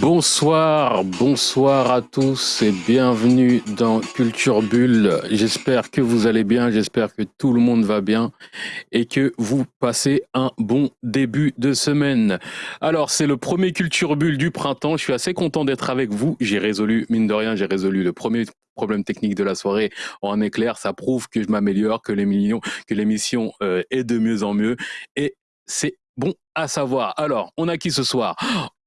Bonsoir, bonsoir à tous et bienvenue dans Culture Bulle. J'espère que vous allez bien, j'espère que tout le monde va bien et que vous passez un bon début de semaine. Alors, c'est le premier Culture Bulle du printemps. Je suis assez content d'être avec vous. J'ai résolu, mine de rien, j'ai résolu le premier problème technique de la soirée en éclair. Ça prouve que je m'améliore, que l'émission euh, est de mieux en mieux et c'est bon à savoir. Alors, on a qui ce soir?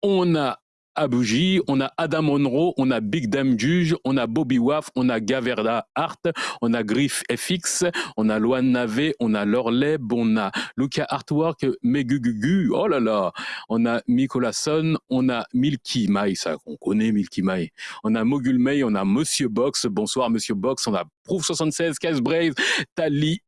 On a Abouji, on a Adam Monroe, on a Big Dam Juge, on a Bobby Waff, on a Gaverda Hart, on a Griff FX, on a Loan Nave, on a Lorleb, on a Luca Artwork, Megugugu, oh là là, on a Son, on a Milky Mai, ça on connaît Milky Mai, on a Mogul May, on a Monsieur Box, bonsoir Monsieur Box, on a Proof 76, Cas Brave, Tali,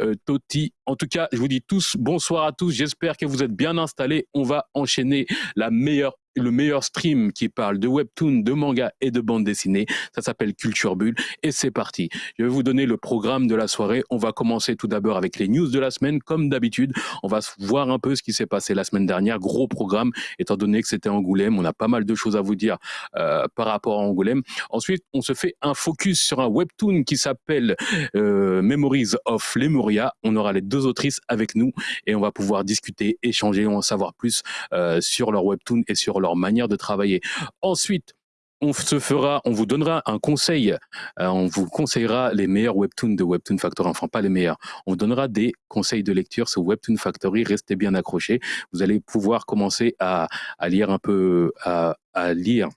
euh, Toti. En tout cas, je vous dis tous bonsoir à tous. J'espère que vous êtes bien installés. On va enchaîner la meilleure le meilleur stream qui parle de webtoon, de manga et de bande dessinée. Ça s'appelle Culture Bulle et c'est parti. Je vais vous donner le programme de la soirée. On va commencer tout d'abord avec les news de la semaine comme d'habitude. On va voir un peu ce qui s'est passé la semaine dernière. Gros programme étant donné que c'était Angoulême. On a pas mal de choses à vous dire euh, par rapport à Angoulême. Ensuite, on se fait un focus sur un webtoon qui s'appelle euh, Memories of Lemuria. On aura les deux autrices avec nous et on va pouvoir discuter, échanger, en savoir plus euh, sur leur webtoon et sur leur manière de travailler. Ensuite, on se fera, on vous donnera un conseil, euh, on vous conseillera les meilleurs webtoons de Webtoon Factory, enfin pas les meilleurs, on vous donnera des conseils de lecture sur Webtoon Factory, restez bien accrochés, vous allez pouvoir commencer à, lire un peu, à lire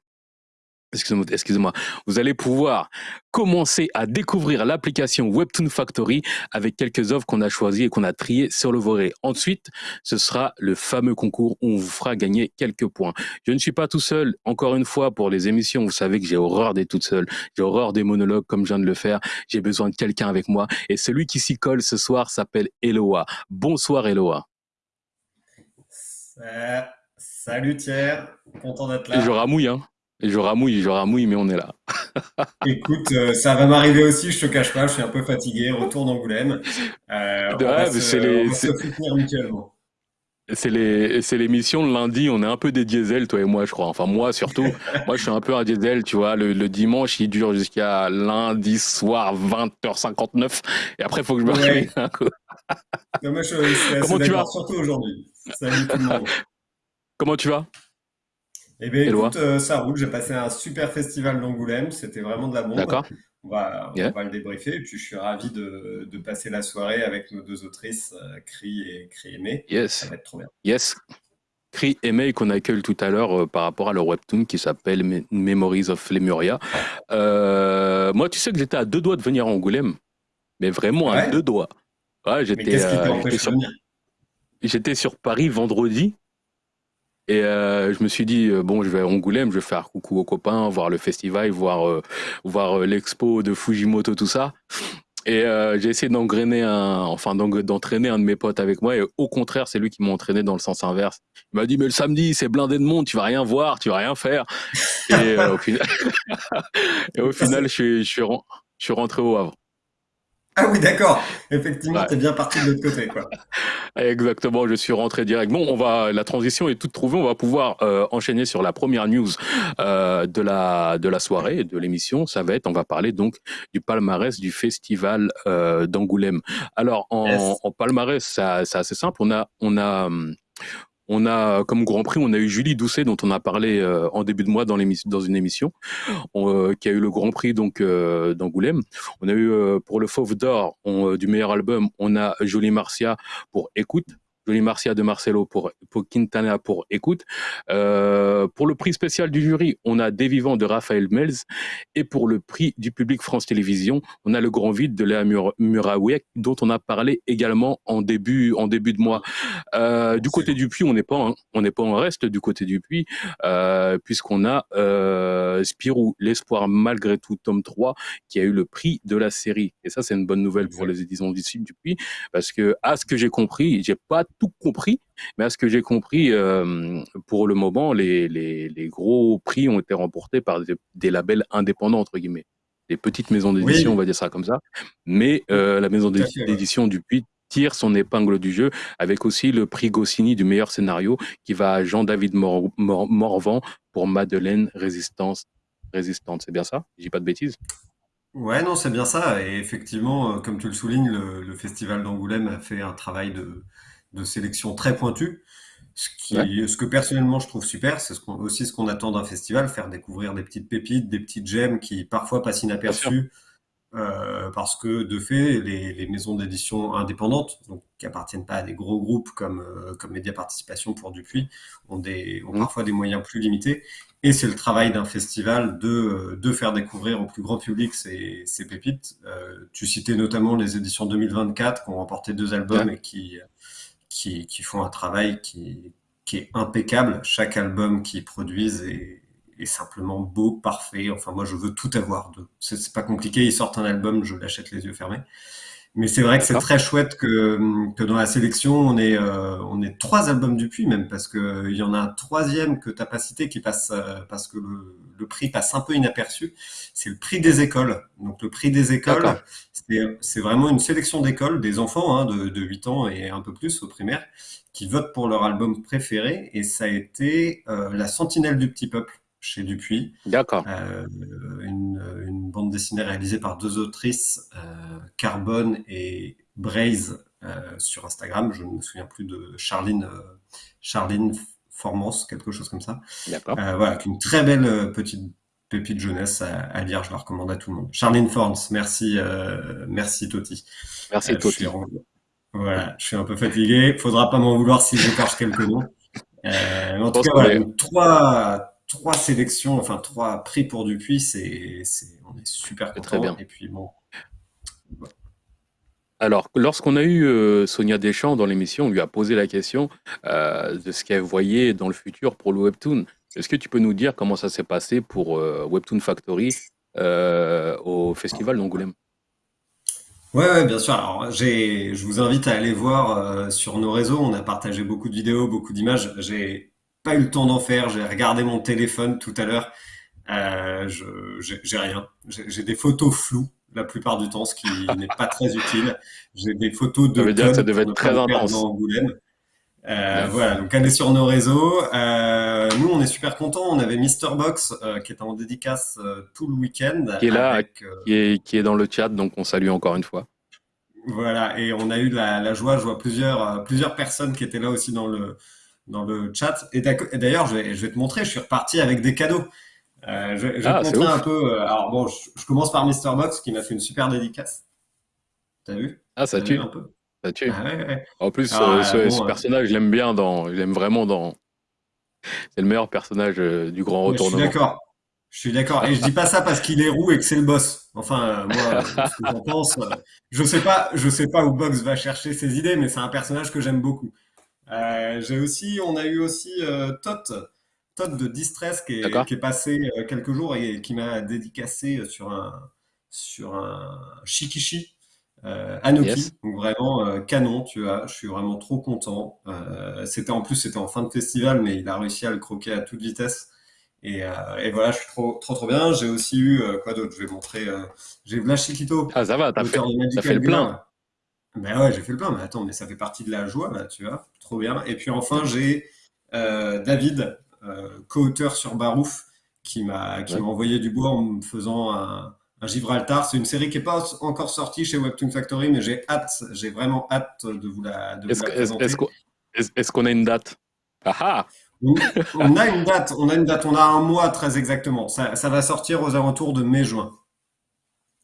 excusez-moi, vous allez pouvoir commencer à découvrir l'application Webtoon Factory avec quelques offres qu'on a choisies et qu'on a triées sur le volet. Ensuite, ce sera le fameux concours où on vous fera gagner quelques points. Je ne suis pas tout seul. Encore une fois, pour les émissions, vous savez que j'ai horreur d'être toute seule. J'ai horreur des monologues comme je viens de le faire. J'ai besoin de quelqu'un avec moi. Et celui qui s'y colle ce soir s'appelle Eloa. Bonsoir Eloa. Salut Thierry, content d'être là. je ramouille, hein. Et je ramouille, je ramouille, mais on est là. Écoute, euh, ça va m'arriver aussi, je te cache pas, je suis un peu fatigué, retour d'Angoulême. Euh, on, va se, les, soutenir mutuellement. C'est les, c'est l'émission le lundi, on est un peu des diesels, toi et moi, je crois. Enfin, moi surtout. moi, je suis un peu un diesel, tu vois. Le, dimanche, il dure jusqu'à lundi soir, 20h59. Et après, il faut que je me réveille. Comment tu vas surtout aujourd'hui. Salut tout le monde. Comment tu vas? Eh bien, écoute, euh, ça roule. J'ai passé un super festival d'Angoulême. C'était vraiment de la bombe. D'accord. On va, on va le débriefer. Et puis, je suis ravi de, de passer la soirée avec nos deux autrices, euh, Cri et Cri Aimé. Yes. Ça va être trop bien. Yes. Cri Aimé qu'on accueille tout à l'heure euh, par rapport à leur webtoon qui s'appelle Memories of Lemuria. Euh, moi, tu sais que j'étais à deux doigts de venir à Angoulême. Mais vraiment à deux doigts. Ouais, j'étais, sur... J'étais sur Paris vendredi et euh, je me suis dit, euh, bon, je vais à Angoulême, je vais faire coucou aux copains, voir le festival, voir, euh, voir l'expo de Fujimoto, tout ça. Et j'ai essayé d'engrainer un, enfin d'entraîner un de mes potes avec moi. Et au contraire, c'est lui qui m'a entraîné dans le sens inverse. Il m'a dit, mais le samedi, c'est blindé de monde, tu vas rien voir, tu vas rien faire. Et, au, final... et au final, je, suis, je suis rentré au Havre. Ah oui, d'accord. Effectivement, tu es bien parti de l'autre côté, quoi. Exactement, je suis rentré direct. Bon, on va, la transition est toute trouvée. On va pouvoir euh, enchaîner sur la première news euh, de la de la soirée, de l'émission. Ça va être, on va parler donc du palmarès du festival euh, d'Angoulême. Alors, en, en palmarès, c'est assez simple. On a, on a, hum, on a comme Grand Prix, on a eu Julie Doucet dont on a parlé euh, en début de mois dans, une émission, euh, qui a eu le Grand Prix donc euh, d'Angoulême. On a eu pour le Fauve d'or du meilleur album, on a Jolie Marcia pour Écoute. Jolie Marcia de Marcelo pour, pour Quintana pour Écoute. Euh, pour le prix spécial du jury, on a Des Vivants de Raphaël Mels. Et pour le prix du public France Télévisions, on a Le Grand Vide de Léa Mur dont on a parlé également en début, en début de mois. Euh, du côté du puits, on n'est pas, on n'est pas en reste du côté du puits, euh, puisqu'on a euh, Spirou, l'espoir malgré tout, tome 3, qui a eu le prix de la série. Et ça, c'est une bonne nouvelle pour les éditions du puits, parce que, à ce que j'ai compris, j'ai pas tout compris, mais à ce que j'ai compris, euh, pour le moment, les, les, les, gros prix ont été remportés par des, labels indépendants, entre guillemets. Des petites maisons d'édition, on va dire ça comme ça. Mais euh, la maison d'édition du Puy tire son épingle du jeu avec aussi le prix Goscinny du meilleur scénario qui va à Jean-David Morvan pour Madeleine Résistance Résistante. C'est bien ça? Je dis pas de bêtises? Ouais, non, c'est bien ça. Et effectivement, euh, comme tu le soulignes, le, Festival d'Angoulême a fait un travail de, sélection très pointu. Ce, qui, ce que personnellement je trouve super, c'est aussi ce qu'on attend d'un festival, faire découvrir des petites pépites, des petites gemmes qui parfois passent inaperçues euh, parce que de fait, les, maisons d'édition indépendantes, donc qui appartiennent pas à des gros groupes comme euh, comme Média Participation pour Dupuis, ont des ont mmh. parfois des moyens plus limités. Et c'est le travail d'un festival de de faire découvrir au plus grand public ces, ces pépites. Euh, tu citais notamment les éditions 2024 qui ont remporté deux albums et qui, qui font un travail qui qui est impeccable. Chaque album qu'ils produisent est simplement beau, parfait. Enfin, moi, je veux tout avoir. C'est pas compliqué. Ils sortent un album, je l'achète les yeux fermés. Mais c'est vrai que c'est très chouette que, que dans la sélection, on est, euh, on est trois albums du puits même, parce que il y en a un troisième que t'as pas cité qui passe, euh, parce que le, le, prix passe un peu inaperçu. C'est le prix des écoles. Donc le prix des écoles, c'est vraiment une sélection d'écoles, des enfants hein, de, de 8 ans et un peu plus au primaire, qui votent pour leur album préféré. Et ça a été euh, La Sentinelle du Petit Peuple chez Dupuis. D'accord. Euh, une, bande dessinée réalisée par deux autrices, euh, Carbone et Braise, euh, sur Instagram. Je ne me souviens plus de Charline, Charline Formance, quelque chose comme ça. D'accord. voilà, une très belle petite pépite jeunesse à, lire. Je la recommande à tout le monde. Charline Forms, merci, merci Toti. Merci Toti. Voilà, je suis un peu fatigué. Faudra pas m'en vouloir si j'écorche quelques mots. en tout cas, voilà, trois, trois sélections, enfin trois prix pour Dupuis, c'est, on est super content. Très bien. Et puis bon. Alors, lorsqu'on a eu euh, Sonia Deschamps dans l'émission, on lui a posé la question euh, de ce qu'elle voyait dans le futur pour le Webtoon. Est-ce que tu peux nous dire comment ça s'est passé pour euh, Webtoon Factory au Festival d'Angoulême? Ouais, ouais, bien sûr. Alors, j'ai, je vous invite à aller voir sur nos réseaux. On a partagé beaucoup de vidéos, beaucoup d'images. J'ai pas eu le temps d'en faire. J'ai regardé mon téléphone tout à l'heure. Euh, j'ai rien. J'ai des photos floues la plupart du temps, ce qui n'est pas très utile. J'ai des photos de. Ça veut dire que ça devait être très intense. Euh, voilà, donc allez sur nos réseaux. Euh, nous, on est super contents. On avait Mister Box euh, qui est en dédicace euh, tout le week-end. Qui est là, qui, est, qui est dans le chat, donc on salue encore une fois. Voilà, et on a eu la, la joie. Je vois plusieurs, plusieurs personnes qui étaient là aussi dans le, dans le chat. Et d'ailleurs, je vais, je vais te montrer, je suis reparti avec des cadeaux. Euh, je, vais ah, te montrer un peu. Euh, alors bon, je, commence par Mister Box qui m'a fait une super dédicace. T'as vu? Ah, ça tue. Un peu? Ça tue. Ah, ouais, ouais. En plus, ah, ce, ce, personnage, je l'aime bien dans, je l'aime vraiment dans. C'est le meilleur personnage euh, du grand retournement. Je suis d'accord. Je suis d'accord. Et je dis pas ça parce qu'il est roux et que c'est le boss. Enfin, moi, ce que j'en pense, je sais pas, je sais pas où Box va chercher ses idées, mais c'est un personnage que j'aime beaucoup. Euh, j'ai aussi, on a eu aussi euh, Tot, Tot de Distress qui est, qui est passé euh, quelques jours et qui m'a dédicacé sur un sur un Shikishi euh, Anoki, donc vraiment canon, tu vois. Je suis vraiment trop content. c'était en plus c'était en fin de festival, mais il a réussi à le croquer à toute vitesse. Et, et voilà, je suis trop trop trop bien. J'ai aussi eu quoi d'autre? Je vais montrer. j'ai Vlash Chiquito. Ah ça va, t'as fait, fait le plein. Ben ouais, j'ai fait le plein, mais attends, mais ça fait partie de la joie, là, tu vois, trop bien. Et puis enfin, j'ai euh, David, euh, co-auteur sur Barouf, qui m'a qui m'a envoyé du bois en me faisant un, un Gibraltar. C'est une série qui n'est pas encore sortie chez Webtoon Factory, mais j'ai hâte, j'ai vraiment hâte de vous la, de vous la présenter. Est-ce qu'on est, a une date? Ah ah on a une date, on a une date, on a un mois très exactement. Ça, ça va sortir aux alentours de mai-juin.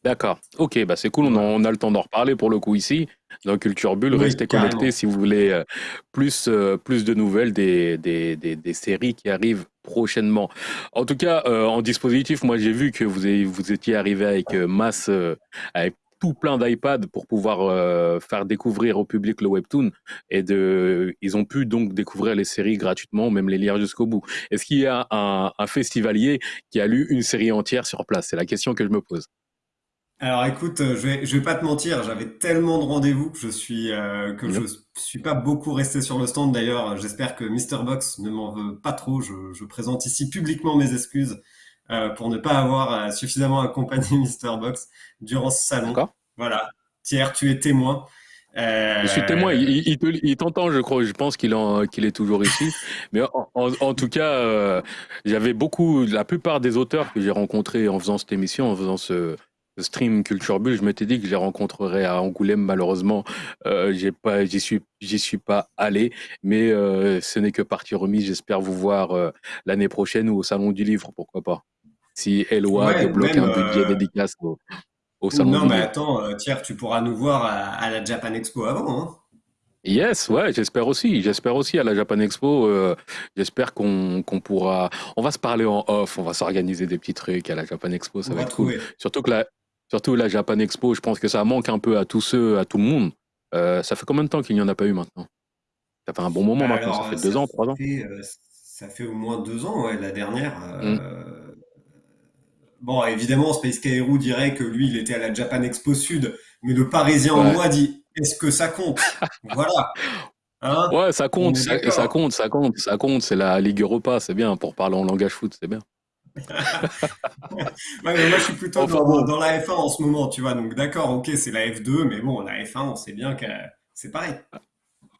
D'accord. Ok, bah c'est cool. On a, le temps d'en reparler pour le coup ici. Dans Culture Bulle, restez connectés si vous voulez euh, plus, euh, plus de nouvelles des, des, des, séries qui arrivent prochainement. En tout cas, euh, en dispositif, moi j'ai vu que vous, vous étiez arrivé avec masse, avec tout plein d'iPad pour pouvoir faire découvrir au public le webtoon et de ils ont pu donc découvrir les séries gratuitement même les lire jusqu'au bout. Est-ce qu'il y a un, un festivalier qui a lu une série entière sur place? C'est la question que je me pose. Alors écoute, euh, je vais, je vais pas te mentir, j'avais tellement de rendez-vous que je suis euh, que je suis pas beaucoup resté sur le stand. D'ailleurs, j'espère que Mr Box ne m'en veut pas trop. Je, je, présente ici publiquement mes excuses euh, pour ne pas avoir euh, suffisamment accompagné Mr Box durant ce salon. Voilà, Thierry, tu es témoin. Je suis témoin, il, t'entend, je crois, je pense qu'il qu'il est toujours ici. Mais en, tout cas, euh, j'avais beaucoup, la plupart des auteurs que j'ai rencontrés en faisant cette émission, en faisant ce, stream Culture Bull, je m'étais dit que je les rencontrerais à Angoulême. Malheureusement, euh, j'ai pas, j'y suis, j'y suis pas allé. Mais euh, ce n'est que partie remise. J'espère vous voir l'année prochaine ou au Salon du Livre, pourquoi pas. Si Eloi débloque un budget dédicace non, mais attends, euh, Thierry, tu pourras nous voir à, la Japan Expo avant. Hein. Yes, ouais, j'espère aussi. J'espère aussi à la Japan Expo. Euh, j'espère qu'on pourra. On va se parler en off. On va s'organiser des petits trucs à la Japan Expo. Ça va, être cool. Surtout que la, surtout la Japan Expo, je pense que ça manque un peu à tous ceux, à tout le monde. Euh, ça fait combien de temps qu'il n'y en a pas eu maintenant? Ça fait un bon moment bah maintenant. ça fait deux ans, trois ans. ça fait au moins deux ans, ouais. La dernière. Mm. Bon, évidemment, Space Kairo dirait que lui, il était à la Japan Expo Sud, mais le Parisien en moi dit est-ce que ça compte? Voilà. Hein? Ouais, ça compte, ça, compte, ça compte, ça compte. C'est la Ligue Europa, c'est bien. Pour parler en langage foot, c'est bien. Ouais, mais moi, je suis plutôt dans, dans, la F1 en ce moment, tu vois. Donc, d'accord, ok, c'est la F2, mais bon, la F1, on sait bien que c'est pareil.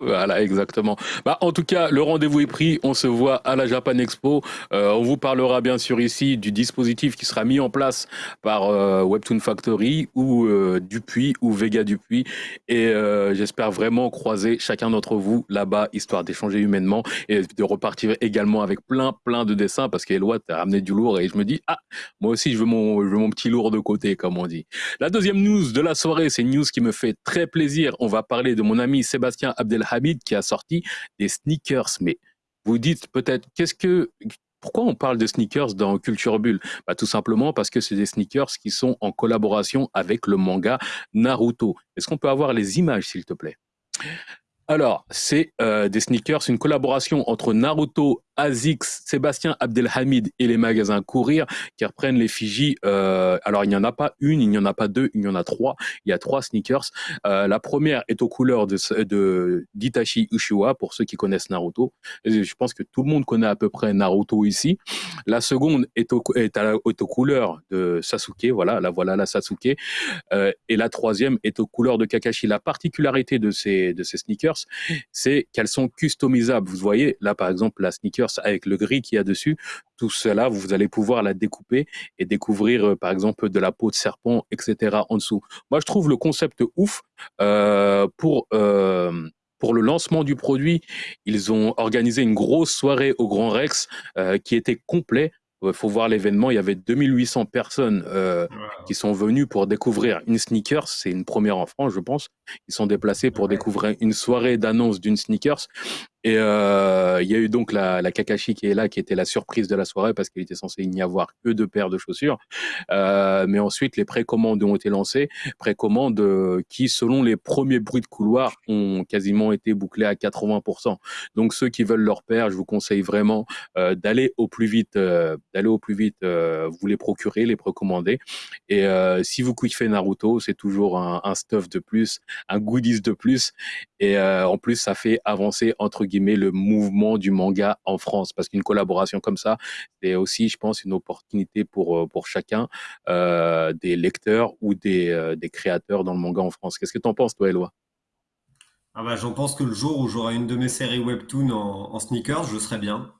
Voilà, exactement. Bah, en tout cas, le rendez-vous est pris. On se voit à la Japan Expo. Euh, on vous parlera bien sûr ici du dispositif qui sera mis en place par euh, Webtoon Factory ou euh, Dupuis ou Vega Dupuis. Et j'espère vraiment croiser chacun d'entre vous là-bas, histoire d'échanger humainement et de repartir également avec plein, plein de dessins parce qu'Eloi t'a ramené du lourd et je me dis, ah, moi aussi, je veux mon, je veux mon petit lourd de côté, comme on dit. La deuxième news de la soirée, c'est une news qui me fait très plaisir. On va parler de mon ami Sébastien Abdelhamid Hamid qui a sorti des sneakers. Mais vous dites peut-être, qu'est-ce que, pourquoi on parle de sneakers dans Culture Bulle? Bah, Tout simplement parce que c'est des sneakers qui sont en collaboration avec le manga Naruto. Est-ce qu'on peut avoir les images, s'il te plaît? Alors, c'est euh, des sneakers, une collaboration entre Naruto, Azix, Sébastien Abdelhamid et les magasins Courir qui reprennent les. Euh, alors, il n'y en a pas une, il n'y en a pas deux, il y en a trois. Il y a trois sneakers. Euh, la première est aux couleurs de, d'Itachi Uchiwa, pour ceux qui connaissent Naruto. je pense que tout le monde connaît à peu près Naruto ici. La seconde est, est, à, aux couleurs de Sasuke, voilà, la voilà la Sasuke. Euh, et la troisième est aux couleurs de Kakashi. La particularité de ces, de ces sneakers, c'est qu'elles sont customisables. Vous voyez, là, par exemple, la sneaker avec le gris qu'il y a dessus, tout cela, vous allez pouvoir la découper et découvrir, euh, par exemple, de la peau de serpent, etc. en dessous. Moi, je trouve le concept ouf euh, pour... Euh, pour le lancement du produit, ils ont organisé une grosse soirée au Grand Rex qui était complet il faut voir l'événement, il y avait 2800 personnes euh, qui sont venues pour découvrir une sneakers. C'est une première en France, je pense. Ils sont déplacés pour découvrir une soirée d'annonce d'une sneakers. Et euh, il y a eu donc la, la, Kakashi qui est là, qui était la surprise de la soirée parce qu'il était censé n'y avoir que deux paires de chaussures. Euh, mais ensuite, les précommandes ont été lancées, précommandes euh, qui, selon les premiers bruits de couloir, ont quasiment été bouclées à 80%. Donc ceux qui veulent leur paire, je vous conseille vraiment euh, d'aller au plus vite, d'aller au plus vite, vous les procurer, les précommander. Et si vous kiffez Naruto, c'est toujours un, stuff de plus, un goodies de plus. Et en plus, ça fait avancer entre le mouvement du manga en France. Parce qu'une collaboration comme ça c'est aussi je pense une opportunité pour euh, pour chacun euh, des lecteurs ou des, euh, des créateurs dans le manga en France. Qu'est-ce que tu en penses toi Eloi? Ah bah, j'en pense que le jour où j'aurai une de mes séries webtoon en, sneakers je serai bien.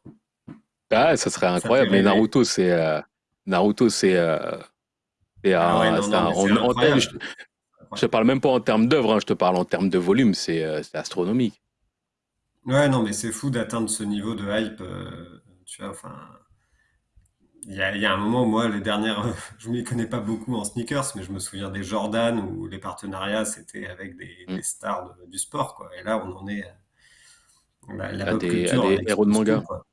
Ah ça serait incroyable. Mais Naruto c'est Naruto c'est ah je, te parle même pas en termes d'œuvre, hein, je te parle en termes de volume, c'est astronomique. Ouais, non, mais c'est fou d'atteindre ce niveau de hype. Euh, tu vois, enfin, il y a, y a un moment, moi, les dernières, je m'y connais pas beaucoup en sneakers, mais je me souviens des Jordan où les partenariats c'était avec des, mm. des stars du sport, quoi. Et là, on en est à la, la des, héros de manga. Quoi.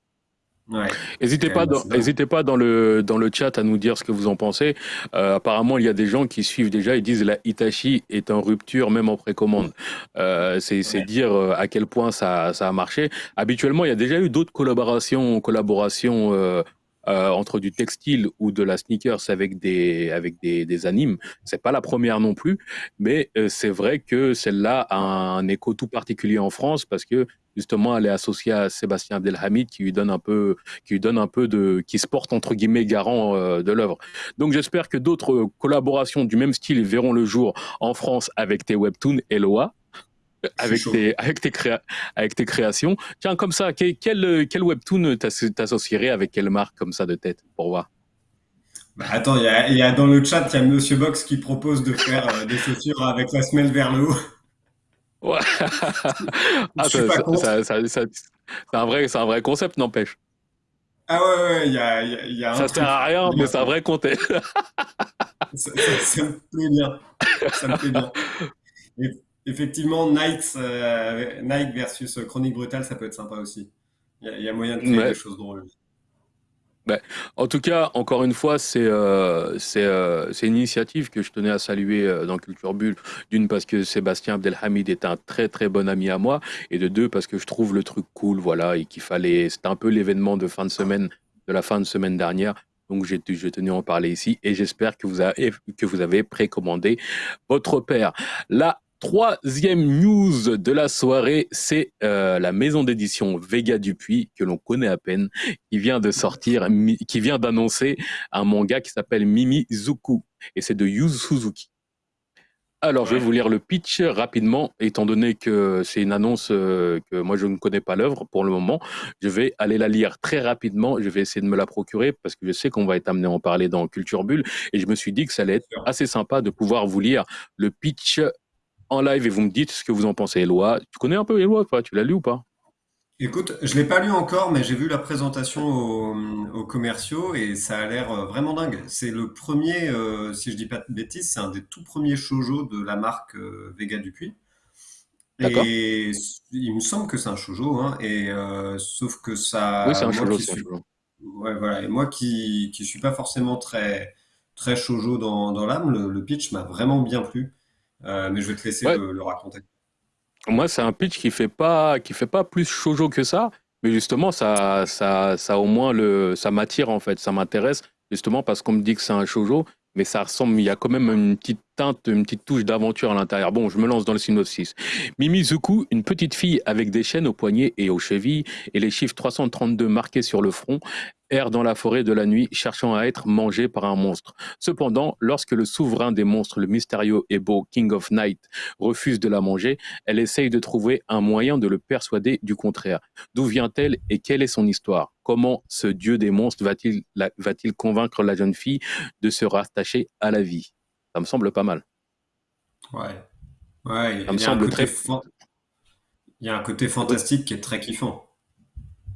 N'hésitez pas, dans, pas dans le dans le chat à nous dire ce que vous en pensez. Euh, apparemment, il y a des gens qui suivent déjà et disent la Hitachi est en rupture même en précommande. Euh, c'est dire euh, à quel point ça, ça a marché. Habituellement, il y a déjà eu d'autres collaborations collaborations euh, entre du textile ou de la sneakers avec des avec des, des animes. C'est pas la première non plus, mais c'est vrai que celle-là a un, écho tout particulier en France parce que justement elle est associée à Sébastien Abdelhamid qui lui donne un peu qui lui donne un peu de qui se porte entre guillemets garant euh, de l'œuvre. Donc j'espère que d'autres collaborations du même style verront le jour en France avec tes webtoons Eloa avec tes, avec, tes avec tes créations. Tiens, comme ça, quel, quel webtoon t'associerais avec quelle marque comme ça de tête pour voir? Bah attends, il y, y a, dans le chat, il y a Monsieur Box qui propose de faire euh, des chaussures avec la semelle vers le haut. Ouais. ah, c'est un, vrai, un vrai concept, n'empêche. Ah ouais, ouais, il y a, y a un Ça sert à rien, mais c'est un vrai concept. ça, ça, me plaît bien. Ça me plaît bien. effectivement, Night, euh, Night versus Chronique Brutale, ça peut être sympa aussi. Il y, a moyen de créer des choses drôles. Ben, en tout cas, encore une fois, c'est euh, euh, une initiative que je tenais à saluer euh, dans Culture Bulle. D'une, parce que Sébastien Abdelhamid est un très très bon ami à moi. Et de deux, parce que je trouve le truc cool, voilà, et qu'il fallait. C'était un peu l'événement de fin de semaine, de la fin de semaine dernière. Donc, j'ai tenu à en parler ici et j'espère que vous avez, que vous avez précommandé votre père. Là, Troisième news de la soirée, c'est euh, la maison d'édition Vega Dupuis, que l'on connaît à peine, qui vient de sortir, qui vient d'annoncer un manga qui s'appelle Mimi Zuku, et c'est de Yu Suzuki. Alors, je vais vous lire le pitch rapidement, étant donné que c'est une annonce euh, que moi je ne connais pas l'œuvre pour le moment. Je vais aller la lire très rapidement. Je vais essayer de me la procurer parce que je sais qu'on va être amené à en parler dans Culture Bulle. Et je me suis dit que ça allait être assez sympa de pouvoir vous lire le pitch en live et vous me dites ce que vous en pensez. Eloi, tu connais un peu Eloi Tu l'as lu ou pas? Écoute, je l'ai pas lu encore, mais j'ai vu la présentation aux, commerciaux et ça a l'air euh, vraiment dingue. C'est le premier, euh, si je dis pas de bêtises, c'est un des tout premiers shoujo de la marque euh, Vega Dupuis. Et il me semble que c'est un shoujo, hein, et sauf que ça. Oui, c'est un shoujo. Ouais, voilà. Et moi qui qui suis pas forcément très très shoujo dans, dans l'âme, le pitch m'a vraiment bien plu. Euh, mais je vais te laisser le, raconter. Moi, c'est un pitch qui fait pas qui fait pas plus shoujo que ça, mais justement, ça, ça, ça au moins le, ça m'attire en fait, ça m'intéresse justement parce qu'on me dit que c'est un shoujo, mais ça ressemble, il y a quand même une petite une petite touche d'aventure à l'intérieur. Bon, je me lance dans le synopsis. Mimi Zuku, une petite fille avec des chaînes aux poignets et aux chevilles et les chiffres 332 marqués sur le front, erre dans la forêt de la nuit cherchant à être mangée par un monstre. Cependant, lorsque le souverain des monstres, le mystérieux et beau King of Night, refuse de la manger, elle essaye de trouver un moyen de le persuader du contraire. D'où vient-elle et quelle est son histoire? Comment ce dieu des monstres va-t-il va convaincre la jeune fille de se rattacher à la vie? Ça me semble pas mal. Ouais. Ouais, ça me semble très... Il y a un côté fantastique qui est très kiffant.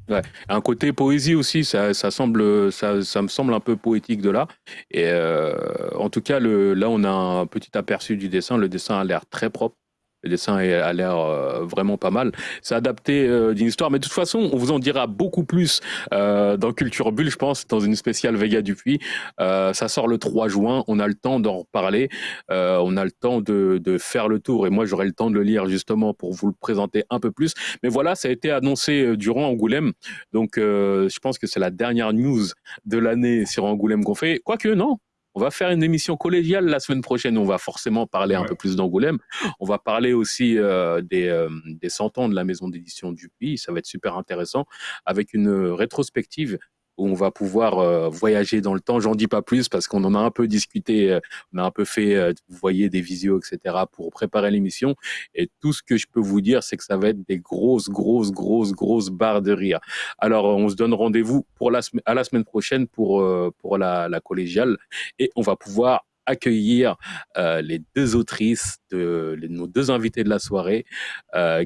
Ouais. Un côté poésie aussi, ça, ça semble, ça, ça, me semble un peu poétique de là. Et euh, en tout cas, le, là, on a un petit aperçu du dessin. Le dessin a l'air très propre. Le dessin a l'air euh, vraiment pas mal. C'est adapté euh, d'une histoire, mais de toute façon, on vous en dira beaucoup plus euh, dans Culture Bulle, je pense, dans une spéciale Vega Dupuis. ça sort le 3 juin, on a le temps d'en reparler, on a le temps de, de, faire le tour, et moi j'aurai le temps de le lire justement pour vous le présenter un peu plus. Mais voilà, ça a été annoncé durant Angoulême, donc je pense que c'est la dernière news de l'année sur Angoulême qu'on fait. Quoique, non, on va faire une émission collégiale la semaine prochaine. On va forcément parler un peu plus d'Angoulême. On va parler aussi euh, des, euh, des 100 ans de la maison d'édition du pays. Ça va être super intéressant avec une rétrospective où on va pouvoir euh, voyager dans le temps. J'en dis pas plus parce qu'on en a un peu discuté, euh, on a un peu fait, euh, vous voyez, des visios, etc. pour préparer l'émission. Et tout ce que je peux vous dire, c'est que ça va être des grosses, grosses, grosses, grosses barres de rire. Alors, on se donne rendez-vous pour la à la semaine prochaine pour pour la, la collégiale et on va pouvoir accueillir les deux autrices de nos deux invités de la soirée,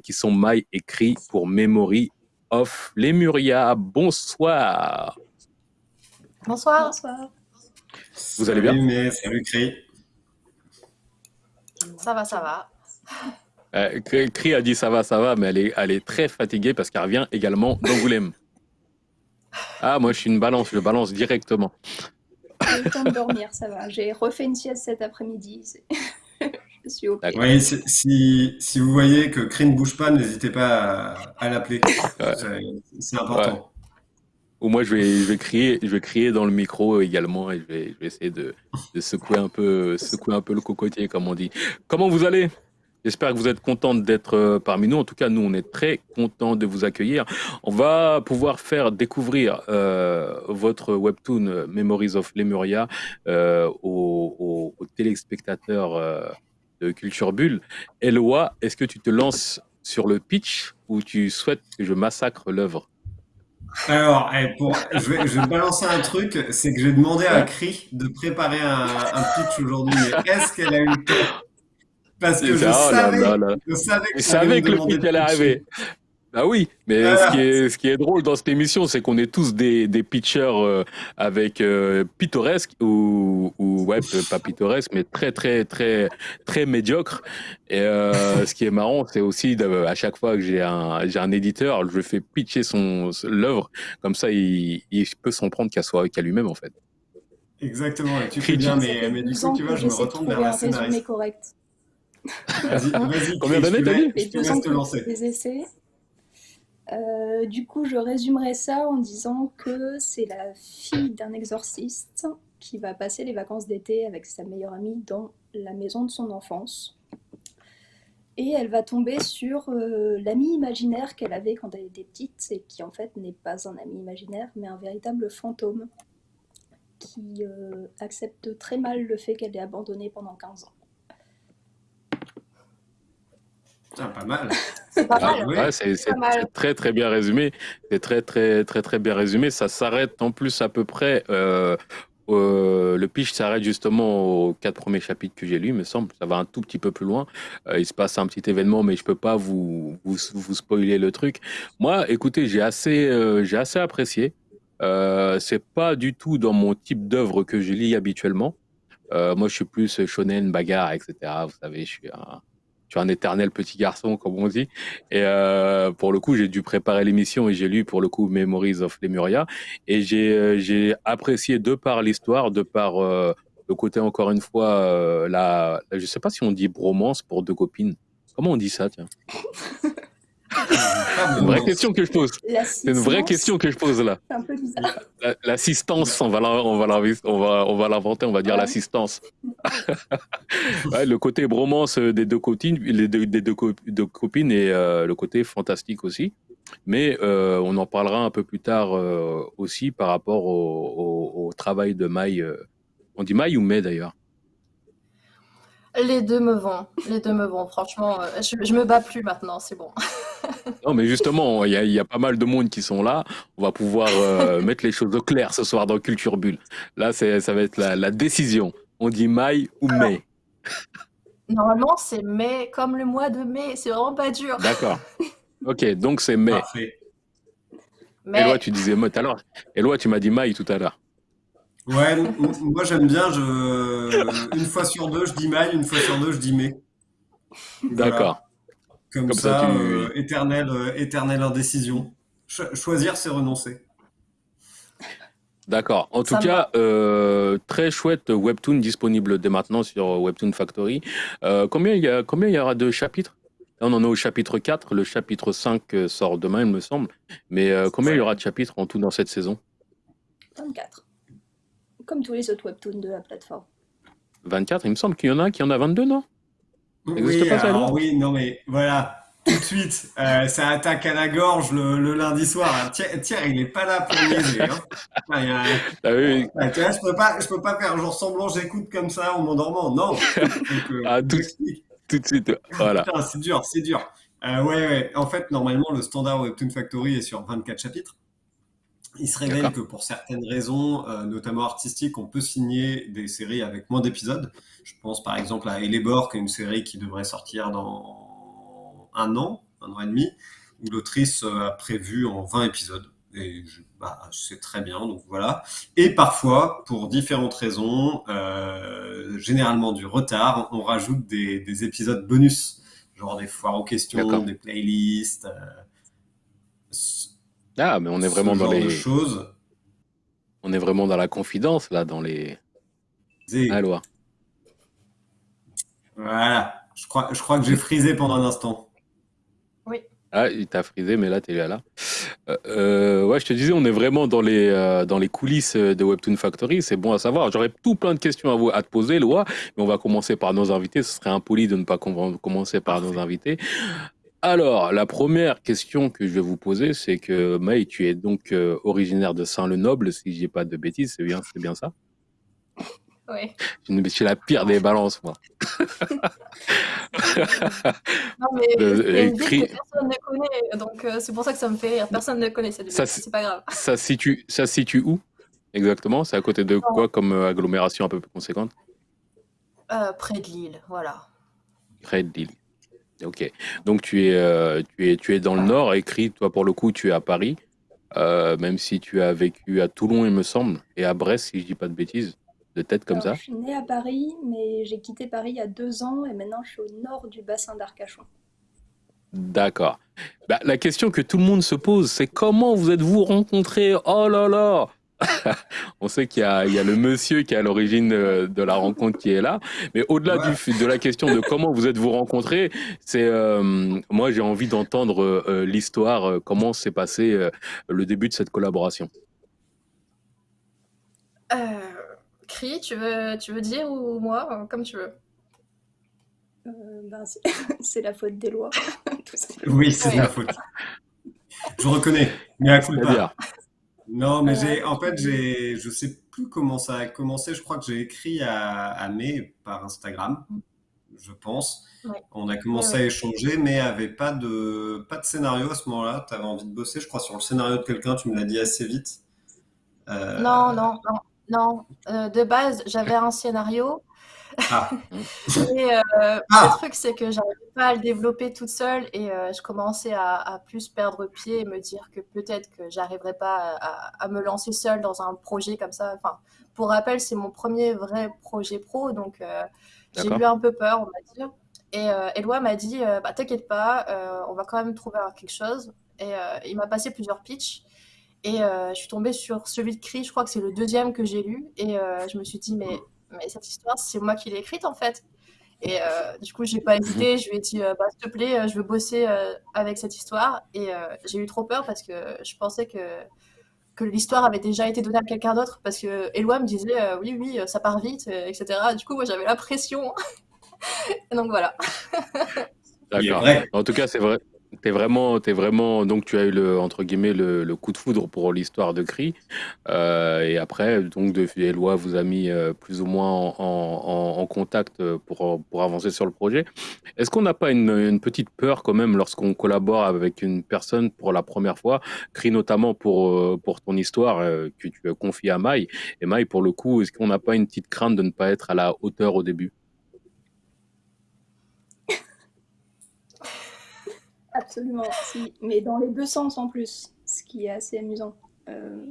qui sont Mai et Cri pour Memory of Lemuria. Bonsoir. Bonsoir. Bonsoir. Vous allez bien? Mais, Salut Cri. Ça va, ça va. Euh, Cri a dit ça va, ça va, mais elle est, elle est très fatiguée parce qu'elle revient également d'Angoulême. Ah, moi je suis une balance, je balance directement. J'ai le temps de dormir, ça va. J'ai refait une sieste cet après-midi. Oui, si, si, vous voyez que Cri ne bouge pas, n'hésitez pas à, l'appeler. C'est important. Ou moi, je vais, je, vais crier, je vais crier dans le micro également et je vais, je vais essayer de, de, secouer, un peu, secouer un peu le cocotier, comme on dit. Comment vous allez? J'espère que vous êtes contente d'être euh, parmi nous. En tout cas, nous, on est très contents de vous accueillir. On va pouvoir faire découvrir euh, votre webtoon euh, Memories of Lemuria aux, aux, téléspectateurs de Culture Bulle. Eloi, est-ce que tu te lances sur le pitch ou tu souhaites que je massacre l'œuvre? Alors, eh, pour, je, vais, je vais balancer un truc, c'est que j'ai demandé à Cri de préparer un, un pitch aujourd'hui. Est-ce qu'elle a eu le temps? Parce que je, Oh là savais, là là. je savais que Je savais que le pitch allait arriver. Bah oui, mais Voilà. ce, qui est, ce qui est drôle dans cette émission, c'est qu'on est tous des, des pitchers euh, avec euh, pittoresques ou, ou ouais, pas pittoresques, mais très très très très médiocres. Et euh, ce qui est marrant, c'est aussi de- à chaque fois que j'ai un j'ai un éditeur, je fais pitcher son l'œuvre, comme ça il, il peut s'en prendre qu'à soi qu'à lui-même en fait. Exactement, et tu fais bien, mais, mais du 12 coup, tu vois, je me retourne vers la scénariste. correct. Vas-y, vas-y, Combien d'années, t'as dit je te laisse te lancer. des essais. Euh, du coup, je résumerai ça en disant que c'est la fille d'un exorciste qui va passer les vacances d'été avec sa meilleure amie dans la maison de son enfance. Et elle va tomber sur euh, l'ami imaginaire qu'elle avait quand elle était petite et qui en fait n'est pas un ami imaginaire mais un véritable fantôme qui euh, accepte très mal le fait qu'elle est abandonnée pendant 15 ans. Putain, pas mal. C'est pas Ah, mal. ouais, c'est c'est- Pas mal. c'est très très bien résumé. C'est très très très très bien résumé. Ça s'arrête en plus à peu près. euh, euh, le pitch s'arrête justement aux quatre premiers chapitres que j'ai lus, me semble. Ça va un tout petit peu plus loin. Euh, il se passe un petit événement, mais je peux pas vous vous, vous spoiler le truc. Moi, écoutez, j'ai assez euh, j'ai assez apprécié. Euh, c'est pas du tout dans mon type d'œuvre que je lis habituellement. Euh, moi, je suis plus shonen, bagarre, etc. Vous savez, je suis un, je suis un éternel petit garçon, comme on dit. Et euh, pour le coup, j'ai dû préparer l'émission et j'ai lu pour le coup Memories of Lemuria. Et j'ai euh, apprécié de par l'histoire, de par euh, le côté encore une fois, euh, la, la- je sais pas si on dit bromance pour deux copines. Comment on dit ça, tiens? C'est une vraie question que je pose. C'est une vraie question que je pose là. C'est un peu bizarre. La- L'assistance, on va la- on va la- on va on va l'inventer, on va dire Ouais. l'assistance. Ouais, le côté bromance des deux copines, les deux, des deux, co- deux copines et euh, le côté fantastique aussi. Mais euh, on en parlera un peu plus tard euh, aussi par rapport au, au- au travail de Maï. euh. on dit Maï ou Mai d'ailleurs? Les deux me vont. Les deux me vont. Franchement, euh, je, je me bats plus maintenant. C'est bon. Non, mais justement, il y a, il y a pas mal de monde qui sont là. On va pouvoir euh, mettre les choses au clair ce soir dans Culture Bulle. Là, c'est- ça va être la, la décision. On dit Maï ou Mai? Normalement, c'est mai, comme le mois de mai. C'est vraiment pas dur. D'accord. Ok, donc c'est Mai. Parfait. Mais Eloi, tu disais Mai tout à l'heure. Eloi, tu m'as dit Maï tout à l'heure. Ouais, moi j'aime bien, je... une fois sur deux, je dis maille, une fois sur deux, je dis mai. Voilà. D'accord. Comme, Comme ça, ça, tu- euh, éternelle, euh, éternelle indécision. Cho- choisir, c'est renoncer. D'accord. En tout Ça cas, euh, très chouette webtoon disponible dès maintenant sur Webtoon Factory. Euh, combien il y a, combien il y aura de chapitres? On en est au chapitre 4. Le chapitre 5 euh, sort demain, il me semble. Mais euh, combien il y aura de chapitres en tout dans cette saison? 24. Comme tous les autres webtoons de la plateforme. 24 Il me semble qu'il y en a qui en a 22, non? Oui, pas ça, alors oui, non mais voilà, tout de suite, euh, ça attaque à la gorge le, le lundi soir. Tiens, tiens, il est pas là pour niaiser. Hein. Ah, il y a un- Ah oui, Ah, tu vois, je peux pas, je peux pas faire genre semblant j'écoute comme ça en m'endormant. Non. Donc, euh, Ah, tout- tout de suite. Voilà. C'est dur, c'est dur. Euh, ouais, ouais. En fait, normalement, le standard Webtoon Factory est sur 24 chapitres. Il se révèle que pour certaines raisons, euh, notamment artistiques, on peut signer des séries avec moins d'épisodes. Je pense par exemple à Elebor, qui est une série qui devrait sortir dans un an, un an et demi, où l'autrice euh, a prévu en 20 épisodes. Et je- bah, c'est très bien, donc voilà. Et parfois, pour différentes raisons, euh, généralement du retard, on rajoute des, des épisodes bonus, genre des foires aux questions, des playlists, euh, Ah, mais on est vraiment ce dans genre de les, choses. on est vraiment dans la confidence là, dans les. Et Ah, Eloi. voilà, je crois, je crois que j'ai frisé pendant un instant. Ah, il t'a frisé, mais là, t'es là. Euh, euh, ouais, je te disais, on est vraiment dans les, euh, dans les coulisses de Webtoon Factory. C'est bon à savoir. J'aurais tout plein de questions à, vous, à te poser, Loa, mais on va commencer par nos invités. Ce serait impoli de ne pas com- commencer par nos invités. Alors, la première question que je vais vous poser, c'est que Maï, tu es donc euh, originaire de Saint-le-Noble, si je dis pas de bêtises, c'est bien, c'est bien ça? Oui. Je suis la pire des balances, moi. non, mais c'est une que personne ne connaît, donc euh, c'est pour ça que ça me fait rire. Personne ne connaît cette ville, Ça, c'est- pas grave. Ça se situe, ça situe où exactement? C'est à côté de quoi comme euh, agglomération un peu plus conséquente? Euh, près de Lille, voilà. Près de Lille. Ok. Donc tu es, euh, tu es, tu es dans le nord. Écrit, toi pour le coup, tu es à Paris, euh, même si tu as vécu à Toulon, il me semble, et à Brest, si je dis pas de bêtises, de tête comme Alors, ça. Je suis née à Paris, mais j'ai quitté Paris il y a deux ans et maintenant je suis au nord du bassin d'Arcachon. D'accord. Bah, la question que tout le monde se pose, c'est comment vous êtes-vous rencontrés? Oh là là On sait qu'il y, a- il y a le monsieur qui est à l'origine de la rencontre qui est là, mais au-delà Ouais. de la question de comment vous êtes-vous rencontrés, c'est euh, moi j'ai envie d'entendre euh, l'histoire, euh, comment s'est passé euh, le début de cette collaboration. Euh, Cri, tu veux, tu veux dire ou moi, comme tu veux? Euh, ben, c'est- la faute des lois, tout. Oui, c'est Ouais. la faute. Je reconnais, mais à coup de Non, mais j'ai, en fait, j'ai, je sais plus comment ça a commencé. Je crois que j'ai écrit à, à May par Instagram, je pense. Ouais. On a commencé à échanger, mais avait pas de, pas de scénario à ce moment-là. Tu avais envie de bosser, je crois, sur le scénario de quelqu'un. Tu me l'as dit assez vite. Euh, Non, non, non, non. Euh, de base, j'avais un scénario. Ah, Et euh, Ah le truc, c'est que j'arrivais pas à le développer toute seule et euh, je commençais à, à plus perdre pied et me dire que peut-être que j'arriverais pas à, me lancer seule dans un projet comme ça. Enfin, pour rappel, c'est mon premier vrai projet pro, donc euh, j'ai eu un peu peur, on va dire. Et euh, Eloi m'a dit, euh, bah, t'inquiète pas, euh, on va quand même trouver quelque chose. Et euh, il m'a passé plusieurs pitchs. Et euh, je suis tombée sur celui de Cri, je crois que c'est le deuxième que j'ai lu. Et euh, je me suis dit, mais, mais cette histoire, c'est moi qui l'ai écrite en fait. Et euh, du coup, j'ai pas hésité. Je lui ai dit, euh, bah, s'il te plaît, euh, je veux bosser euh, avec cette histoire. Et euh, j'ai eu trop peur parce que je pensais que, que l'histoire avait déjà été donnée à quelqu'un d'autre. Parce que Eloi me disait, euh, oui, oui, ça part vite, etc. Du coup, moi, j'avais la pression. Donc voilà. D'accord. En tout cas, c'est vrai. T'es vraiment, t'es vraiment, donc tu as eu le entre guillemets le, coup de foudre pour l'histoire de Cri, Euh, et après donc de vous a mis euh, plus ou moins en, contact pour pour avancer sur le projet. Est-ce qu'on n'a pas une, petite peur quand même lorsqu'on collabore avec une personne pour la première fois, Cri notamment pour euh, pour ton histoire euh, que tu as confiée à Maï, et Maï pour le coup, est-ce qu'on n'a pas une petite crainte de ne pas être à la hauteur au début? Absolument, si. Mais dans les deux sens en plus, ce qui est assez amusant. Euh,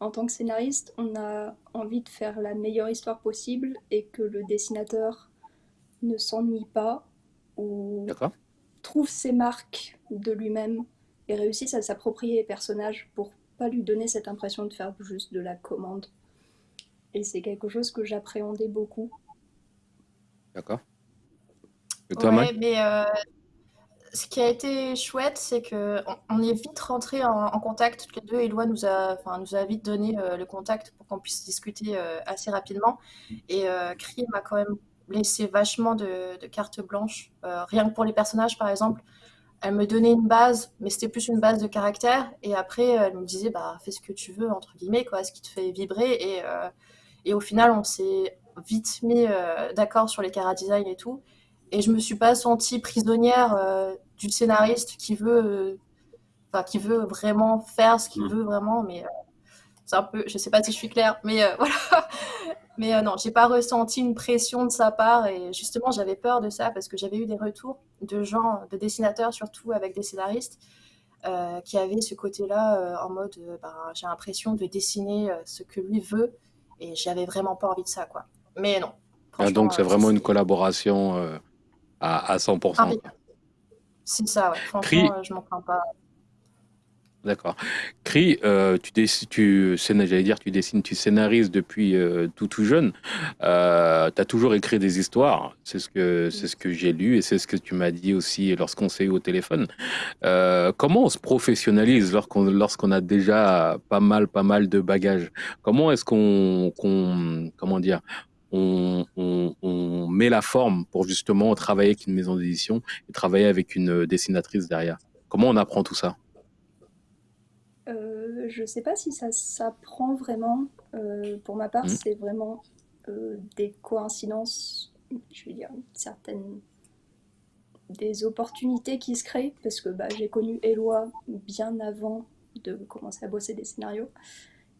en tant que scénariste, on a envie de faire la meilleure histoire possible et que le dessinateur ne s'ennuie pas ou trouve ses marques de lui-même et réussisse à s'approprier les personnages pour pas lui donner cette impression de faire juste de la commande. Et c'est quelque chose que j'appréhendais beaucoup. D'accord. Ouais, mais euh, ce qui a été chouette, c'est que on, est vite rentrés en, contact toutes les deux. Eloi nous a, enfin, nous a vite donné euh, le contact pour qu'on puisse discuter euh, assez rapidement. Et euh, Cree m'a quand même laissé vachement de, de carte blanche. Euh, rien que pour les personnages, par exemple, elle me donnait une base, mais c'était plus une base de caractère. Et après, elle me disait, bah, fais ce que tu veux, entre guillemets, quoi, ce qui te fait vibrer. Et, au final, on s'est vite mis d'accord sur les cara design et tout. Et je me suis pas sentie prisonnière euh, du scénariste qui veut, euh, qui veut vraiment faire ce qu'il Mm. veut vraiment. Mais euh, c'est un peu, je sais pas si je suis claire, mais euh, voilà. Mais non, j'ai pas ressenti une pression de sa part et justement j'avais peur de ça parce que j'avais eu des retours de gens, de dessinateurs surtout avec des scénaristes qui avaient ce côté-là en mode ben, j'ai l'impression de dessiner ce que lui veut et j'avais vraiment pas envie de ça quoi. Mais non, Ah, donc c'est vraiment une collaboration euh, à, à 100%. Ah c'est ça, ouais. Cri, euh, je m'en plains pas. d'accord. Cri, euh, tu dessines, tu, j'allais dire, tu dessines, tu scénarises depuis euh, tout tout jeune. Euh, tu as toujours écrit des histoires. C'est ce que c'est ce que j'ai lu et c'est ce que tu m'as dit aussi lorsqu'on s'est eu au téléphone. Comment on se professionnalise lorsqu'on lorsqu'on a déjà pas mal pas mal de bagages? Comment est-ce qu'on qu'on comment dire on, on, on met la forme pour justement travailler avec une maison d'édition et travailler avec une dessinatrice derrière Comment on apprend tout ça? Euh, je sais pas si ça s'apprend vraiment. Euh, pour ma part, Mhm. c'est vraiment des coïncidences, je veux dire, certaines des opportunités qui se créent, parce que bah, j'ai connu Eloi bien avant de commencer à bosser des scénarios.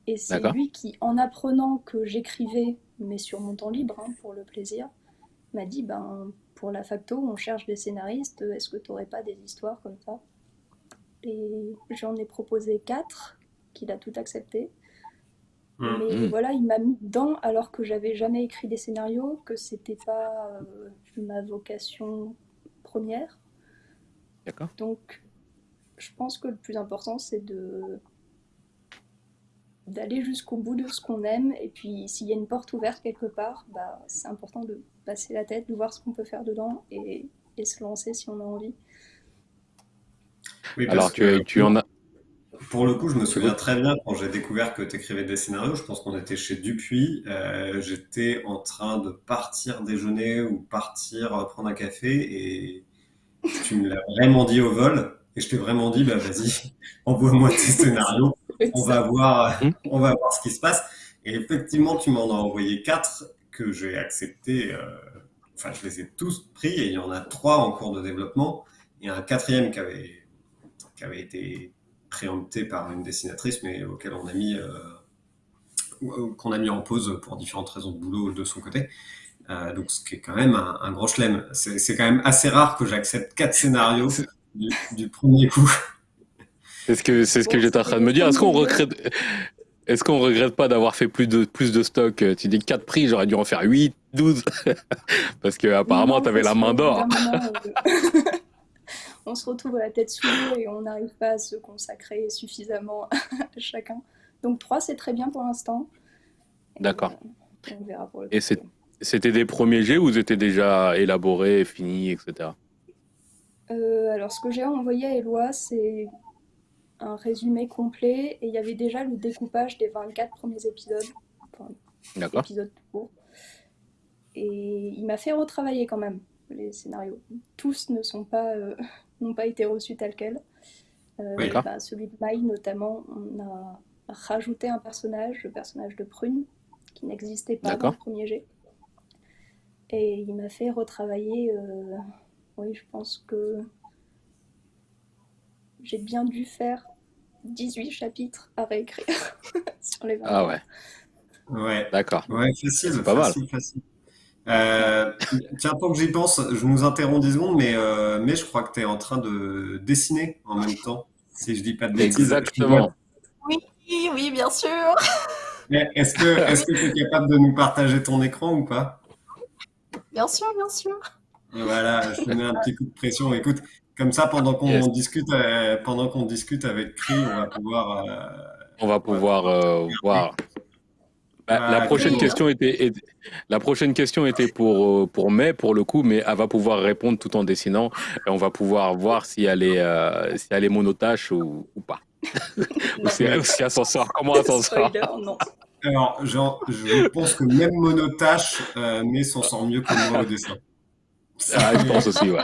Et c'est lui qui, en apprenant que j'écrivais, mais sur mon temps libre, hein, pour le plaisir, m'a dit ben, pour la facto, on cherche des scénaristes, est-ce que tu n'aurais pas des histoires comme ça? Et j'en ai proposé quatre, qu'il a tout accepté. Mmh. Mais mmh. voilà, il m'a mis dedans alors que j'avais jamais écrit des scénarios, que c'était pas euh, ma vocation première. D'accord. Donc, je pense que le plus important, c'est de d'aller jusqu'au bout de ce qu'on aime. Et puis, s'il y a une porte ouverte quelque part, bah, c'est important de passer la tête, de voir ce qu'on peut faire dedans et, et, se lancer si on a envie. Oui, Alors, tu, tu en as. Pour le coup, je me souviens très bien quand j'ai découvert que tu écrivais des scénarios. Je pense qu'on était chez Dupuis. Euh, J'étais en train de partir déjeuner ou partir prendre un café et tu me l'as vraiment dit au vol. Et je t'ai vraiment dit, bah vas-y, envoie-moi tes scénarios. On va, voir, hmm. on va voir ce qui se passe. Et effectivement, tu m'en as envoyé quatre que j'ai accepté. Euh, enfin, je les ai tous pris et il y en a trois en cours de développement. Et un quatrième qui avait, qui avait été préempté par une dessinatrice, mais auquel on a mis, euh, qu'on a mis en pause pour différentes raisons de boulot de son côté. Euh, donc, ce qui est quand même un, gros chelem. C'est quand même assez rare que j'accepte quatre scénarios du, premier coup. C'est ce que, c'est ce que j'étais en train de me dire. Est-ce qu'on regrette, est-ce qu'on regrette pas d'avoir fait plus de, plus de stock? Tu dis 4 prix, j'aurais dû en faire 8, 12. parce que apparemment, tu avais la main d'or. on se retrouve à la tête sous l'eau et on n'arrive pas à se consacrer suffisamment à chacun. Donc 3, c'est très bien pour l'instant. D'accord. Et c'était des premiers jets ou ils étaient déjà élaborés, finis, etc. Euh, alors, ce que j'ai envoyé à Eloi, c'est un résumé complet et il y avait déjà le découpage des 24 premiers épisodes. D'accord. Épisodes courts. Et il m'a fait retravailler quand même les scénarios. Tous ne sont pas euh, n'ont pas été reçus tels quels. Euh, bah, celui de Maï, notamment, on a rajouté un personnage, le personnage de Prune, qui n'existait pas dans le premier jet. Et il m'a fait retravailler, euh, oui, je pense que j'ai bien dû faire 18 chapitres à réécrire sur les 20. Ah ouais. Ouais. D'accord. Ouais, facile. C'est pas mal. Euh, tiens, tant que j'y pense, je nous interromps 10 secondes, mais, euh, mais je crois que tu es en train de dessiner en même temps, si je dis pas de bêtises. Exactement. Oui, oui, bien sûr. Est-ce que tu es capable de nous partager ton écran ou pas? Bien sûr, bien sûr. Voilà, je te mets un petit coup de pression. Écoute, comme ça, pendant qu'on discute, euh, pendant qu'on discute avec Cri, on va pouvoir. on va pouvoir voir. Bah, la, prochaine question était, la prochaine question était pour, euh, pour Mai, pour le coup, mais elle va pouvoir répondre tout en dessinant. Et on va pouvoir voir si elle est, euh, si elle est monotache ou, ou pas. ou si, elle s'en sort. Comment elle s'en sort? Alors, je pense que même monotache, euh, mais s'en sort mieux que moi au dessin. Ah, je pense aussi, ouais.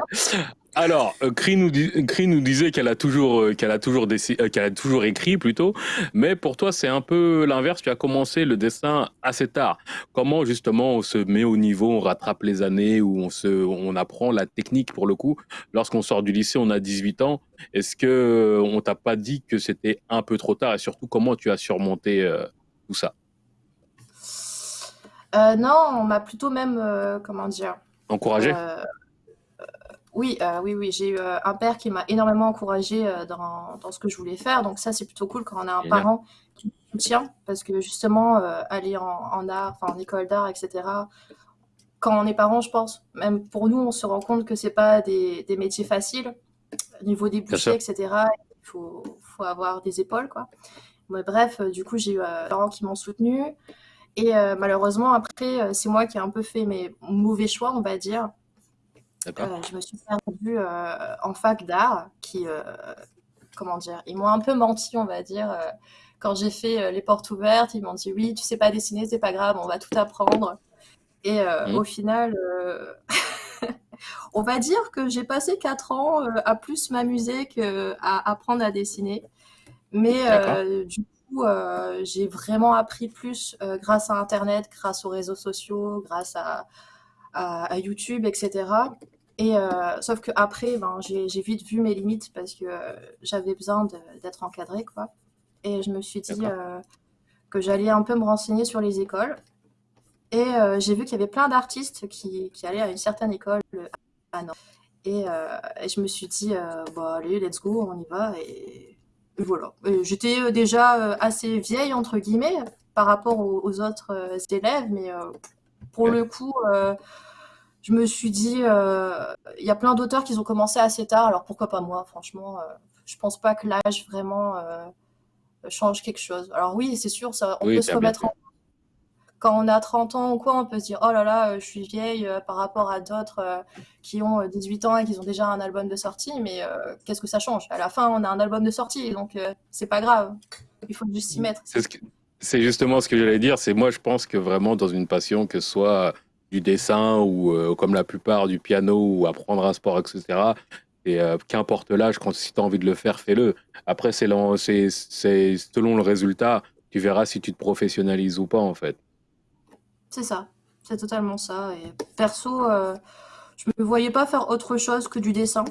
Alors, euh, Cree nous, nous, disait qu'elle a toujours, euh, qu'elle a toujours euh, qu'elle a toujours écrit plutôt, mais pour toi c'est un peu l'inverse. Tu as commencé le dessin assez tard. Comment justement on se met au niveau, on rattrape les années, où on se, on apprend la technique pour le coup? Lorsqu'on sort du lycée, on a 18 ans. Est-ce que on t'a pas dit que c'était un peu trop tard? Et surtout comment tu as surmonté tout ça? Non, on m'a plutôt même, comment dire, encouragé? Oui, euh, oui, oui, j'ai eu euh, un père qui m'a énormément encouragé euh, dans, dans ce que je voulais faire. Donc ça, c'est plutôt cool quand on a un parent qui nous soutient, parce que justement, aller en, en art, enfin en école d'art, etc. Quand on est parent, je pense, même pour nous, on se rend compte que c'est pas des, des métiers faciles. Au niveau des budgets, etc. Il faut, faut avoir des épaules, quoi. Mais bref, du coup, j'ai eu des parents qui m'ont soutenu. Et malheureusement, après, c'est moi qui ai un peu fait mes mauvais choix, on va dire. Euh, je me suis perdue euh, en fac d'art, qui, euh, comment dire, ils m'ont un peu menti, on va dire. quand j'ai fait les portes ouvertes, ils m'ont dit oui, tu sais pas dessiner, c'est pas grave, on va tout apprendre. Et mmh. au final, on va dire que j'ai passé quatre ans à plus m'amuser qu'à apprendre à dessiner. Mais du coup, j'ai vraiment appris plus grâce à Internet, grâce aux réseaux sociaux, grâce à, à, YouTube, etc. Et sauf que après, ben, j'ai vite vu mes limites parce que j'avais besoin d'être encadrée, quoi. Et je me suis dit que j'allais un peu me renseigner sur les écoles. Et j'ai vu qu'il y avait plein d'artistes qui, qui, allaient à une certaine école à Nantes. Et, et, je me suis dit, bah, allez, let's go, on y va. Et, voilà. J'étais déjà assez vieille, entre guillemets, par rapport aux, autres élèves, mais pour le coup, je me suis dit, il y a plein d'auteurs qui ont commencé assez tard, alors pourquoi pas moi, franchement. je pense pas que l'âge vraiment change quelque chose. Alors oui, c'est sûr, ça, on peut se remettre en quand on a 30 ans ou quoi, on peut se dire oh là là, euh, je suis vieille euh, par rapport à d'autres euh, qui ont 18 ans et qui ont déjà un album de sortie, mais qu'est-ce que ça change? À la fin, on a un album de sortie, donc c'est pas grave. Il faut juste s'y mettre. C'est justement ce que j'allais dire. C'est moi, je pense que vraiment dans une passion, que ce soit du dessin ou comme la plupart du piano ou apprendre un sport, etc. Et qu'importe l'âge, quand si tu as envie de le faire, fais-le. Après, c'est selon le résultat, tu verras si tu te professionnalises ou pas, en fait. C'est ça, c'est totalement ça. Et perso, euh, je me voyais pas faire autre chose que du dessin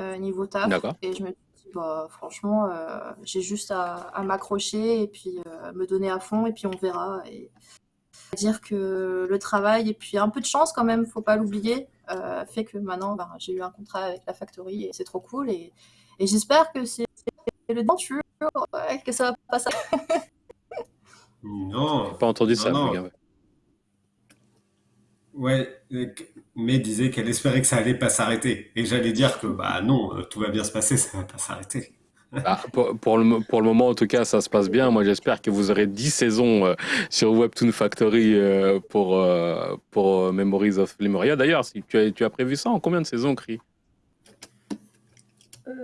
euh, niveau taf. Et je me dis, bah, franchement, euh, j'ai juste à, m'accrocher et puis me donner à fond et puis on verra. Et dire que le travail et puis un peu de chance quand même, faut pas l'oublier, fait que maintenant, ben, j'ai eu un contrat avec la factory et c'est trop cool. Et, j'espère que c'est le denture, que ça va pas ça. non. Pas entendu ça. Ouais, mais disait qu'elle espérait que ça allait pas s'arrêter. Et j'allais dire que bah non, euh, tout va bien se passer, ça va pas s'arrêter. Bah, pour, le, pour le moment, en tout cas, ça se passe bien. Moi, j'espère que vous aurez 10 saisons euh, sur Webtoon Factory euh, pour, pour Memories of Lemuria. D'ailleurs, si tu as, tu as prévu ça en combien de saisons, Cri?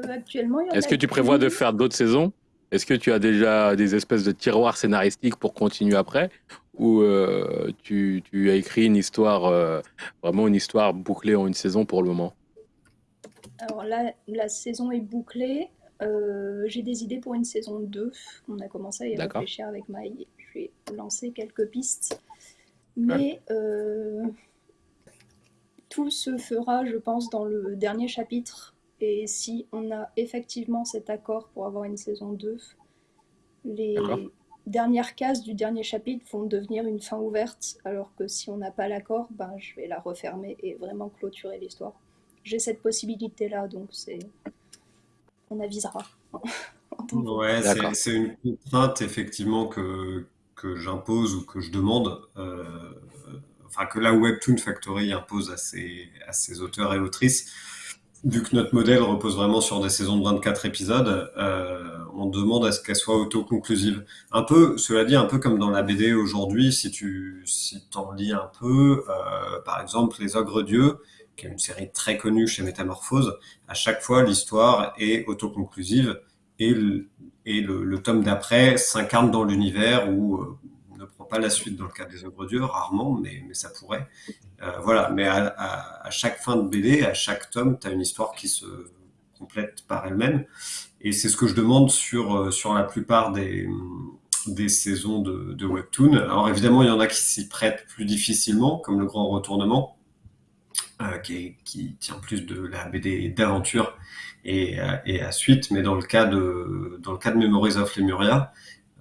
Actuellement, Est-ce que tu prévois de faire d'autres saisons? Est-ce que tu as déjà des espèces de tiroirs scénaristiques pour continuer après? Euh, tu, as écrit une histoire, euh, vraiment une histoire bouclée en une saison pour le moment? Alors là, la saison est bouclée. Euh, j'ai des idées pour une saison 2. On a commencé à y réfléchir avec Maï. Je vais lancer quelques pistes. Mais tout se fera, je pense, dans le dernier chapitre. Et si on a effectivement cet accord pour avoir une saison 2, les, dernières cases du dernier chapitre vont devenir une fin ouverte, alors que si on n'a pas l'accord, ben, je vais la refermer et vraiment clôturer l'histoire. J'ai cette possibilité-là, donc c'est... on avisera. ouais, c'est une contrainte effectivement que, que j'impose ou que je demande, euh, enfin que la Webtoon Factory impose à ses, à ses auteurs et autrices vu que notre modèle repose vraiment sur des saisons de 24 épisodes, euh, on demande à ce qu'elle soit autoconclusive. Un peu, cela dit, un peu comme dans la BD aujourd'hui, si tu si en lis un peu, euh, par exemple Les Ogres Dieux, qui est une série très connue chez Métamorphose, à chaque fois l'histoire est autoconclusive et le, et le, tome d'après s'incarne dans l'univers où euh, on ne prend pas la suite dans le cas des Ogres Dieux, rarement, mais, ça pourrait. Euh, voilà, mais à, chaque fin de BD, à chaque tome, tu as une histoire qui se complète par elle-même. Et c'est ce que je demande sur, euh, sur la plupart des, des saisons de, Webtoon. Alors évidemment, il y en a qui s'y prêtent plus difficilement, comme le Grand Retournement, euh, qui, qui, tient plus de la BD d'aventure et, et, à suite. Mais dans le cas de, dans le cas de Memories of Lemuria,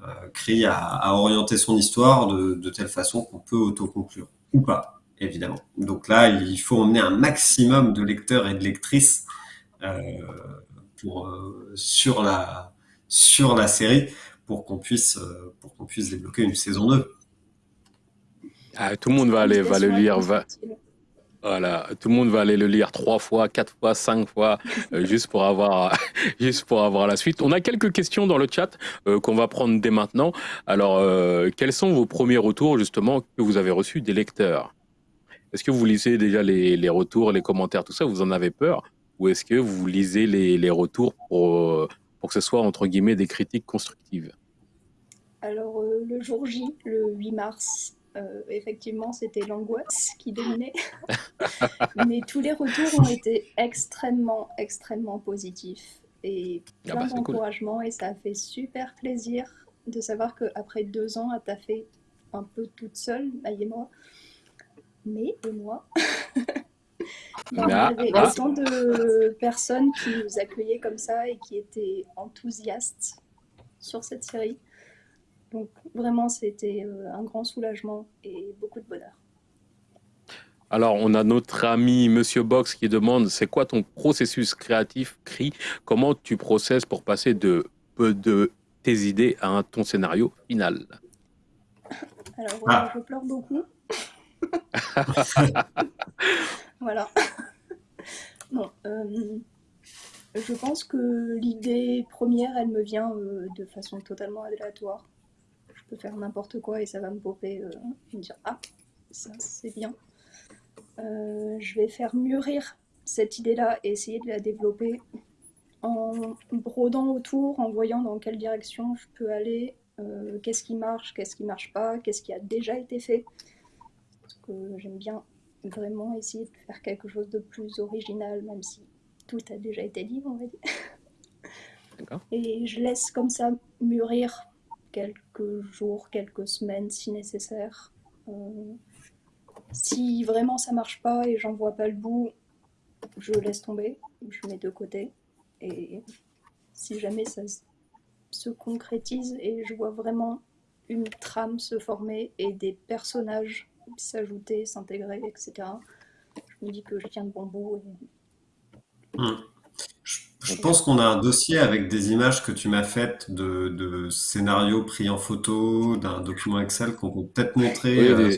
euh, Cree a, a, orienté son histoire de, de telle façon qu'on peut autoconclure, ou pas évidemment. Donc là, il faut emmener un maximum de lecteurs et de lectrices euh, pour, euh, sur, la, sur la série pour qu'on puisse, euh, pour qu'on puisse débloquer une saison 2. Ah, tout le monde va aller va le lire. Va... Voilà, tout le monde va aller le lire trois fois, quatre fois, cinq fois, juste pour avoir, juste pour avoir la suite. On a quelques questions dans le chat qu'on va prendre dès maintenant. Alors, quels sont vos premiers retours justement que vous avez reçus des lecteurs? Est-ce que vous lisez déjà les, retours, les commentaires, tout ça? Vous en avez peur? Ou est-ce que vous lisez les, retours pour, pour que ce soit, entre guillemets, des critiques constructives? Alors, euh, le jour J, le 8 mars, euh, effectivement, c'était l'angoisse qui dominait. Mais tous les retours ont été extrêmement, extrêmement positifs. Et ah plein bah, d'encouragement. Et ça a fait super plaisir de savoir qu'après deux ans à taffer un peu toute seule, Maï et moi, mais et moi, il y avait autant de personnes qui nous accueillaient comme ça et qui étaient enthousiastes sur cette série. Donc vraiment, c'était euh, un grand soulagement et beaucoup de bonheur. Alors, on a notre ami Monsieur Box qui demande c'est quoi ton processus créatif, CRI? Comment tu processes pour passer de, de tes idées à ton scénario final? Alors, ah. je pleure beaucoup. voilà. non, euh, je pense que l'idée première, elle me vient euh, de façon totalement aléatoire. Peux faire n'importe quoi et ça va me popper euh, et me dire Ah, ça c'est bien. je vais faire mûrir cette idée-là et essayer de la développer en brodant autour, en voyant dans quelle direction je peux aller, qu'est-ce qui marche, qu'est-ce qui marche pas, qu'est-ce qui a déjà été fait. Parce que j'aime bien vraiment essayer de faire quelque chose de plus original, même si tout a déjà été dit, on va dire. Et je laisse comme ça mûrir quelques jours, quelques semaines si nécessaire. Euh, si vraiment ça marche pas et j'en vois pas le bout, je laisse tomber, je mets de côté. Et si jamais ça se concrétise et je vois vraiment une trame se former et des personnages s'ajouter, s'intégrer, etc., je me dis que je tiens de bon bout. Hmm. Je, pense qu'on a un dossier avec des images que tu m'as faites de, scénarios pris en photo, d'un document Excel qu'on peut peut-être montrer euh,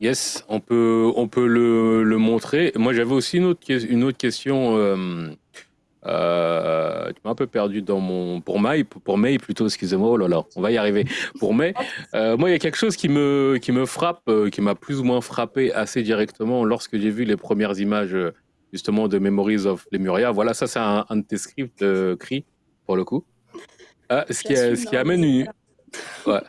Yes, on peut, on peut le, montrer. Moi, j'avais aussi une autre, une autre question. Euh, euh, tu m'as un peu perdu dans mon. Pour May, pour May plutôt, excusez-moi, oh là là, on va y arriver. Pour May, euh, moi, il y a quelque chose qui me, qui me frappe, qui m'a plus ou moins frappé assez directement lorsque j'ai vu les premières images, justement, de Memories of Lemuria. Voilà, ça, c'est un, de tes scripts, CRI, pour le coup. ce, qui, ce qui amène une. Ouais.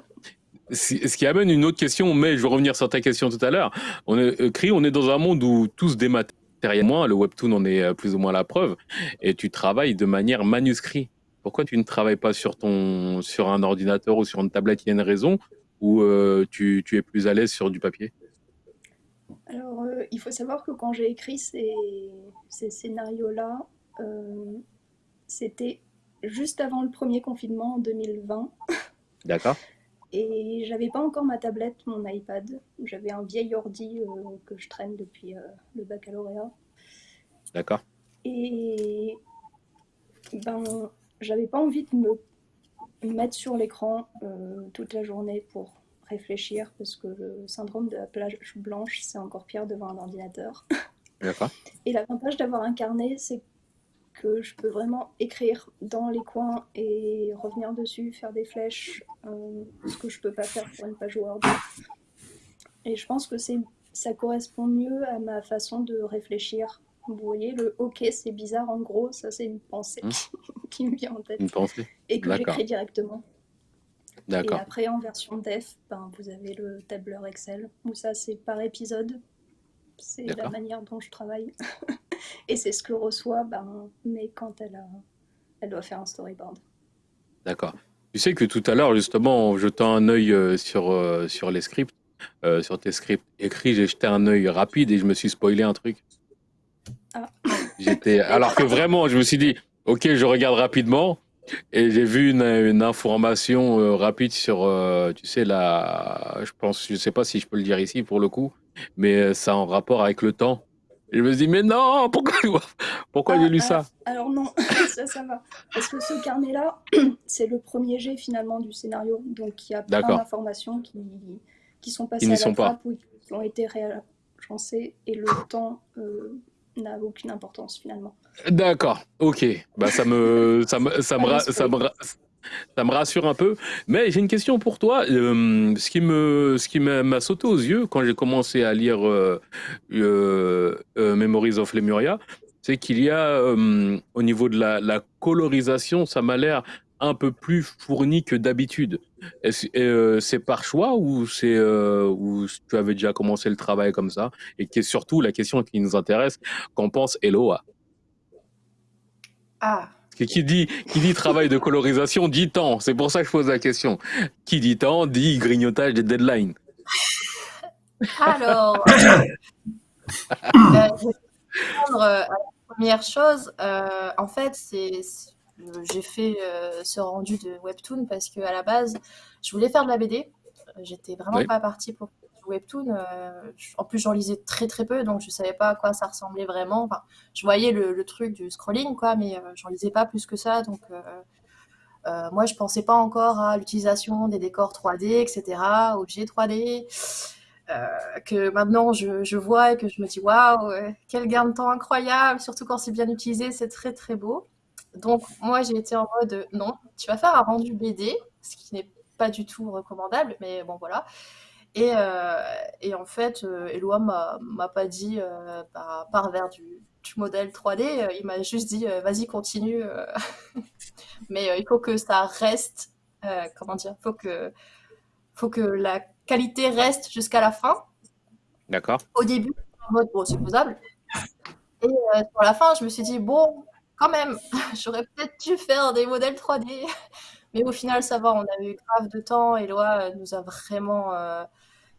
Ce qui amène une autre question, mais je vais revenir sur ta question tout à l'heure. On est, CRI, on est dans un monde où tout se dématérialise le webtoon en est euh, plus ou moins la preuve, et tu travailles de manière manuscrit. Pourquoi tu ne travailles pas sur, ton, sur un ordinateur ou sur une tablette? Il y a une raison? Ou euh, tu, tu, es plus à l'aise sur du papier? Alors, euh, il faut savoir que quand j'ai écrit ces, ces scénarios-là, c'était juste avant le premier confinement en 2020. D'accord. Et j'avais pas encore ma tablette, mon iPad. J'avais un vieil ordi euh, que je traîne depuis euh, le baccalauréat. D'accord. Et ben, j'avais pas envie de me mettre sur l'écran euh, toute la journée pour réfléchir parce que le syndrome de la plage blanche, c'est encore pire devant un ordinateur. Et l'avantage d'avoir un carnet, c'est que je peux vraiment écrire dans les coins et revenir dessus, faire des flèches, euh, ce que je peux pas faire pour une page Word. Et je pense que c'est ça correspond mieux à ma façon de réfléchir. Vous voyez, le OK, c'est bizarre, en gros, ça c'est une pensée mmh. qui me vient en tête. Une pensée. Et que j'écris directement. D'accord. Et après, en version def, ben, vous avez le tableur Excel, où ça c'est par épisode. C'est la manière dont je travaille. Et c'est ce que reçoit ben, mais quand elle, a, elle doit faire un storyboard. D'accord. Tu sais que tout à l'heure, justement, en jetant un œil euh, sur, euh, sur les scripts, euh, sur tes scripts écrits, j'ai jeté un œil rapide et je me suis spoilé un truc. Ah. J'étais, alors que vraiment, je me suis dit, ok, je regarde rapidement et j'ai vu une, une information rapide sur, tu sais, la, je pense, je sais pas si je peux le dire ici pour le coup, mais ça en rapport avec le temps. Je me dis, mais non, pourquoi, pourquoi j'ai lu ah, ça Alors non, ça, ça va. Parce que ce carnet-là, c'est le premier jet finalement du scénario. Donc il y a plein d'informations qui, qui sont passées à la trappe ou qui ont été réagencées et le temps euh, n'a aucune importance finalement. D'accord, ok. Bah, ça me, ça me, ça me, ça me, ça me rassure un peu. Mais j'ai une question pour toi. Euh, ce qui me, ce qui m'a sauté aux yeux quand j'ai commencé à lire euh, euh, Memories of Lemuria, c'est qu'il y a au niveau de la, colorisation, ça m'a l'air un peu plus fourni que d'habitude. C'est par choix ou c'est ou tu avais déjà commencé le travail comme ça? Et qui est surtout la question qui nous intéresse, qu'en pense Eloa Ah, qui dit, qui dit travail de colorisation dit temps. C'est pour ça que je pose la question. Qui dit temps dit grignotage des deadlines. Alors, euh, je vais répondre à la première chose. Euh, en fait, c'est j'ai fait euh, ce rendu de webtoon parce que à la base, je voulais faire de la BD. J'étais vraiment Oui. pas partie pour du webtoon. euh, en plus, j'en lisais très très peu, donc je savais pas à quoi ça ressemblait vraiment. Enfin, je voyais le, le truc du scrolling, quoi, mais euh, j'en lisais pas plus que ça. Donc, euh, euh, moi, je pensais pas encore à l'utilisation des décors 3D, etc., objets 3D. euh, que maintenant je, je vois et que je me dis waouh, euh, quel gain de temps incroyable, surtout quand c'est bien utilisé, c'est très très beau. Donc, moi, j'ai été en mode euh, non, tu vas faire un rendu BD, ce qui n'est pas du tout recommandable, mais bon, voilà. Et, euh, et en fait, euh, Eloi m'a m'a pas dit euh, bah, pars vers du, du modèle 3D, euh, il m'a juste dit vas-y, continue, mais euh, il faut que ça reste, comment dire, faut que, faut que la qualité reste jusqu'à la fin D'accord. au début, en mode, bon, c'est faisable. Et sur la fin, je me suis dit, bon, quand même, j'aurais peut-être dû faire des modèles 3D. Mais au final, ça va, on a eu grave de temps. Eloi euh, nous a vraiment, euh,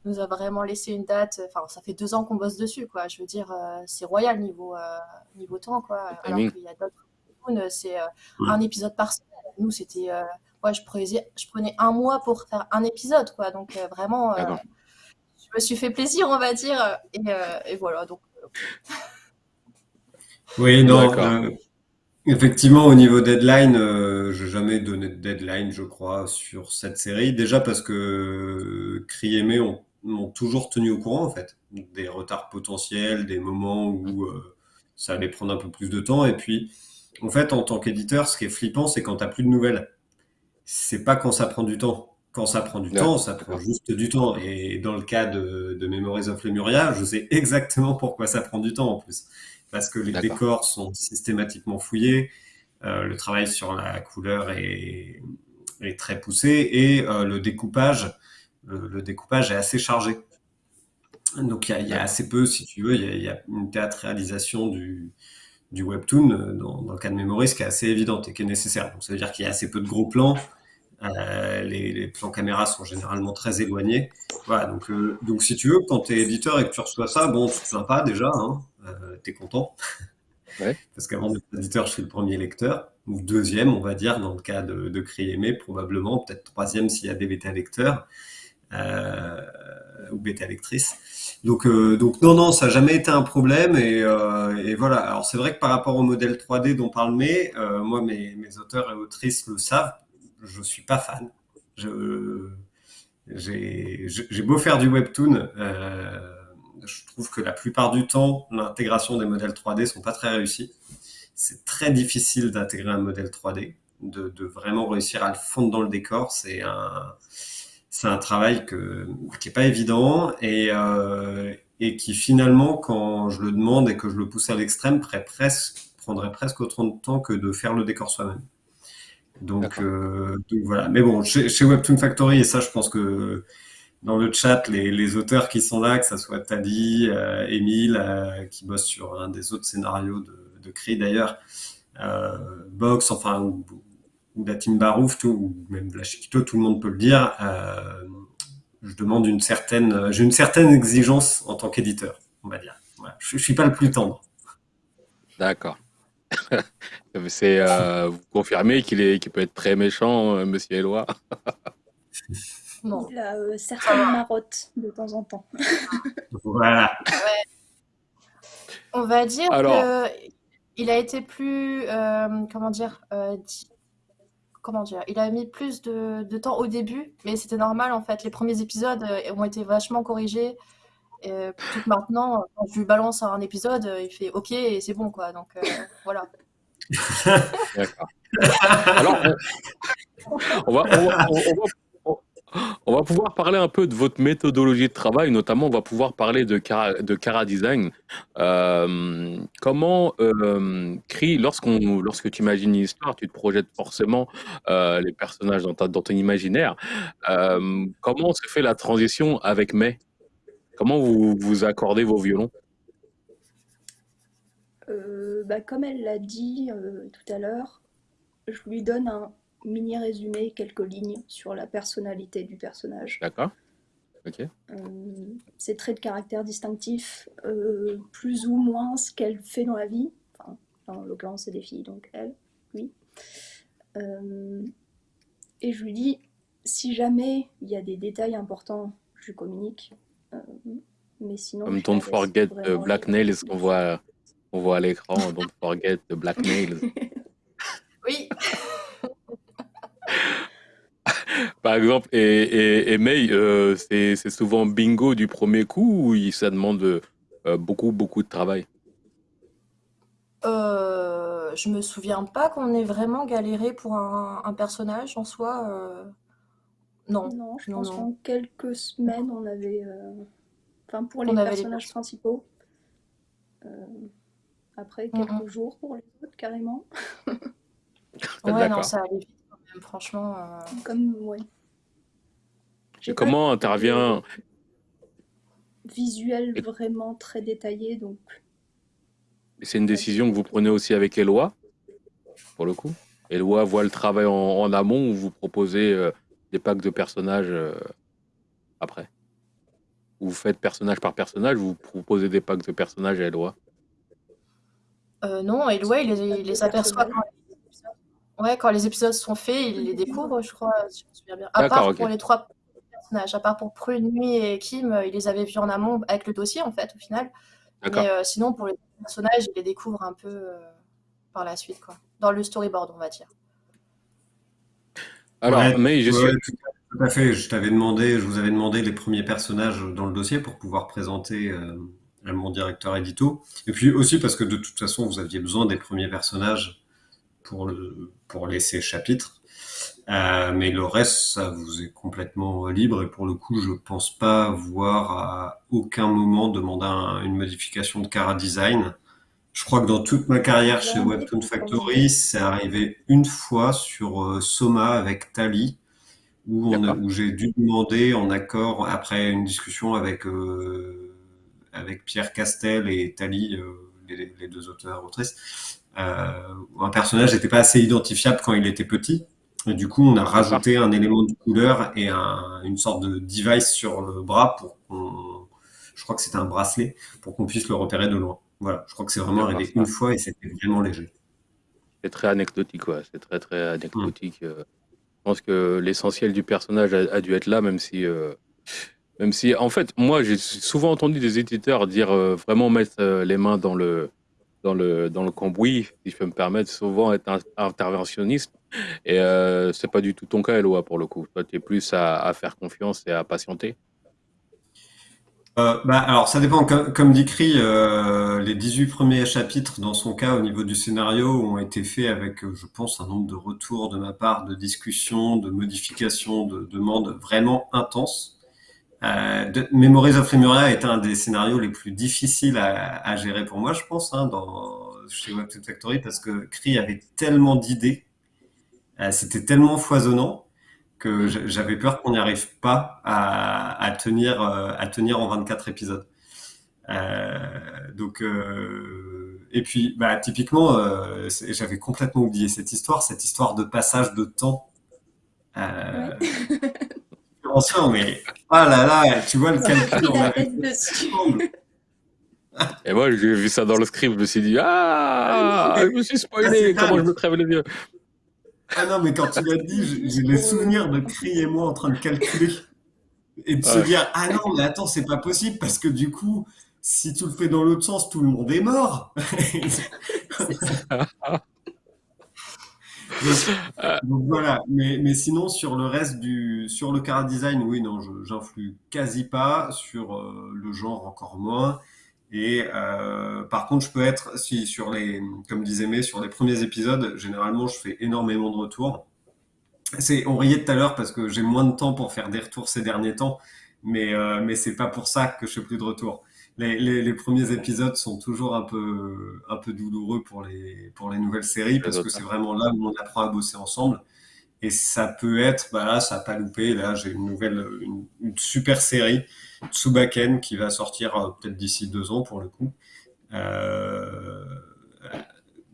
nous a vraiment laissé une date. Enfin, ça fait deux ans qu'on bosse dessus, quoi. Je veux dire, euh, c'est royal niveau, euh, niveau temps, quoi. Alors qu'il y a d'autres c'est euh, un épisode par semaine. Nous, c'était. euh, ouais, je prenais, je prenais un mois pour faire un épisode, quoi. Donc, euh, vraiment. euh, je me suis fait plaisir, on va dire. Et, euh, et voilà, donc Oui, non, D'accord. Effectivement, au niveau deadline, euh, j'ai jamais donné de deadline, je crois, sur cette série. Déjà parce que euh, Cri ont, m'ont toujours tenu au courant, en fait, des retards potentiels, des moments où euh, ça allait prendre un peu plus de temps. Et puis, en fait, en tant qu'éditeur, ce qui est flippant, c'est quand t'as plus de nouvelles. C'est pas quand ça prend du temps. Quand ça prend du Ouais, temps, ça prend d'accord. juste du temps. Et dans le cas de, de Memories of Lemuria, je sais exactement pourquoi ça prend du temps en plus. Parce que les décors sont systématiquement fouillés, euh, le travail sur la couleur est, est très poussé et euh, le découpage, le, le découpage est assez chargé. Donc il y a, y assez peu, si tu veux, il y a, il y a une théâtralisation du, du webtoon dans, dans le cas de Memories qui est assez évidente et qui est nécessaire. Donc ça veut dire qu'il y a assez peu de gros plans. Euh, les, les plans caméra sont généralement très éloignés. Voilà, donc, donc si tu veux, quand tu es éditeur et que tu reçois ça, bon, c'est sympa déjà, hein, euh, tu es content? Ouais. Parce qu'avant d'être éditeur, je suis le premier lecteur, ou deuxième, on va dire, dans le cas de, de Cri Aimé, probablement, peut-être troisième s'il y a des bêta-lecteurs euh, ou bêta-lectrices. Donc, euh, donc non, non, ça n'a jamais été un problème. Et, euh, et voilà, alors c'est vrai que par rapport au modèle 3D dont parle May, moi, mes, mes auteurs et autrices le savent, je suis pas fan. J'ai, j'ai beau faire du webtoon, euh, je trouve que la plupart du temps, l'intégration des modèles 3D sont pas très réussies. C'est très difficile d'intégrer un modèle 3D, de, de vraiment réussir à le fondre dans le décor. C'est un, c'est un travail que, qui est pas évident et, euh, et qui finalement, quand je le demande et que je le pousse à l'extrême, prendrait presque, prendrait presque autant de temps que de faire le décor soi-même. Donc, euh, donc voilà. Mais bon, chez, chez Webtoon Factory, et ça, je pense que dans le chat, les, auteurs qui sont là, que ça soit Tadi, euh, Émile, euh, qui bosse sur un des autres scénarios de, de d'ailleurs, euh, Box, enfin, ou, ou la team Barouf, tout, ou même la Chiquito, tout le monde peut le dire. Je demande une certaine, j'ai une certaine exigence en tant qu'éditeur, on va dire. Je, je suis pas le plus tendre. D'accord. C'est euh, vous confirmez qu'il qu'il peut être très méchant, Monsieur Eloi? Il a euh, certaines marottes de temps en temps. Voilà. On va dire Alors. que il a été plus, euh, comment dire, euh, di- comment dire, il a mis plus de, de temps au début, mais c'était normal en fait. Les premiers épisodes euh, ont été vachement corrigés. Et tout que maintenant, quand je lui balance un épisode, il fait OK et c'est bon quoi. Donc euh, voilà. D'accord. Alors, on, on va, on, va, on, va, on va pouvoir parler un peu de votre méthodologie de travail, notamment on va pouvoir parler de Cara, de Cara Design. Euh, comment euh, Cri, lorsqu'on, lorsque tu imagines une histoire, tu te projettes forcément euh, les personnages dans, ton imaginaire. Euh, comment se fait la transition avec May? Comment vous, vous accordez vos violons? Bah, comme elle l'a dit tout à l'heure, je lui donne un mini résumé, quelques lignes sur la personnalité du personnage. D'accord. Ok. Euh, ses traits de caractère distinctifs, euh, plus ou moins ce qu'elle fait dans la vie. Enfin, en l'occurrence, c'est des filles, donc elle, oui. Euh, et je lui dis, si jamais il y a des détails importants, je lui communique. Mais sinon. Comme Don't Forget the Black. Nails qu'on voit, on voit à l'écran. Don't Forget the Black Nails. Oui, Par exemple, et, et, et May, euh, c'est souvent bingo du premier coup ou ça demande euh, beaucoup, beaucoup de travail? Euh, je me souviens pas qu'on ait vraiment galéré pour un, un personnage en soi. euh, Non, Non, je non, pense qu'en quelques semaines, on avait. euh, Enfin, pour les On avait les personnages principaux. Euh, Après, Mm, quelques jours pour les autres, carrément. Ouais, non, ça allait vite quand même, franchement. euh, Comme, ouais. Et comment intervient visuel Et- vraiment très détaillé, donc C'est une décision que vous prenez aussi avec Eloi, pour le coup. Eloi voit le travail en, en amont ou vous proposez euh, des packs de personnages euh, après? Ou vous faites personnage par personnage, vous proposez des packs de personnages à Eloi euh, non, ouais, il les, il les aperçoit quand les épisodes... Ouais, quand les épisodes sont faits, il les découvre, je crois, si je me souviens bien. À part pour les trois personnages, à part pour Prune, Nuit et Kim, euh, il les avait vus en amont avec le dossier, en fait, au final. Mais euh, sinon, pour les personnages, il les découvre un peu euh, par la suite, quoi. Dans le storyboard, on va dire. Alors, Ouais, mais je suis... ouais, tout à- tout à fait. Je t'avais demandé, je vous avais demandé les premiers personnages dans le dossier pour pouvoir présenter euh, à mon directeur édito. Et puis aussi parce que de toute façon, vous aviez besoin des premiers personnages pour le, pour laisser chapitre. Euh, mais le reste, ça vous est complètement libre. Et pour le coup, je pense pas voir à aucun moment demander un- une modification de cara design. Je crois que dans toute ma carrière chez Webtoon Factory, c'est arrivé une fois sur euh, Soma avec Tali, où, j'ai dû demander en accord, après une discussion avec, euh, avec Pierre Castel et Tali, les, les deux auteurs autrices, où un personnage n'était pas assez identifiable quand il était petit. Et du coup, on a rajouté un élément de couleur et un- une sorte de device sur le bras pour qu'on, je crois que c'était un bracelet, pour qu'on puisse le repérer de loin. Voilà, je crois que c'est vraiment arrivé ça. une fois et c'était vraiment léger. C'est très anecdotique, ouais. C'est très très anecdotique. euh. Je pense que l'essentiel du personnage a, a dû être là, même si, euh, même si, en fait, moi, j'ai souvent entendu des éditeurs dire euh, vraiment mettre euh, les mains dans le dans le dans le cambouis, si je peux me permettre, souvent être interventionniste. Et euh, c'est pas du tout ton cas, Eloi, pour le coup. Toi, tu es plus à, faire confiance et à patienter. Euh, bah, alors, ça dépend. Comme, comme dit Cri, euh, les 18 premiers chapitres, dans son cas, au niveau du scénario, ont été faits avec, euh, je pense, un nombre de retours de ma part, de discussions, de modifications, de demandes vraiment intenses. Euh, de, Memories of Lemuria est un des scénarios les plus difficiles à, à gérer pour moi, je pense, hein, dans, chez Webtoon Factory, parce que Cri avait tellement d'idées, euh, c'était tellement foisonnant que j'a- j'avais peur qu'on n'y arrive pas à, à tenir, euh, à tenir en 24 épisodes. Donc, et puis, bah, typiquement, j'avais complètement oublié cette histoire, cette histoire de passage de temps. ancien, mais ah là là, tu vois le calcul, Il on a avait. Et moi, j'ai vu ça dans le script, je me suis dit, ah, je me suis spoilé, Ah, comment je me crève les yeux. Ah non, mais quand tu l'as dit, j'ai les souvenirs de Cri et moi en train de calculer et de se dire ah non, mais attends, c'est pas possible parce que du coup, si tu le fais dans l'autre sens, tout le monde est mort. donc, donc voilà, mais, mais sinon sur le reste du sur le cara design, oui, non, j'influe quasi pas sur euh, le genre encore moins. Et euh, par contre, je peux être si sur les comme disait May, sur les premiers épisodes, généralement, je fais énormément de retours. C'est, on riait tout à l'heure parce que j'ai moins de temps pour faire des retours ces derniers temps, mais euh, mais c'est pas pour ça que je fais plus de retours. Les, les, les premiers épisodes sont toujours un peu un peu douloureux pour les pour les nouvelles séries parce que c'est vraiment là où on apprend à bosser ensemble. Et ça peut être, bah là, ça a pas loupé. Là, j'ai une nouvelle, une, une super série, Tsubaken, qui va sortir euh, peut-être d'ici deux ans pour le coup. Euh,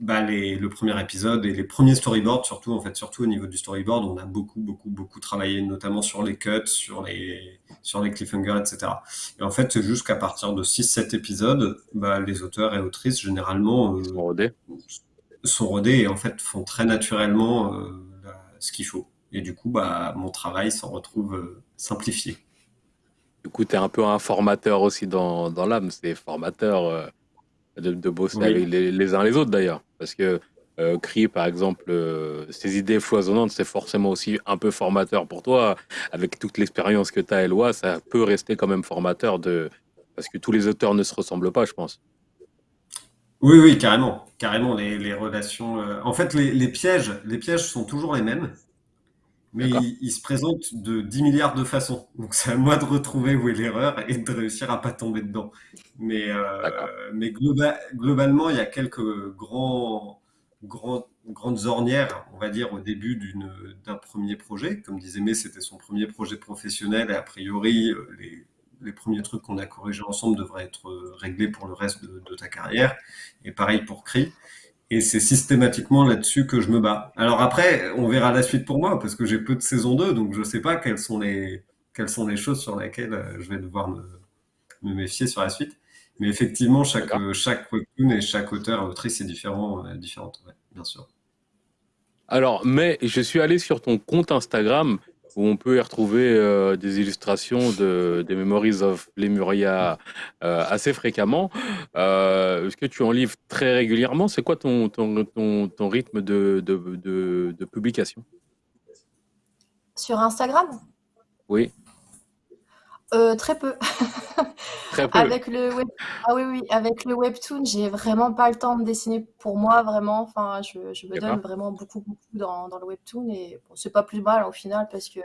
bah, les, le premier épisode et les premiers storyboards, surtout, en fait, surtout au niveau du storyboard, on a beaucoup, beaucoup, beaucoup travaillé, notamment sur les cuts, sur les, sur les cliffhangers, etc. Et en fait, c'est juste qu'à partir de 6-7 épisodes, bah, les auteurs et autrices, généralement, euh, sont rodés. Sont rodés et en fait font très naturellement euh, ce qu'il faut. Et du coup, bah, mon travail s'en retrouve euh, simplifié. Du coup, tu es un peu un formateur aussi dans, dans l'âme, c'est formateur de, bosser avec les, uns les autres d'ailleurs. Parce que euh, par exemple, euh, ces idées foisonnantes, c'est forcément aussi un peu formateur pour toi. Avec toute l'expérience que tu as, Eloi, ça peut rester quand même formateur de... parce que tous les auteurs ne se ressemblent pas, je pense. Oui, oui, carrément. Carrément, les, relations. Euh, en fait, les, pièges, les pièges sont toujours les mêmes mais il, se présente de 10 milliards de façons. Donc c'est à moi de retrouver où est l'erreur et de réussir à pas tomber dedans. Mais, euh, mais globalement, il y a quelques grands, grands, grandes ornières, on va dire, au début d'un premier projet. Comme disait May, c'était son premier projet professionnel et a priori, euh, les, les premiers trucs qu'on a corrigés ensemble devraient être réglés pour le reste de, de ta carrière. Et pareil pour CRI. Et c'est systématiquement là-dessus que je me bats. Alors après, on verra la suite pour moi, parce que j'ai peu de saison 2, donc je ne sais pas quelles sont, les, quelles sont les choses sur lesquelles euh, je vais devoir me, méfier sur la suite. Mais effectivement, chaque, chaque webtoon et chaque auteur, autrice est différent, euh, différente, bien sûr. Alors, mais je suis allé sur ton compte Instagram où on peut y retrouver euh, des illustrations de, des Memories of Lemuria euh, assez fréquemment. Euh, est-ce que tu en livres très régulièrement? C'est quoi ton, ton, ton, rythme de, de, de publication? Sur Instagram? Oui. Euh, très peu. Très peu. Avec le web... Ah oui, oui, avec le webtoon, j'ai vraiment pas le temps de dessiner pour moi, vraiment. Enfin, je, je me donne vraiment beaucoup, beaucoup dans, dans le webtoon et bon, c'est pas plus mal au final parce que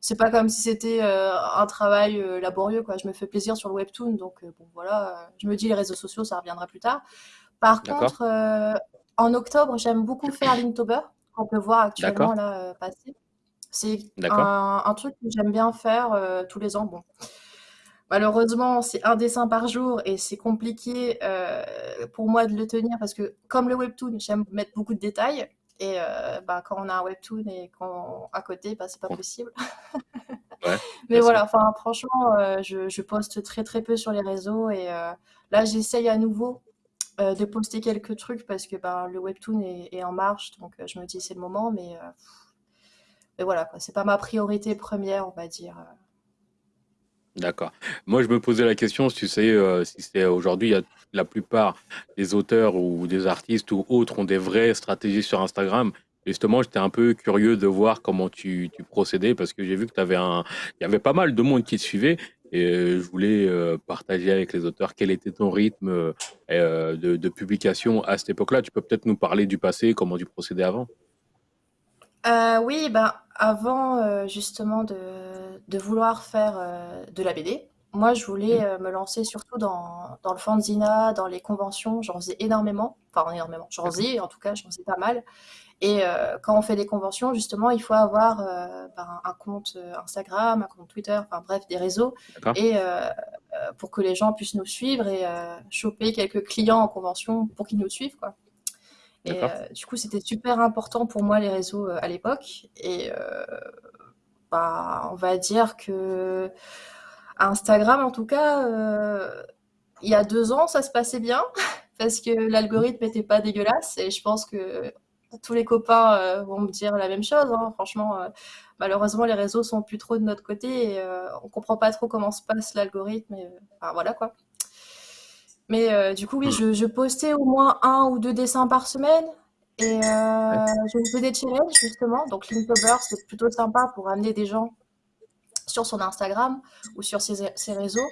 c'est pas comme si c'était euh, un travail euh, laborieux, quoi. Je me fais plaisir sur le webtoon, donc bon, voilà. Je me dis les réseaux sociaux, ça reviendra plus tard. Par contre, en octobre, j'aime beaucoup faire Linktober, qu'on peut voir actuellement là passer. C'est un, truc que j'aime bien faire euh, tous les ans. Bon. Malheureusement, c'est un dessin par jour et c'est compliqué euh, pour moi de le tenir parce que comme le webtoon, j'aime mettre beaucoup de détails. Et euh, bah, quand on a un webtoon et qu'on à côté, bah, c'est pas possible. Mais voilà, enfin franchement, je, poste très très peu sur les réseaux et là j'essaye à nouveau de poster quelques trucs parce que bah, le webtoon est, est en marche, donc je me dis c'est le moment, mais mais voilà, c'est pas ma priorité première, on va dire. Euh. D'accord. Moi, je me posais la question, tu sais, euh, si c'est aujourd'hui, la plupart des auteurs ou des artistes ou autres ont des vraies stratégies sur Instagram. Justement, j'étais un peu curieux de voir comment tu, procédais parce que j'ai vu que tu un, il y avait pas mal de monde qui te suivait et euh, je voulais partager avec les auteurs quel était ton rythme de publication à cette époque-là. Tu peux peut-être nous parler du passé, comment tu procédais avant? Euh, oui, ben, avant euh, justement de, de vouloir faire euh, de la BD, moi je voulais mmh. me lancer surtout dans, dans le fanzina, dans les conventions, j'en faisais énormément, enfin énormément, j'en faisais en tout cas, j'en faisais pas mal. Et quand on fait des conventions, justement, il faut avoir ben, un compte Instagram, un compte Twitter, enfin bref, des réseaux, et pour que les gens puissent nous suivre et choper quelques clients en convention pour qu'ils nous suivent, quoi. Et euh, du coup, c'était super important pour moi les réseaux euh, à l'époque. Et euh, bah, on va dire que Instagram, en tout cas, il y a deux ans, ça se passait bien parce que l'algorithme n'était pas dégueulasse. Et je pense que tous les copains vont me dire la même chose. Hein. Franchement, malheureusement, les réseaux sont plus trop de notre côté et on comprend pas trop comment se passe l'algorithme. Enfin, voilà quoi. Mais euh, du coup, oui, je, je, postais au moins un ou deux dessins par semaine. Et euh, je faisais des challenges, justement. Donc, Linktober, c'est plutôt sympa pour amener des gens sur son Instagram ou sur ses, ses réseaux.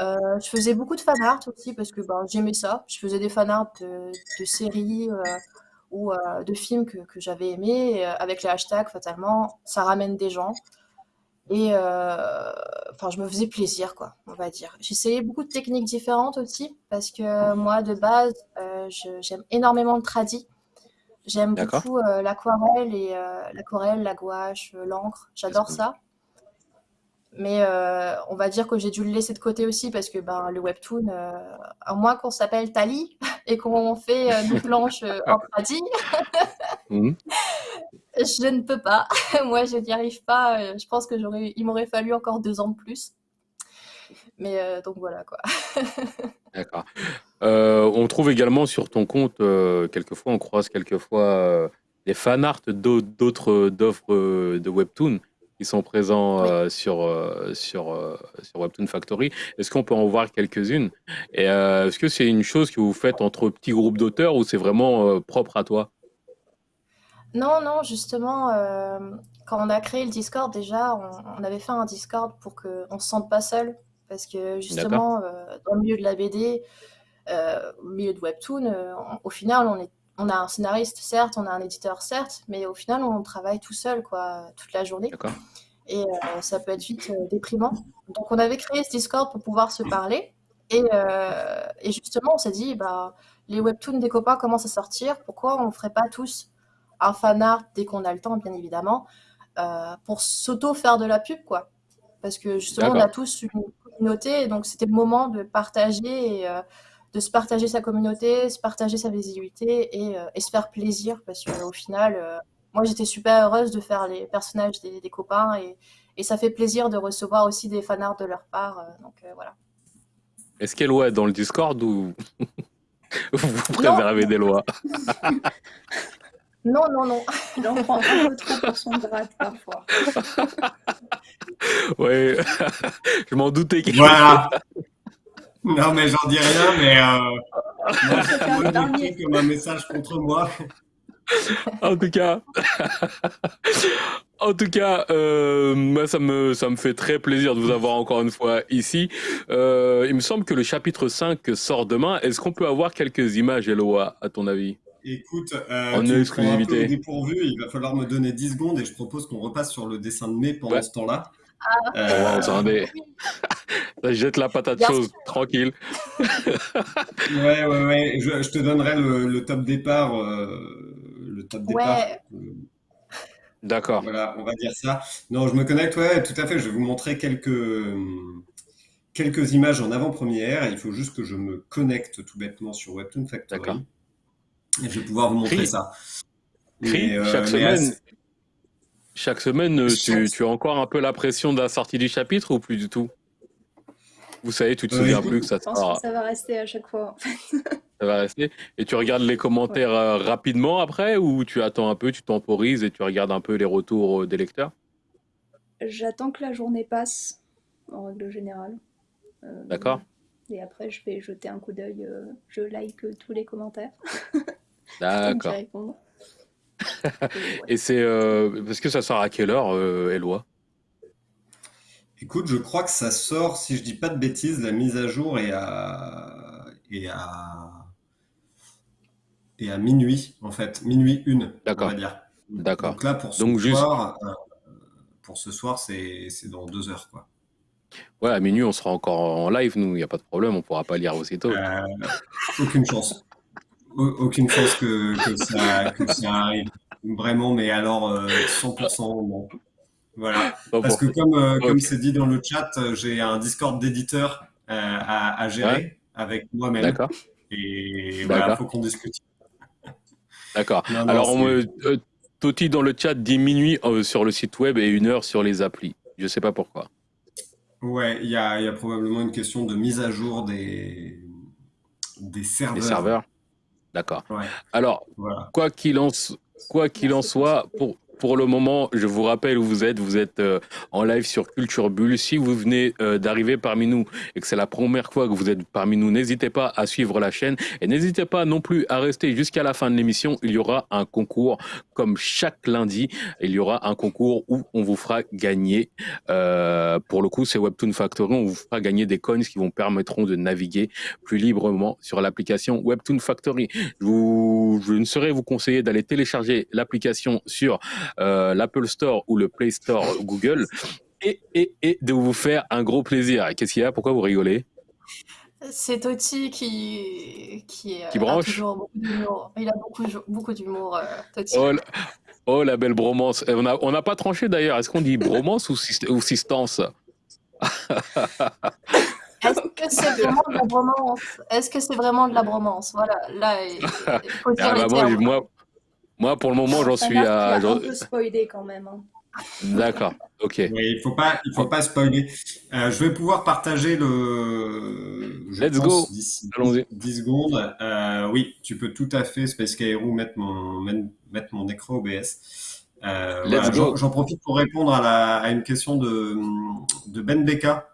Euh, je faisais beaucoup de fan art aussi parce que ben, j'aimais ça. Je faisais des fan art de, de séries ou de films que, que j'avais aimés. avec les hashtags, fatalement, ça ramène des gens. Et euh, enfin, je me faisais plaisir, quoi, on va dire. J'essayais beaucoup de techniques différentes aussi, parce que moi, de base, euh, j'aime énormément le tradi. J'aime beaucoup euh, l'aquarelle et l'aquarelle, la gouache, l'encre. J'adore ça. Mais euh, on va dire que j'ai dû le laisser de côté aussi parce que ben, le webtoon, euh, à moins qu'on s'appelle Tali et qu'on fait euh, des planches en pratique, mmh. je ne peux pas. Moi, je n'y arrive pas. Je pense que j'aurais, il m'aurait fallu encore deux ans de plus. Mais donc voilà quoi. D'accord. on trouve également sur ton compte, quelquefois, on croise quelquefois des fan art d'autres d'offres de webtoon qui sont présents euh, sur, euh, sur, euh, sur Webtoon Factory. Est-ce qu'on peut en voir quelques-unes? Et est-ce que c'est une chose que vous faites entre petits groupes d'auteurs ou c'est vraiment propre à toi? Non, non, justement, quand on a créé le Discord, déjà, on, avait fait un Discord pour qu'on ne se sente pas seul. Parce que justement, dans le milieu de la BD, au milieu de Webtoon, au final, on est on a un scénariste, certes, on a un éditeur, certes, mais au final, on travaille tout seul, quoi, toute la journée. Et euh, ça peut être vite euh, déprimant. Donc, on avait créé ce Discord pour pouvoir se parler. Et, euh, justement, on s'est dit, bah, les webtoons des copains commencent à sortir? Pourquoi on ne ferait pas tous un fan art dès qu'on a le temps, bien évidemment, pour s'auto-faire de la pub, quoi. Parce que justement, on a tous une communauté, donc c'était le moment de partager et de se partager sa communauté, se partager sa visibilité et, euh, se faire plaisir parce qu'au final, euh, moi j'étais super heureuse de faire les personnages des, copains et, ça fait plaisir de recevoir aussi des fanarts de leur part. Euh, donc voilà. Est-ce qu'elle est dans le Discord ou vous préservez des lois? Non, non, non. Il en prend un peu trop pour son grade parfois. Oui, je m'en doutais qu'il Voilà. Non, mais j'en dis rien, mais euh, moi, comme un message contre moi. en tout cas, en tout cas, euh, moi ça me ça me fait très plaisir de vous avoir encore une fois ici. Euh, il me semble que le chapitre 5 sort demain. Est-ce qu'on peut avoir quelques images, Eloa, à ton avis? Écoute, euh, en exclusivité. Un peu dépourvu, il va falloir me donner 10 secondes et je propose qu'on repasse sur le dessin de mai pendant ce temps-là. Ah. Euh, jette la patate chaude, tranquille. ouais, ouais, ouais. Je, te donnerai le, top départ. Euh, le top départ. D'accord. Voilà, on va dire ça. Non, je me connecte, ouais, tout à fait. Je vais vous montrer quelques, quelques images en avant-première. Il faut juste que je me connecte tout bêtement sur Webtoon Factory. Et je vais pouvoir vous montrer ça. Euh, chaque semaine, chaque semaine, euh, Tu, as encore un peu la pression de la sortie du chapitre ou plus du tout? Vous savez, tu te souviens plus que ça Je pense que ça va rester à chaque fois. ça va rester. Et tu regardes les commentaires euh, rapidement après ou tu attends un peu, tu temporises et tu regardes un peu les retours euh, des lecteurs? J'attends que la journée passe, en règle générale. D'accord. Et après, je vais jeter un coup d'œil. je like tous les commentaires. D'accord. Et c'est euh, parce que ça sort à quelle heure, euh, Eloi? Écoute, je crois que ça sort, si je dis pas de bêtises, la mise à jour est à et à et à minuit en fait, minuit une, on va dire. D'accord. Donc là pour ce soir, euh, pour ce soir, c'est dans deux heures quoi. Ouais, à minuit, on sera encore en live, nous, il n'y a pas de problème, on pourra pas lire aussitôt. aucune chance aucune chance que, ça, arrive. Vraiment, mais alors 100% non. Voilà. Parce que comme euh, comme c'est dit dans le chat, j'ai un Discord d'éditeur euh, à, gérer avec moi-même. D'accord. Et voilà, il faut qu'on discute. D'accord. Alors, on me, euh, Toti dans le chat dit minuit sur le site web et une heure sur les applis. Je ne sais pas pourquoi. Ouais, il y a, y a, probablement une question de mise à jour des, des serveurs. Des serveurs. D'accord. Alors, quoi qu'il en, quoi qu'il en soit, pour, pour le moment, je vous rappelle où vous êtes. Vous êtes euh, en live sur Culture Bulle. Si vous venez euh, d'arriver parmi nous et que c'est la première fois que vous êtes parmi nous, n'hésitez pas à suivre la chaîne et n'hésitez pas non plus à rester jusqu'à la fin de l'émission. Il y aura un concours comme chaque lundi. Il y aura un concours où on vous fera gagner. Euh, pour le coup, c'est Webtoon Factory. On vous fera gagner des coins qui vous permettront de naviguer plus librement sur l'application Webtoon Factory. Je, vous, je ne saurais vous conseiller d'aller télécharger l'application sur l'Apple Store ou le Play Store Google et, et, et, de vous faire un gros plaisir. Qu'est-ce qu'il y a? Pourquoi vous rigolez? C'est Toti qui, qui, qui branche. toujours beaucoup d'humour. Il a beaucoup, beaucoup d'humour, euh, Toti. Oh, oh, la belle bromance. On n'a on a pas tranché d'ailleurs. Est-ce qu'on dit bromance ou, ou sistance Est-ce que c'est vraiment de la bromance? Est-ce que c'est vraiment de la bromance? Voilà, là, il faut dire Ah, les bah, moi, moi, pour le moment, j'en suis à. j'en- un peu spoilé quand même. hein. D'accord, ok. Oui, il faut pas, il faut pas spoiler. Euh, je vais pouvoir partager le. je Let's pense, go. D'ici Allons-y. 10 secondes. Euh, oui, tu peux tout à fait, Space Kairo, mettre mon, mettre mon écran OBS. Euh, Let's voilà, go. J'en profite pour répondre à, la, à une question de, de Ben Beka,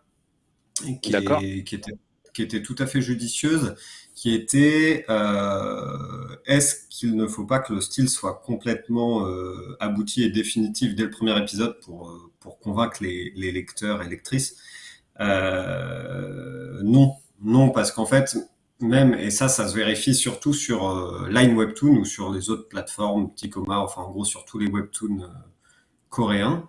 qui, est- qui, était, qui était tout à fait judicieuse, qui était euh, est-ce qu'il ne faut pas que le style soit complètement euh, abouti et définitif dès le premier épisode pour, euh, convaincre les, lecteurs et lectrices? Non, non, parce qu'en fait, même, et ça, ça se vérifie surtout sur Line Webtoon ou sur les autres plateformes, Tikoma, enfin en gros sur tous les webtoons coréens,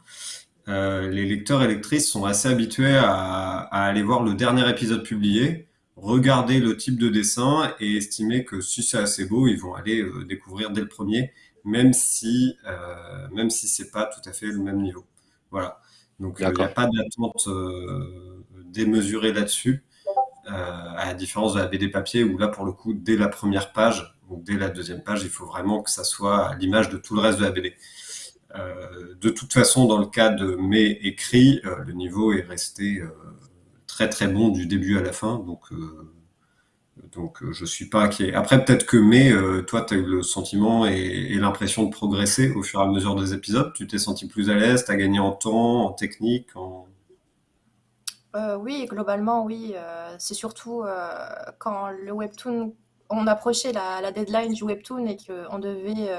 les lecteurs et lectrices sont assez habitués à aller voir le dernier épisode publié, regarder le type de dessin et estimer que si c'est assez beau, ils vont aller euh, découvrir dès le premier, même si euh, même si c'est pas tout à fait le même niveau. Voilà. Donc il n'y a pas d'attente euh, démesurée là-dessus, euh, à la différence de la BD papier où là pour le coup dès la première page ou dès la deuxième page, il faut vraiment que ça soit à l'image de tout le reste de la BD. De toute façon, dans le cas de mes écrits, le niveau est resté très bon du début à la fin, donc euh, donc euh, je suis pas inquiet. Après, peut-être que mais euh, toi, tu as eu le sentiment et, l'impression de progresser au fur et à mesure des épisodes. Tu t'es senti plus à l'aise, tu as gagné en temps, en technique, en... Oui, globalement, oui. c'est surtout quand le webtoon, on approchait la, la deadline du webtoon et qu'on devait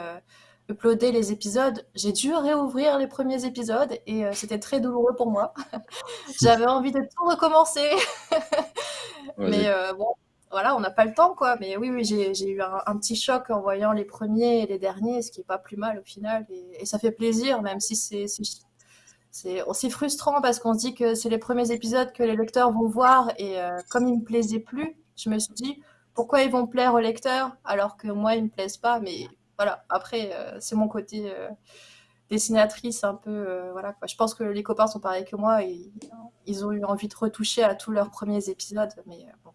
uploader les épisodes, j'ai dû réouvrir les premiers épisodes et euh, c'était très douloureux pour moi. J'avais envie de tout recommencer, mais euh, bon, voilà, on n'a pas le temps, quoi. Mais oui, oui, j'ai, eu un, un petit choc en voyant les premiers et les derniers, ce qui est pas plus mal au final. Et, et ça fait plaisir, même si c'est, c'est, frustrant parce qu'on se dit que c'est les premiers épisodes que les lecteurs vont voir et euh, comme ils me plaisaient plus, je me suis dit pourquoi ils vont plaire aux lecteurs alors que moi ils me plaisent pas? Mais voilà, après euh, c'est mon côté euh, dessinatrice un peu euh, voilà quoi. Je pense que les copains sont pareils que moi et ils ont eu envie de retoucher à tous leurs premiers épisodes. Mais euh, bon.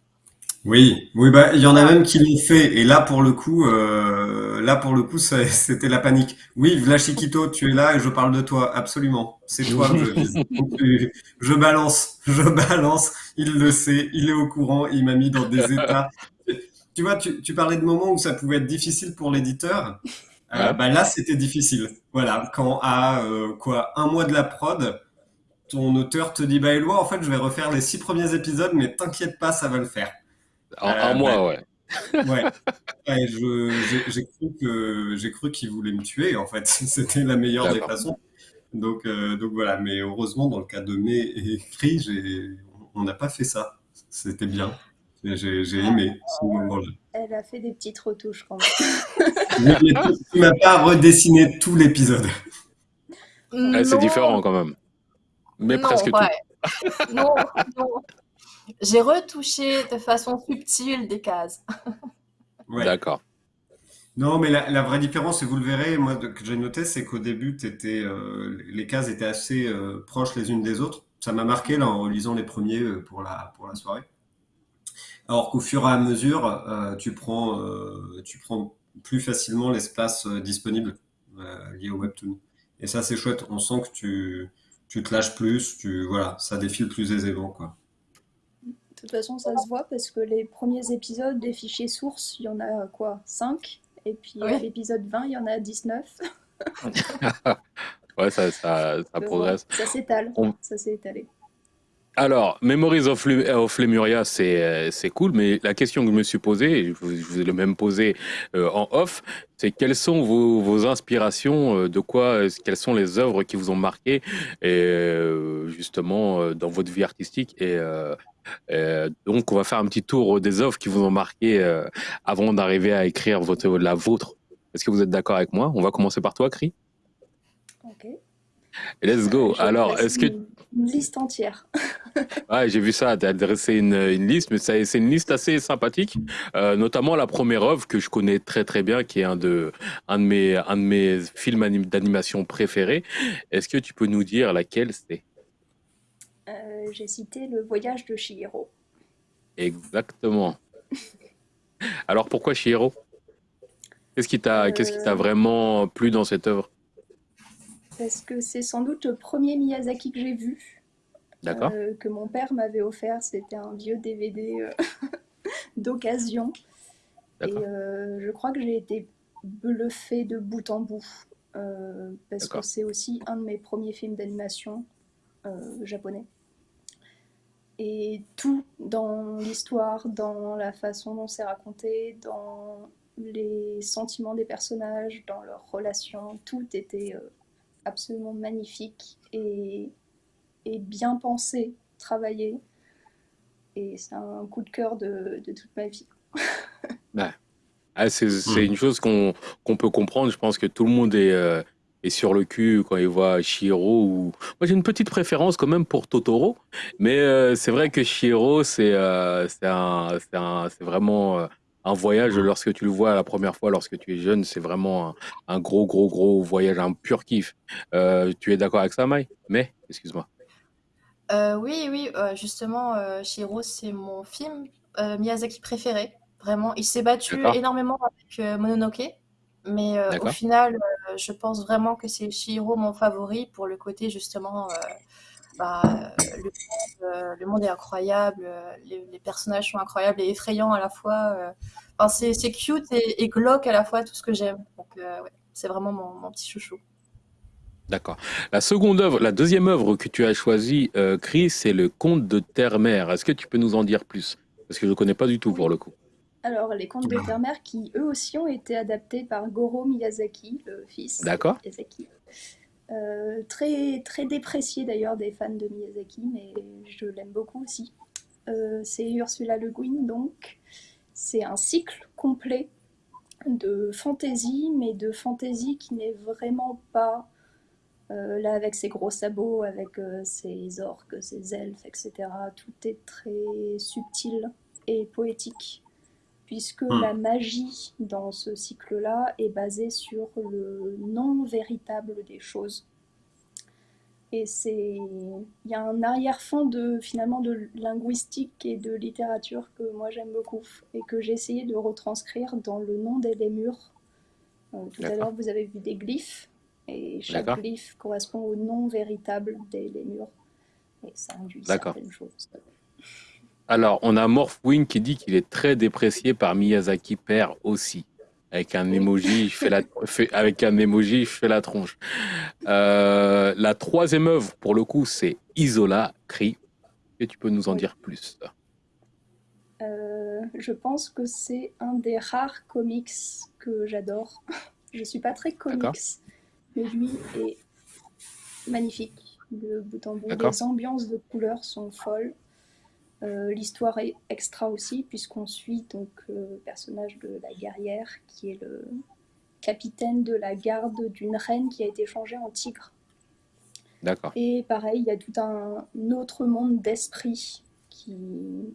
Oui, oui, bah il y en a même qui l'ont fait. Et là, pour le coup, euh, là pour le coup, c'était la panique. Oui, Vla Chiquito, tu es là et je parle de toi. Absolument, c'est toi je balance, je balance. Il le sait, il est au courant. Il m'a mis dans des états. Tu vois, tu, tu parlais de moments où ça pouvait être difficile pour l'éditeur. Euh, Ouais. bah là, c'était difficile. Voilà, quand à euh, quoi un mois de la prod, ton auteur te dit bah Éloi, en fait, je vais refaire les six premiers épisodes, mais t'inquiète pas, ça va le faire. En Euh, un mois, ouais. Ouais, Ouais, j'ai, cru que j'ai cru qu'il voulait me tuer en fait. C'était la meilleure des façons. Donc euh, donc voilà. Mais heureusement dans le cas de mes écrits, j'ai, on n'a pas fait ça. C'était bien. J'ai, j'ai aimé ce moment-là. Elle a fait des petites retouches quand même. Tu, m'as pas redessiné tout l'épisode. Ouais, c'est différent quand même. Mais non, presque tout. ouais. Non, non. J'ai retouché de façon subtile des cases. Ouais. D'accord. Non, mais la, la vraie différence, et vous le verrez, moi de- que j'ai noté, c'est qu'au début, t'étais, euh, les cases étaient assez euh, proches les unes des autres. Ça m'a marqué là en relisant les premiers euh, pour la pour la soirée. Alors qu'au fur et à mesure, euh, tu prends euh, tu prends plus facilement l'espace euh, disponible euh, lié au webtoon. Et ça, c'est chouette. On sent que tu tu te lâches plus, tu voilà, ça défile plus aisément quoi. De toute façon, ça se voit parce que les premiers épisodes des fichiers sources, il y en a quoi 5 Et puis Oui. à l'épisode 20, il y en a 19. Ouais, ça, ça, ça progresse. Ça s'étale. On- Ça s'est étalé. Alors, Memories of, of Lemuria, c'est euh, c'est cool, mais la question que je me suis posée, et je vous, je vous ai le même posé euh, en off, c'est quelles sont vos, vos inspirations, euh, de quoi, euh, quelles sont les œuvres qui vous ont marqué, et, euh, justement, euh, dans votre vie artistique. Et euh, euh, donc, on va faire un petit tour des œuvres qui vous ont marqué euh, avant d'arriver à écrire votre, la vôtre. Est-ce que vous êtes d'accord avec moi? On va commencer par toi, Cri. Ok. Let's go. Alors, est-ce que une, liste entière. Ouais, j'ai vu ça, tu as dressé une, une liste, mais c'est une liste assez sympathique, euh, notamment la première œuvre que je connais très très bien, qui est un de, un de, mes, un de mes films anim- d'animation préférés. Est-ce que tu peux nous dire laquelle c'est? Euh, j'ai cité le voyage de Chihiro. Exactement. Alors pourquoi Chihiro? Qu'est-ce qui t'a qu'est-ce qui t'a Euh, vraiment plu dans cette œuvre? Parce que c'est sans doute le premier Miyazaki que j'ai vu, D'accord? euh, que mon père m'avait offert. C'était un vieux DVD euh, d'occasion. Et euh, je crois que j'ai été bluffée de bout en bout. parce que c'est aussi un de mes premiers films d'animation japonais. Et tout dans l'histoire, dans la façon dont c'est raconté, dans les sentiments des personnages, dans leurs relations, tout était absolument magnifique et, et bien pensé, travaillé. Et c'est un coup de cœur de, de toute ma vie. Ouais. Ah, c'est c'est Hmm. une chose qu'on qu'on peut comprendre. Je pense que tout le monde est, euh, est sur le cul quand il voit Chihiro. Ou... Moi, j'ai une petite préférence quand même pour Totoro. Mais euh, c'est vrai que Chihiro, c'est euh, c'est un, c'est un- c'est vraiment euh, un voyage. Lorsque tu le vois la première fois, lorsque tu es jeune, c'est vraiment un, un gros, gros, gros voyage, un pur kiff. Euh, tu es d'accord avec ça, Mai? Mais, excuse-moi. Euh, oui, oui, euh, justement, Chihiro, c'est mon film Miyazaki préféré. Vraiment, il s'est battu énormément avec Mononoke, mais au final, je pense vraiment que c'est Chihiro mon favori pour le côté justement, bah, euh, le monde, euh, le monde est incroyable, euh, les, les personnages sont incroyables et effrayants à la fois. euh. Enfin, c'est cute et, et glauque à la fois, tout ce que j'aime. Donc, euh, ouais, c'est vraiment mon, mon petit chouchou. D'accord. La seconde œuvre, la deuxième œuvre que tu as choisie, euh, Chris, c'est Le Conte de Terre-Mère. Est-ce que tu peux nous en dire plus? Parce que je ne connais pas du tout pour le coup. Alors, les contes de Terre-Mère qui, eux aussi, ont été adaptés par Goro Miyazaki, le fils de D'accord? Miyazaki. Euh, très, très déprécié d'ailleurs des fans de Miyazaki, mais je l'aime beaucoup aussi. Euh, c'est Ursula Le Guin, donc. C'est un cycle complet de fantaisie, mais de fantaisie qui n'est vraiment pas euh, là avec ses gros sabots, avec ses orques, ses elfes, etc. Tout est très subtil et poétique, puisque Hmm. la magie dans ce cycle-là est basée sur le non véritable des choses. Et c'est, il y a un arrière-fond de finalement de linguistique et de littérature que moi j'aime beaucoup et que j'ai essayé de retranscrire dans le nom des lémures. Euh, tout à l'heure vous avez vu des glyphes et chaque glyphe correspond au nom véritable des lémures et ça induit certaines choses. Alors, on a Morphwing qui dit qu'il est très déprécié par Miyazaki père aussi. Avec un emoji, je fais la, avec un emoji, je fais la tronche. Euh, la troisième œuvre, pour le coup, c'est Isola, Cri. Et tu peux nous en Oui. dire plus? Euh, je pense que c'est un des rares comics que j'adore. Je suis pas très comics, mais lui est magnifique de bout en bout. Les ambiances de couleurs sont folles. Euh, L'histoire est extra aussi, puisqu'on suit donc euh, le personnage de la guerrière, qui est le capitaine de la garde d'une reine qui a été changée en tigre. D'accord. Et pareil, il y a tout un autre monde d'esprit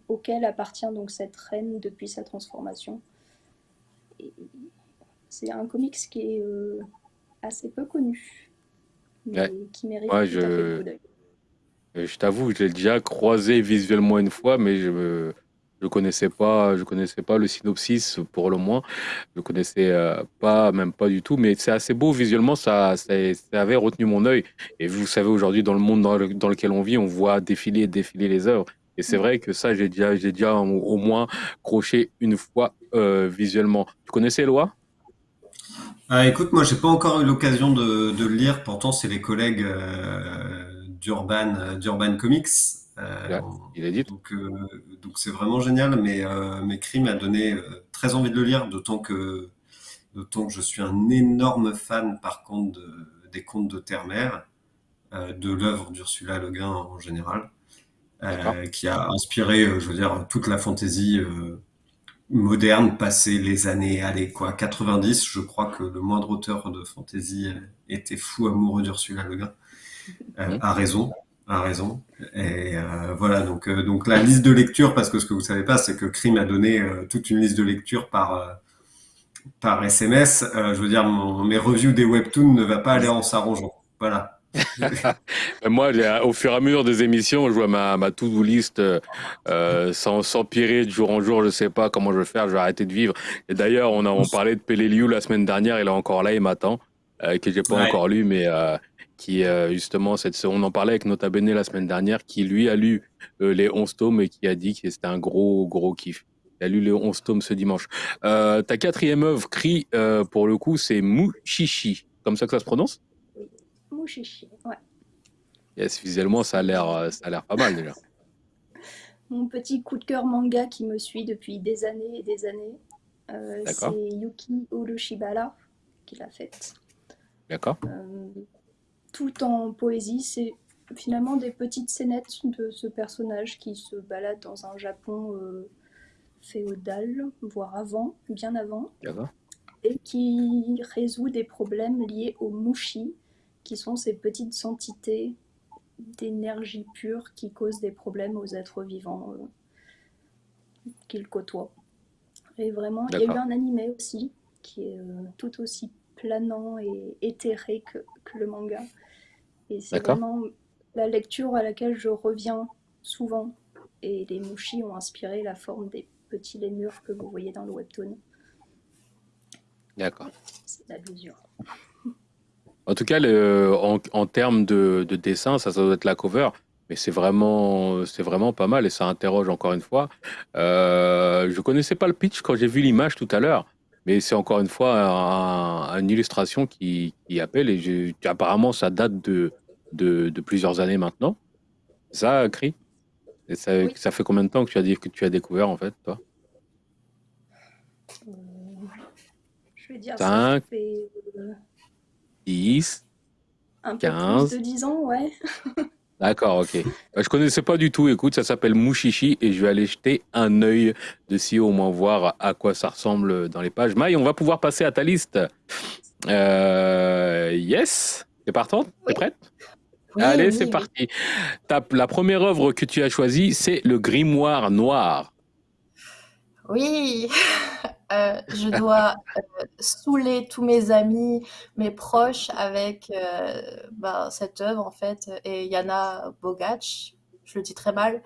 auquel appartient donc cette reine depuis sa transformation. C'est un comics qui est euh, assez peu connu, mais Ouais. qui mérite Moi, tout à fait le je, coup d'œil. Je t'avoue, je l'ai déjà croisé visuellement une fois, mais je je connaissais pas, connaissais pas le synopsis pour le moins. Je connaissais euh, pas, même pas du tout. Mais c'est assez beau visuellement, ça, avait retenu mon œil. Et vous savez, aujourd'hui, dans le monde dans, le- dans lequel on vit, on voit défiler et défiler les œuvres. Et c'est vrai que ça, j'ai déjà, déjà au, moins croché une fois euh, visuellement. Tu connaissais Eloi? Ah, écoute, moi, j'ai pas encore eu l'occasion de, de le lire. Pourtant, c'est les collègues euh, d'Urban, d'Urban Comics. Euh, il est dit. donc, euh, donc c'est vraiment génial. Mais euh, mes cris m'a donné très envie de le lire, d'autant que, d'autant que je suis un énorme fan, par contre, de- des contes de Terre-Mère, de l'œuvre d'Ursula Le Guin en général, qui a inspiré, je veux dire, toute la fantaisie. moderne, passé les années, allez, quoi, 90, je crois que le moindre auteur de fantasy était fou amoureux d'Ursula Le Guin. Euh, a raison, a raison. Et euh, voilà, donc, euh, donc la liste de lecture, parce que ce que vous savez pas, c'est que Crime a donné euh, toute une liste de lecture par, par SMS. Je veux dire, mon, mes reviews des webtoons ne va pas aller en s'arrangeant. Voilà. Moi, au fur et à mesure des émissions, je vois ma, ma to-do list euh, s'empirer de jour en jour. Je sais pas comment je vais faire, je vais arrêter de vivre. Et d'ailleurs, on a on parlait de Peleliu la semaine dernière, il est encore là, il m'attend, euh, que j'ai pas encore lu, mais euh, qui euh, justement, cette, on en parlait avec Nota Bene la semaine dernière, qui lui a lu euh, les 11 tomes et qui a dit que c'était un gros, gros kiff. Il a lu les 11 tomes ce dimanche. ta quatrième œuvre, cri, pour le coup, c'est Mouchichi. Comme ça que ça se prononce? Mouchichi, ouais. Yes, visuellement, ça a l'air, euh, ça a l'air pas mal déjà. Mon petit coup de cœur manga qui me suit depuis des années et des années, euh, c'est Yuki Urushibara qui l'a faite. D'accord. Euh, tout en poésie, c'est finalement des petites scénettes de ce personnage qui se balade dans un Japon féodal, voire avant, bien avant, et qui résout des problèmes liés aux mushi, qui sont ces petites entités d'énergie pure qui causent des problèmes aux êtres vivants euh, qu'il côtoie. Et vraiment, il y a eu un animé aussi qui est euh, tout aussi planant et éthéré que, le manga. Et c'est vraiment la lecture à laquelle je reviens souvent. Et les mushis ont inspiré la forme des petits lémures que vous voyez dans le webtoon. D'accord. C'est la mesure. En tout cas, en, termes de, dessin, ça, ça doit être la cover, mais c'est vraiment, c'est vraiment pas mal et ça interroge encore une fois. Euh, je connaissais pas le pitch quand j'ai vu l'image tout à l'heure, mais c'est encore une fois une illustration qui, appelle et apparemment ça date de, de, plusieurs années maintenant. Ça, Cri? Et ça, ça, fait combien de temps que tu as, dit, que tu as découvert en fait, toi? Euh, Je vais dire ça fait... Euh, 10, Un peu 15. plus de 10 ans, ouais. D'accord, ok. Bah, je connaissais pas du tout. Écoute, ça s'appelle Mouchichi et je vais aller jeter un œil dessus, au moins voir à quoi ça ressemble dans les pages. Maï, on va pouvoir passer à ta liste. Euh, yes, t'es partante? T'es prête? Allez, c'est parti. la première œuvre que tu as choisie, c'est le Grimoire Noir. Oui, euh, je dois euh, saouler tous mes amis, mes proches avec euh, bah, cette œuvre en fait. Et Yana Bogac, je le dis très mal,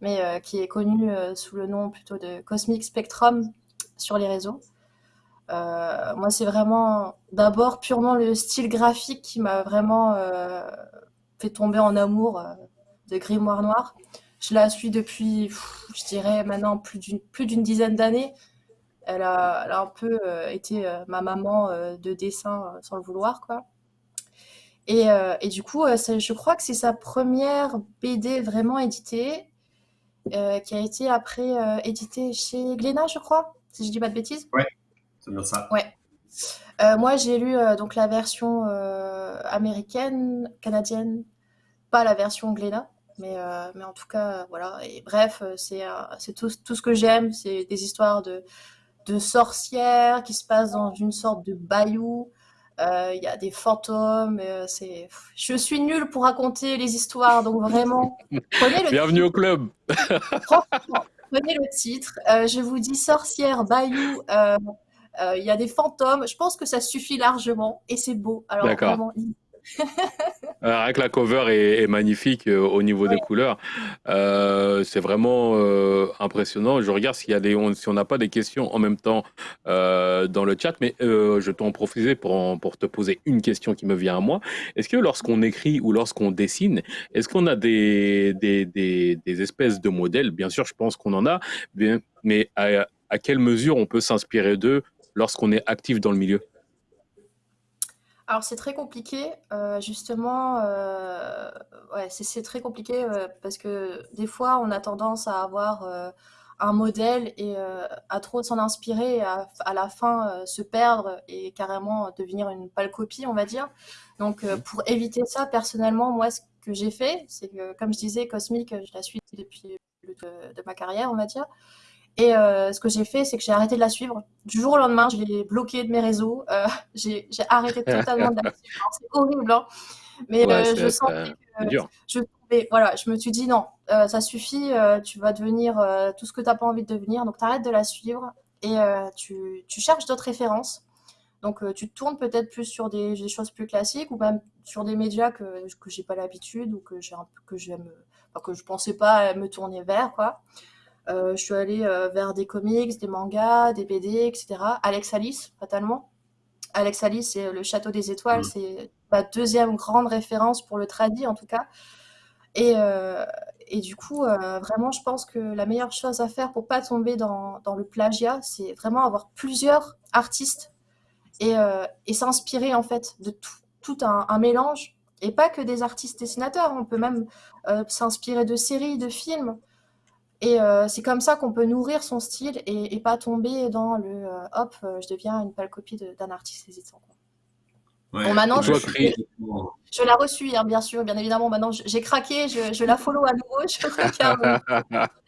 mais qui est connue sous le nom plutôt de Cosmic Spectrum sur les réseaux. moi, c'est vraiment d'abord purement le style graphique qui m'a vraiment fait tomber en amour de Grimoire Noir. Je la suis depuis, je dirais maintenant plus d'une dizaine d'années. Elle a, elle a, un peu euh, été euh, ma maman euh, de dessin sans le vouloir, quoi. Et, et du coup, je crois que c'est sa première BD vraiment éditée, qui a été après éditée chez Glénat, je crois, si je dis pas de bêtises. Ouais, c'est bien ça. Ouais. moi, j'ai lu donc la version américaine, canadienne, pas la version Glénat. Mais, euh, mais en tout cas, voilà. Et bref, euh, c'est euh, c'est tout, tout ce que j'aime. C'est des histoires de, de sorcières qui se passent dans une sorte de bayou. Il y a des fantômes. c'est je suis nulle pour raconter les histoires, donc vraiment, prenez le Bienvenue au club. prenez le titre. je vous dis sorcière, bayou. Il y a des fantômes. Je pense que ça suffit largement et c'est beau. Alors vraiment, euh, Avec la cover est, magnifique euh, au niveau des couleurs. Euh, c'est vraiment impressionnant. Je regarde s'il y a des, si on n'a pas des questions en même temps dans le chat, mais je t'en profiter pour, pour te poser une question qui me vient à moi. Est-ce que lorsqu'on écrit ou lorsqu'on dessine, est-ce qu'on a des, des, des, espèces de modèles? Bien sûr, je pense qu'on en a, mais à, à quelle mesure on peut s'inspirer d'eux lorsqu'on est actif dans le milieu? Alors c'est très compliqué, euh, justement, euh, ouais, c'est très compliqué euh, parce que des fois on a tendance à avoir un modèle et à trop s'en inspirer et à, la fin se perdre et carrément devenir une pâle copie, on va dire. Donc mmh. pour éviter ça, personnellement, moi ce que j'ai fait, c'est que comme je disais, Cosmic, je la suis depuis le de, de ma carrière, on va dire. Et euh, ce que j'ai fait, c'est que j'ai arrêté de la suivre. Du jour au lendemain, je l'ai bloquée de mes réseaux. Euh, j'ai arrêté totalement de la suivre. C'est horrible, hein. mais euh, je sens que je, voilà, je me suis dit non, ça suffit. tu vas devenir tout ce que tu n'as pas envie de devenir. Donc, tu arrêtes de la suivre et tu, tu, cherches d'autres références. Donc, tu te tournes peut-être plus sur des, choses plus classiques ou même sur des médias que, que j'ai pas l'habitude ou que j'ai que que je pensais pas me tourner vers, quoi. Je suis allée vers des comics, des mangas, des BD, etc. Alex Alice, fatalement. Alex Alice, c'est Le Château des Étoiles, mmh. c'est ma deuxième grande référence pour le tradi, en tout cas. Et, euh, et du coup, euh, vraiment, je pense que la meilleure chose à faire pour pas tomber dans, dans le plagiat, c'est vraiment avoir plusieurs artistes et, euh, et s'inspirer, en fait, de tout, tout un, un, mélange. Et pas que des artistes dessinateurs, on peut même s'inspirer de séries, de films. Et c'est comme ça qu'on peut nourrir son style et, et, pas tomber dans le hop, je deviens une pâle copie d'un artiste hésitant. bon, maintenant, je, je, la reçus, hein, bien sûr, bien évidemment. Maintenant, j'ai craqué, je, je, la follow à nouveau. Je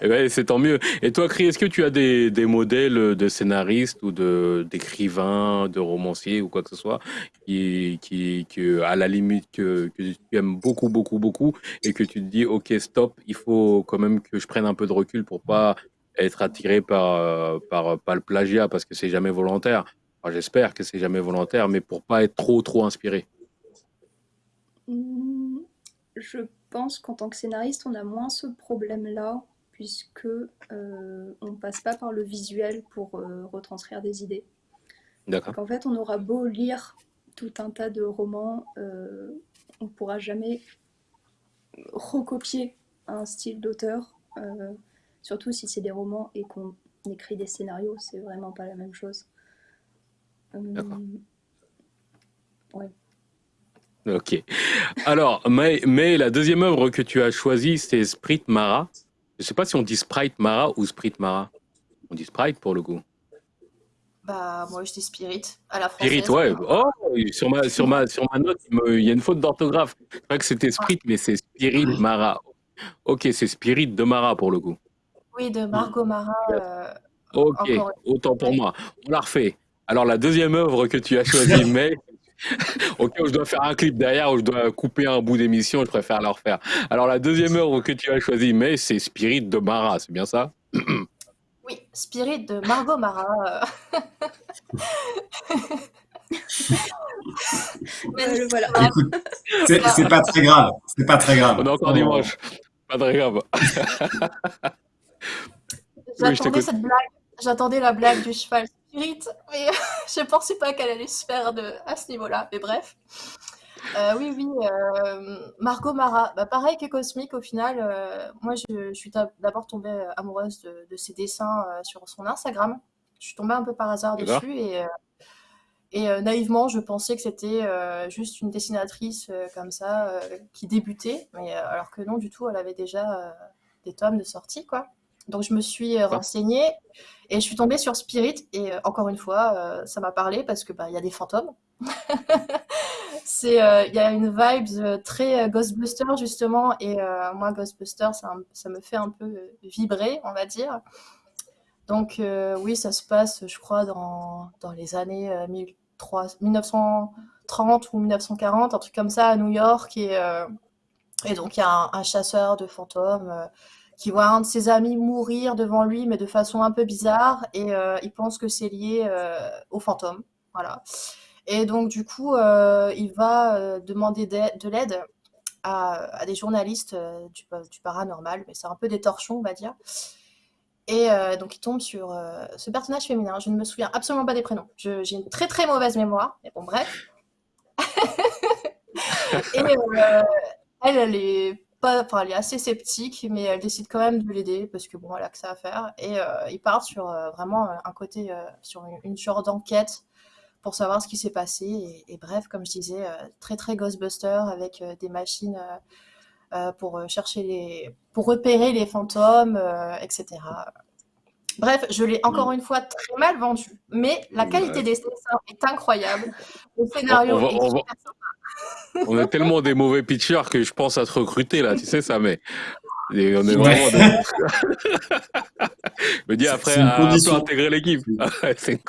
eh ben, c'est tant mieux. Et toi, Cri, est-ce que tu as des, des, modèles de scénaristes ou d'écrivains, de, romanciers ou quoi que ce soit qui, qui, à la limite, que, tu aimes beaucoup, beaucoup, beaucoup et que tu te dis, OK, stop, il faut quand même que je prenne un peu de recul pour pas être attiré par, par, par le plagiat parce que c'est jamais volontaire. J'espère que c'est jamais volontaire, mais pour pas être trop, trop inspiré. Mmh, je pense qu'en tant que scénariste, on a moins ce problème-là, puisque euh, on passe pas par le visuel pour euh, retranscrire des idées. D'accord. En fait, on aura beau lire tout un tas de romans, euh, on ne pourra jamais recopier un style d'auteur, euh, surtout si c'est des romans et qu'on écrit des scénarios, c'est vraiment pas la même chose. D'accord. Ouais. Ok. Alors, mais, mais, la deuxième œuvre que tu as choisie, c'est Sprite Mara. Je ne sais pas si on dit Sprite Mara ou Sprite Mara. On dit Sprite pour le coup. Bah, moi, je dis Spirit à la française. Spirit, ouais. Oh, sur ma, sur ma, sur ma note, il, y a une faute d'orthographe. Je crois que c'était Sprite, mais c'est Spirit Mara. Ok, c'est Spirit de Mara pour le coup. Oui, de Margot Mara. Euh, ok, autant pour moi. On la refait. Alors, la deuxième œuvre que tu as choisie, mais ok, je dois faire un clip derrière ou je dois couper un bout d'émission, je préfère la refaire. Alors, la deuxième œuvre que tu as choisie, mais c'est Spirit de Mara, c'est bien ça? Oui, Spirit de Margot Mara. Voilà. c'est pas très grave. C'est pas très grave. On est encore dimanche. Pas très grave. J'attendais cette blague. J'attendais la blague du cheval mais je pensais pas qu'elle allait se faire de, à ce niveau-là. Mais bref. Euh, oui, oui, euh, Margot Mara, bah, pareil que Cosmic, au final, euh, moi je, suis d'abord tombée amoureuse de, ses dessins sur son Instagram. Je suis tombée un peu par hasard dessus et, et naïvement, je pensais que c'était juste une dessinatrice comme ça qui débutait, mais alors que non, du tout, elle avait déjà des tomes de sortie, quoi. Donc je me suis renseignée et je suis tombée sur Spirit et encore une fois, ça m'a parlé parce que bah, il y a des fantômes. c'est il y a une vibe très Ghostbuster justement et moi Ghostbuster ça, me fait un peu vibrer, on va dire. Donc oui, ça se passe, je crois, dans, dans les années 1930 ou 1940, un truc comme ça à New York et, et donc il y a un, chasseur de fantômes qui voit un de ses amis mourir devant lui, mais de façon un peu bizarre, et euh, il pense que c'est lié euh, au fantôme. Voilà. Et donc, du coup, euh, il va demander de l'aide à, des journalistes du, paranormal, mais c'est un peu des torchons, on va dire. Et donc, il tombe sur ce personnage féminin. Je ne me souviens absolument pas des prénoms. J'ai une très très mauvaise mémoire, mais bon, bref. et elle, elle est elle est assez sceptique, mais elle décide quand même de l'aider parce que bon, elle a que ça à faire. Et euh, il part sur euh, vraiment euh, un côté, sur une, une genre d'enquête pour savoir ce qui s'est passé. Et, bref, comme je disais, très très Ghostbuster avec des machines pour chercher les, pour repérer les fantômes, etc. Bref, je l'ai encore mm. une fois très mal vendu, mais la qualité des dessins est incroyable. Le scénario est. On est tellement des mauvais pitchers que je pense à te recruter là, tu sais ça, mais on est vraiment. Des... me dis après à intégrer l'équipe. c'est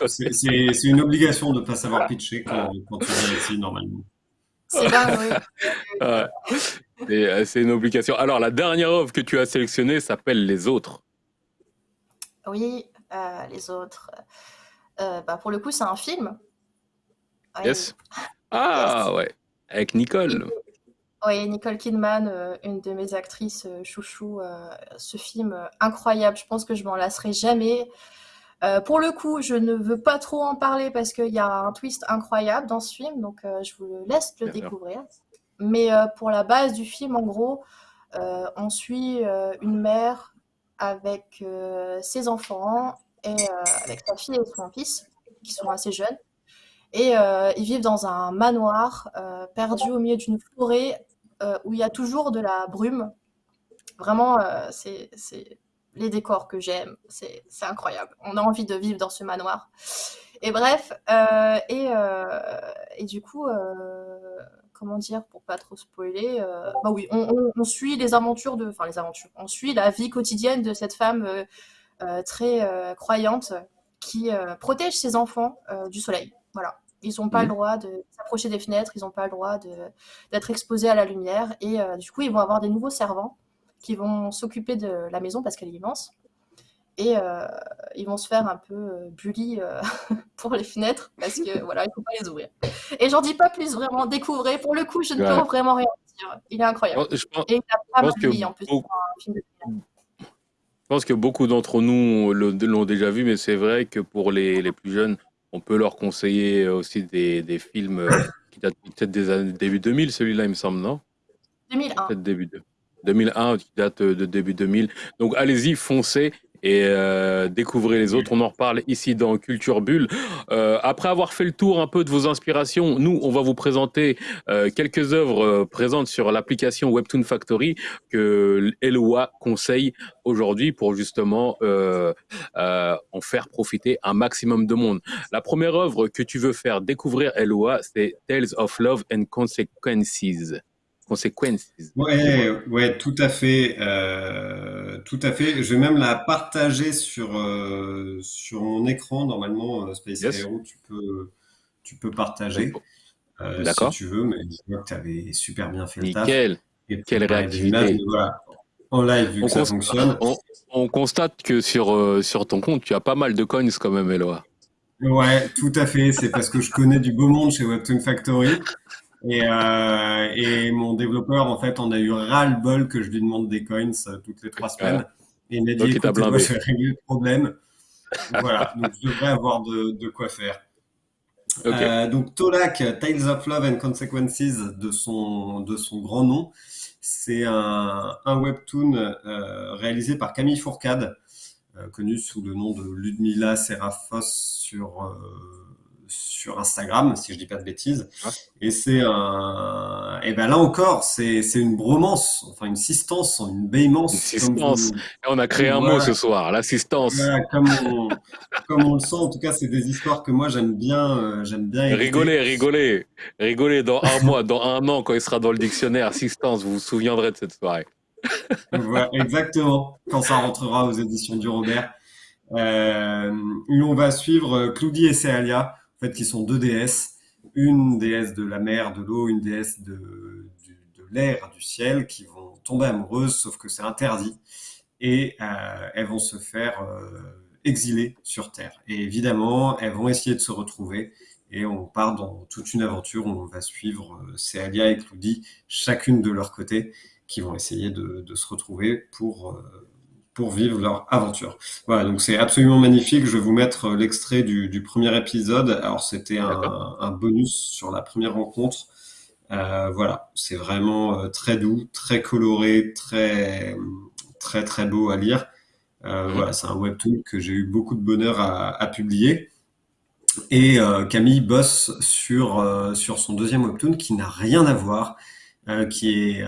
une, obligation de ne pas savoir pitcher quand, tu viens ici normalement. C'est dingue, oui. Euh, c'est une obligation. Alors la dernière œuvre que tu as sélectionnée s'appelle Les Autres. Oui, euh, Les Autres. bah, pour le coup, c'est un film. Yes. Ah ouais, avec Nicole. Oui, Nicole Kidman, une de mes actrices chouchou. ce film incroyable, je pense que je m'en lasserai jamais. pour le coup, je ne veux pas trop en parler parce qu'il y a un twist incroyable dans ce film, donc je vous laisse le découvrir. Mais pour la base du film, en gros, on suit une mère avec ses enfants et avec sa fille et son fils, qui sont assez jeunes. Et ils vivent dans un manoir perdu au milieu d'une forêt où il y a toujours de la brume. Vraiment, c'est les décors que j'aime. C'est incroyable. On a envie de vivre dans ce manoir. Et bref, et, du coup, comment dire, pour pas trop spoiler, euh, bah oui, on, suit les aventures de, enfin les aventures, on suit la vie quotidienne de cette femme euh, euh, très croyante qui protège ses enfants du soleil. Voilà. Ils n'ont pas le mhm. droit de s'approcher des fenêtres, ils n'ont pas le droit d'être exposés à la lumière. Et du coup, ils vont avoir des nouveaux servants qui vont s'occuper de la maison parce qu'elle est immense et euh, ils vont se faire un peu euh, bully euh, pour les fenêtres parce que voilà, il faut pas les ouvrir. Et j'en dis pas plus, vraiment, découvrez. Pour le coup, je ne peux vraiment rien dire. Il est incroyable. Je pense, et il a pas mal de en plus. je pense que beaucoup d'entre nous l'ont déjà vu, mais c'est vrai que pour les, les, plus jeunes, on peut leur conseiller aussi des, des films qui datent peut-être des années début 2000, celui-là, il me semble, non? 2001. Peut-être début 2001, qui date de début 2000. Donc allez-y, foncez et euh, découvrez les autres. On en reparle ici dans Culture Bulle. Euh, après avoir fait le tour un peu de vos inspirations, nous, on va vous présenter euh, quelques œuvres euh, présentes sur l'application Webtoon Factory que Eloa conseille aujourd'hui pour justement euh, euh, en faire profiter un maximum de monde. La première œuvre que tu veux faire découvrir Eloa, c'est Tales of Love and Consequences conséquences. Ouais, ouais, tout à fait, euh, tout à fait. Je vais même la partager sur euh, sur mon écran. Normalement, euh, Space Hero, tu peux tu peux partager si tu veux, mais je vois que tu avais super bien fait le taf. Nickel. Quelle réactivité. En live, vu que ça fonctionne. On, constate que sur sur ton compte, tu as pas mal de coins quand même, Eloa. Ouais, tout à fait. C'est parce que je connais du beau monde chez Webtoon Factory. Et, euh, et, mon développeur, en fait, on a eu ras-le-bol que je lui demande des coins euh, toutes les trois semaines. Et il m'a dit, écoute, moi, je vais régler le problème. voilà, donc je devrais avoir de, de quoi faire. Euh, donc Tolak, Tales of Love and Consequences de son, de son grand nom, c'est un, un, webtoon euh, réalisé par Camille Fourcade, euh, connu sous le nom de Ludmila Seraphos sur sur Instagram, si je dis pas de bêtises. Et c'est un, et ben là encore, c'est une bromance, enfin une sistance, une bémence. Une sistance. On a créé un mot ce soir, l'assistance. comme, on, comme on le sent, en tout cas, c'est des histoires que moi j'aime bien, euh, j'aime bien. Rigoler, rigoler, rigoler dans un mois, dans un an, quand il sera dans le dictionnaire assistance, vous vous souviendrez de cette soirée. voilà, exactement, quand ça rentrera aux éditions du Robert. Euh, on va suivre Cloudy et Céalia fait, qui sont deux déesses, une déesse de la mer, de l'eau, une déesse de, de l'air, du ciel, qui vont tomber amoureuses, sauf que c'est interdit, et euh, elles vont se faire euh, exiler sur Terre. Et évidemment, elles vont essayer de se retrouver, et on part dans toute une aventure où on va suivre euh, Céalia et Cloudy, chacune de leur côté, qui vont essayer de se retrouver pour pour vivre leur aventure. Voilà, donc c'est absolument magnifique. Je vais vous mettre euh, l'extrait du, du, premier épisode. Alors c'était un, un, bonus sur la première rencontre. Euh, voilà, c'est vraiment euh, très doux, très coloré, très très très beau à lire. Euh, Voilà, c'est un webtoon que j'ai eu beaucoup de bonheur à, à publier. Et euh, Camille bosse sur sur son deuxième webtoon qui n'a rien à voir, qui est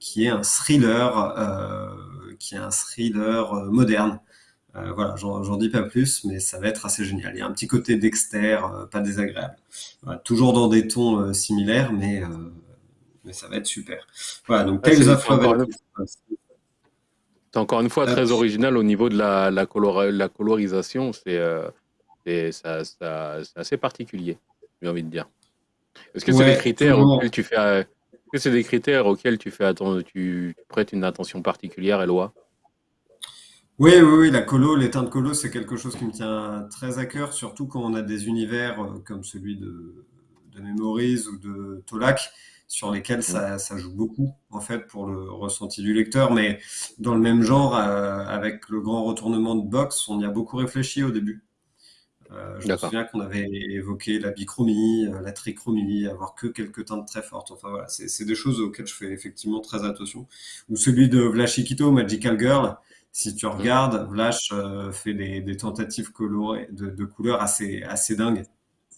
qui est un thriller qui est un thriller euh, moderne. Euh, voilà, j'en dis pas plus, mais ça va être assez génial. Il y a un petit côté Dexter, euh, pas désagréable. toujours dans des tons similaires, mais, mais ça va être super. Voilà, donc Tales of Love. C'est encore une fois très original au niveau de la, la, la colorisation. C'est assez particulier, j'ai envie de dire. Est-ce que c'est des critères auxquels tu fais que c'est des critères auxquels tu fais attendre, tu prêtes une attention particulière, Eloi Oui, oui, oui, la colo, l'éteinte colo, c'est quelque chose qui me tient très à cœur, surtout quand on a des univers euh, comme celui de, de Memories ou de Tolak, sur lesquels ça, ça, joue beaucoup, en fait, pour le ressenti du lecteur. Mais dans le même genre, euh, avec le grand retournement de Box, on y a beaucoup réfléchi au début. Euh, je me souviens qu'on avait évoqué la bichromie, euh, la trichromie, avoir que quelques teintes très fortes. Enfin voilà, c'est des choses auxquelles je fais effectivement très attention. Ou celui de Vlashikito, Magical Girl, si tu regardes, Vlash euh, fait des, des, tentatives colorées de, de, couleurs assez, assez dingues.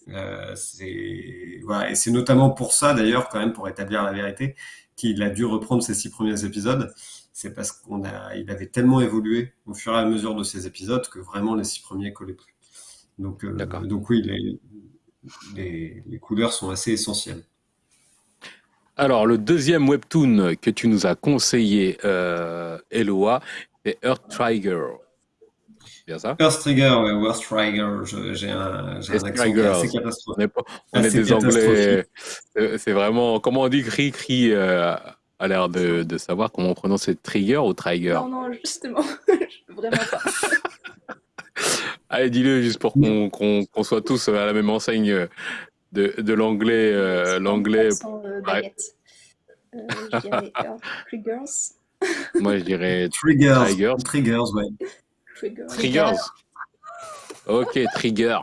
Euh, voilà. Et c'est notamment pour ça, d'ailleurs, quand même, pour établir la vérité, qu'il a dû reprendre ses six premiers épisodes. C'est parce qu'on a, il avait tellement évolué au fur et à mesure de ces épisodes que vraiment les six premiers collaient plus. Donc, euh, donc oui, les, les, les couleurs sont assez essentielles. Alors, le deuxième webtoon que tu nous as conseillé, euh, Eloa, c'est Earth Trigger. Bien ça? Earth Trigger, ouais, Earth Trigger. J'ai un, un accent assez catastrophique. On est, des Anglais. C'est vraiment. Comment on dit cri, cri euh, a l'air de, de, savoir comment on prononce Trigger ou Trigger? Non, non, justement. vraiment pas. Allez, dis-le juste pour qu'on qu qu soit tous à la même enseigne de, de l'anglais. Euh, l'anglais. Euh, euh, je dirais Triggers. Moi, je dirais Triggers. Triggers, Triggers ouais. Triggers. Triggers. Ok, Trigger.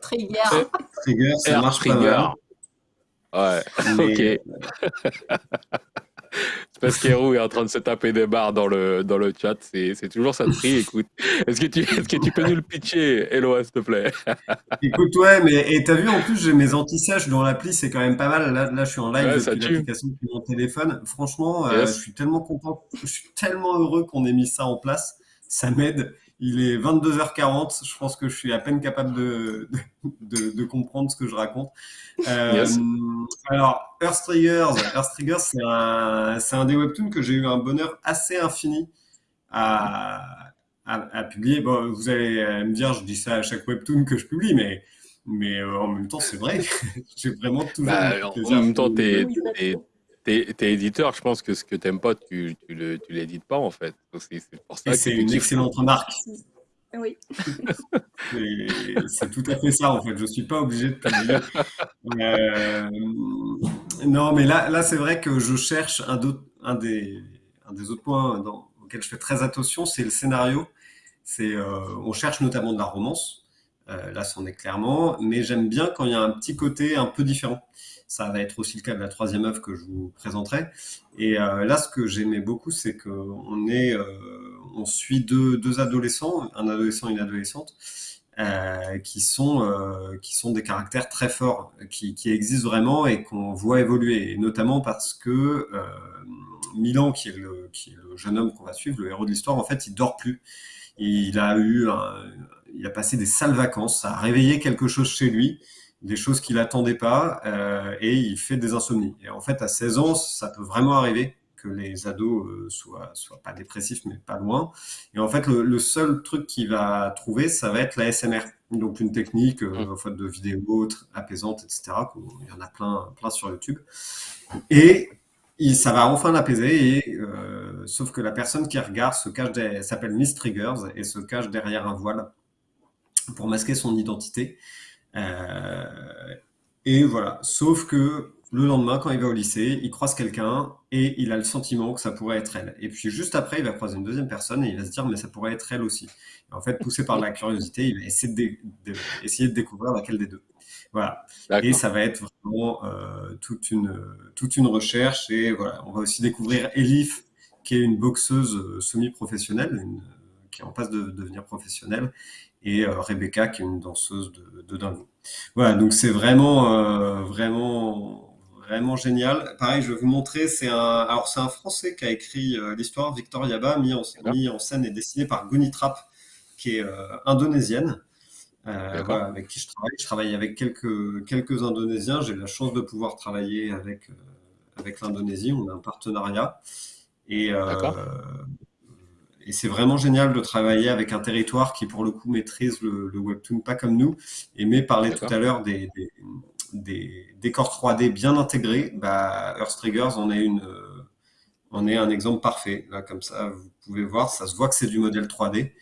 Trigger. Trigger, ça marche trigger. Ouais, Mais... ok. C'est parce qu'Hero est en train de se taper des barres dans le, dans le chat. C'est toujours ça de prix. Écoute, est-ce que, tu, est que tu peux nous le pitcher, Hello, s'il te plaît? Écoute, ouais, mais et t'as vu, en plus, j'ai mes anti-sèches dans l'appli, c'est quand même pas mal. Là, là je suis en live ouais, depuis l'application de mon téléphone. Franchement, yes. euh, je suis tellement content, je suis tellement heureux qu'on ait mis ça en place. Ça m'aide. Il est 22h40. Je pense que je suis à peine capable de, de, de comprendre ce que je raconte. Euh, yes. Alors, Earth Triggers, Earth Triggers c'est un, un, des webtoons que j'ai eu un bonheur assez infini à, à, à, publier. Bon, vous allez me dire, je dis ça à chaque webtoon que je publie, mais, mais euh, en même temps, c'est vrai. j'ai vraiment toujours. Bah, en même temps, t'es T'es es éditeur, je pense que ce que t'aimes pas, tu, tu l'édites pas en fait. C'est une excellente remarque. Oui. c'est tout à fait ça en fait. Je suis pas obligé de publier. Euh, non, mais là, là c'est vrai que je cherche un, un, des, un des autres points dans, auxquels je fais très attention, c'est le scénario. C'est euh, on cherche notamment de la romance. Euh, là, c'en est clairement, mais j'aime bien quand il y a un petit côté un peu différent. Ça va être aussi le cas de la troisième œuvre que je vous présenterai. Et euh, là, ce que j'aimais beaucoup, c'est qu'on est, euh, on suit deux, adolescents, un adolescent et une adolescente, euh, qui sont qui sont des caractères très forts, qui, existent vraiment et qu'on voit évoluer, et notamment parce que Milan, qui est le qui est le jeune homme qu'on va suivre, le héros de l'histoire, en fait, il dort plus. Il a eu, il a passé des sales vacances, ça a réveillé quelque chose chez lui des choses qu'il attendait pas euh, et il fait des insomnies. Et en fait, à 16 ans, ça peut vraiment arriver que les ados euh, soient, soient pas dépressifs, mais pas loin. Et en fait, le, le seul truc qu'il va trouver, ça va être la SMR. Donc une technique, euh, en fait, de vidéos apaisantes, etc. Il y en a plein, plein sur YouTube. Et il, ça va enfin l'apaiser, et euh, sauf que la personne qui regarde se cache, s'appelle Miss Triggers et se cache derrière un voile pour masquer son identité. Euh, et voilà. Sauf que le lendemain, quand il va au lycée, il croise quelqu'un et il a le sentiment que ça pourrait être elle. Et puis juste après, il va croiser une deuxième personne et il va se dire, mais ça pourrait être elle aussi. Et en fait, poussé par la curiosité, il va essayer de, de, essayer de découvrir laquelle des deux. Voilà. Et ça va être vraiment euh, toute, une, toute une recherche. Et voilà, on va aussi découvrir Elif, qui est une boxeuse euh, semi-professionnelle, qui est en passe de, de devenir professionnelle, et euh, Rebecca, qui est une danseuse de, de dingo. Voilà, donc c'est vraiment, euh, vraiment, vraiment génial. Pareil, je vais vous montrer, c'est un, alors c'est un Français qui a écrit euh, l'histoire, Victor Yaba, mis en, mis en scène et dessiné par Goni qui est indonésienne. Euh, voilà, avec qui je travaille. Je travaille avec quelques, quelques Indonésiens. J'ai la chance de pouvoir travailler avec, euh, avec l'Indonésie. On a un partenariat. Et, euh, et c'est vraiment génial de travailler avec un territoire qui, pour le coup, maîtrise le, le webtoon pas comme nous. Et mais parler tout à l'heure des, des, des, décors 3D bien intégrés, bah, Earth Triggers en est une, en est un exemple parfait. Là, comme ça, vous pouvez voir, ça se voit que c'est du modèle 3D,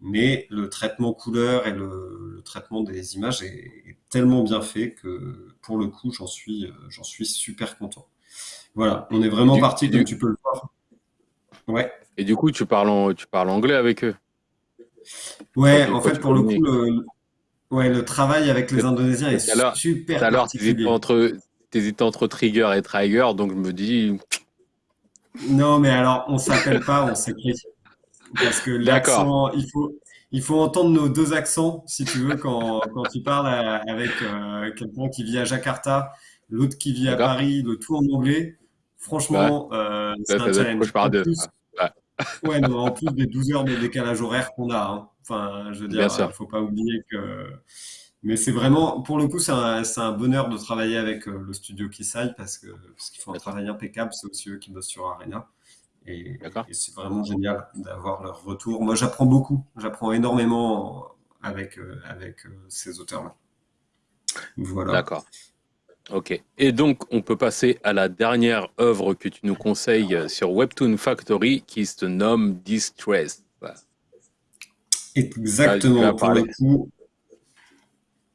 mais le traitement couleur et le, traitement des images est, tellement bien fait que pour le coup, j'en suis, j'en suis super content. Voilà, on est vraiment parti, comme tu peux le voir. Ouais. Et du coup, tu parles, tu parles anglais avec eux Ouais, en fait, pour le coup, le, ouais, le travail avec les Indonésiens est super alors, particulier. entre, hésites entre Trigger et Trigger, donc je me dis... Non, mais alors, on s'appelle pas, on s'écrit. Parce que l'accent, il faut, il faut entendre nos deux accents, si tu veux, quand, quand tu parles avec euh, quelqu'un qui vit à Jakarta, l'autre qui vit à Paris, le tout en anglais. Franchement, euh, c'est un challenge. Je deux. Ouais, non, en plus des 12 heures de décalage horaire qu'on a. Hein. Enfin, je veux dire, il ne faut pas oublier que. Mais c'est vraiment, pour le coup, c'est un, un, bonheur de travailler avec euh, le studio Kisai parce qu'ils parce qu'ils font un travail impeccable. C'est aussi eux qui bossent sur Arena. Et, c'est vraiment génial d'avoir leur retour. Moi, j'apprends beaucoup. J'apprends énormément avec, euh, avec euh, ces auteurs-là. Voilà. D'accord. Ok. Et donc, on peut passer à la dernière œuvre que tu nous conseilles sur Webtoon Factory qui se nomme Distress. Exactement. Pour le, coup,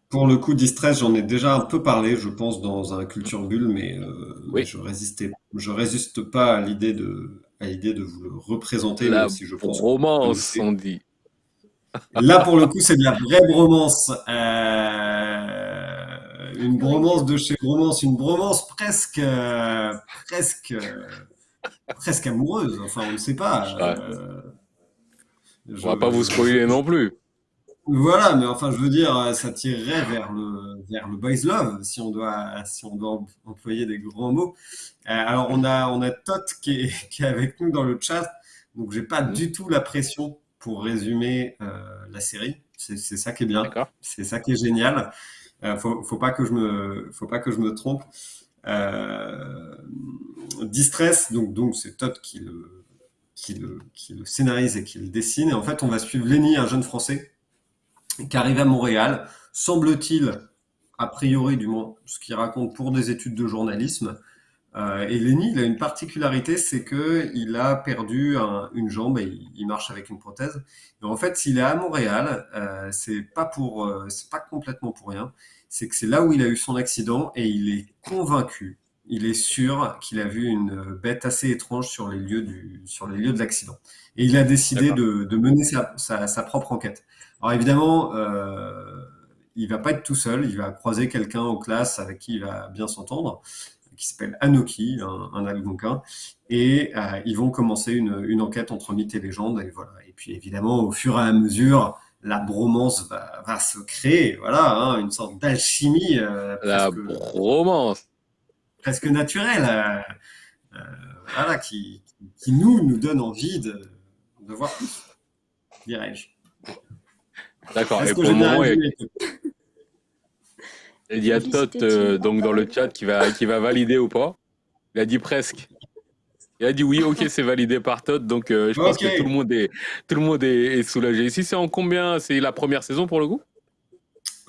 pour le coup, Distress, j'en ai déjà un peu parlé, je pense, dans un Culture Bulle, mais, euh, je résistais, je résiste pas à l'idée de, à l'idée de vous le représenter. La si je pense romance, on dit. Là, pour le coup, c'est de la vraie bromance. Euh, une bromance de chez Bromance, une bromance presque, presque, presque amoureuse. Enfin, on ne sait pas. Euh, on va pas vous spoiler non plus. Voilà, mais enfin, je veux dire, ça tirerait vers le, vers le boys love, si on doit, si on doit employer des grands mots. Euh, alors, on a, on a Tot qui est, qui est avec nous dans le chat, donc j'ai pas mmh. du tout la pression pour résumer euh, la série. C'est ça qui est bien. C'est ça qui est génial. Euh, faut, pas que je me, faut pas que je me trompe. Euh, Distress, donc donc c'est Todd qui le, qui le, qui le scénarise et qui le dessine. Et en fait, on va suivre Lenny, un jeune Français qui arrive à Montréal, semble-t-il, a priori du moins, ce qu'il raconte pour des études de journalisme. Euh, et Lenny, il a une particularité, c'est que il a perdu une jambe et il, marche avec une prothèse. Et en fait, s'il est à Montréal, euh, c'est pas pour, euh, c'est pas complètement pour rien. C'est que c'est là où il a eu son accident et il est convaincu, il est sûr qu'il a vu une bête assez étrange sur les lieux du, sur les lieux de l'accident. Et il a décidé de, de, mener sa, sa, sa, propre enquête. Alors évidemment, euh, il va pas être tout seul. Il va croiser quelqu'un en classe avec qui il va bien s'entendre qui s'appelle Anoki, un, un algonquin, et euh, ils vont commencer une, une, enquête entre mythes et légendes. Et, voilà. et puis évidemment, au fur et à mesure, la bromance va, va se créer, voilà, hein, une sorte d'alchimie. Euh, la bromance Presque naturelle, euh, euh, voilà, qui, qui, nous, nous donne envie de, de voir plus, dirais-je. D'accord, et pour le moment, il y a Tot euh, donc dans le chat qui va, qui va valider ou pas. Il a dit presque. Il a dit oui, ok, c'est validé par Tot, donc euh, je pense que tout le monde est, tout le monde est, soulagé. Ici, c'est en combien? C'est la première saison pour le coup?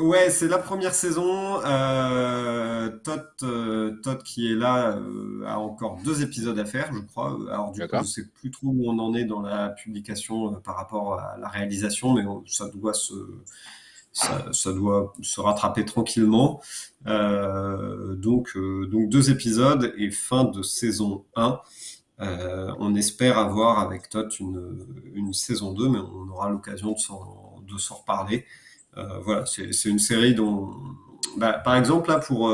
Ouais, c'est la première saison. Euh, Tot, euh, qui est là a encore deux épisodes à faire, je crois. Alors du coup, je sais plus trop où on en est dans la publication par rapport à la réalisation, mais ça doit se ça, doit se rattraper tranquillement. Euh, donc, euh, donc deux épisodes et fin de saison 1. Euh, on espère avoir avec Todd une, une, saison 2, mais on aura l'occasion de s'en reparler. voilà, c'est une série dont... Bah, par exemple, là, pour,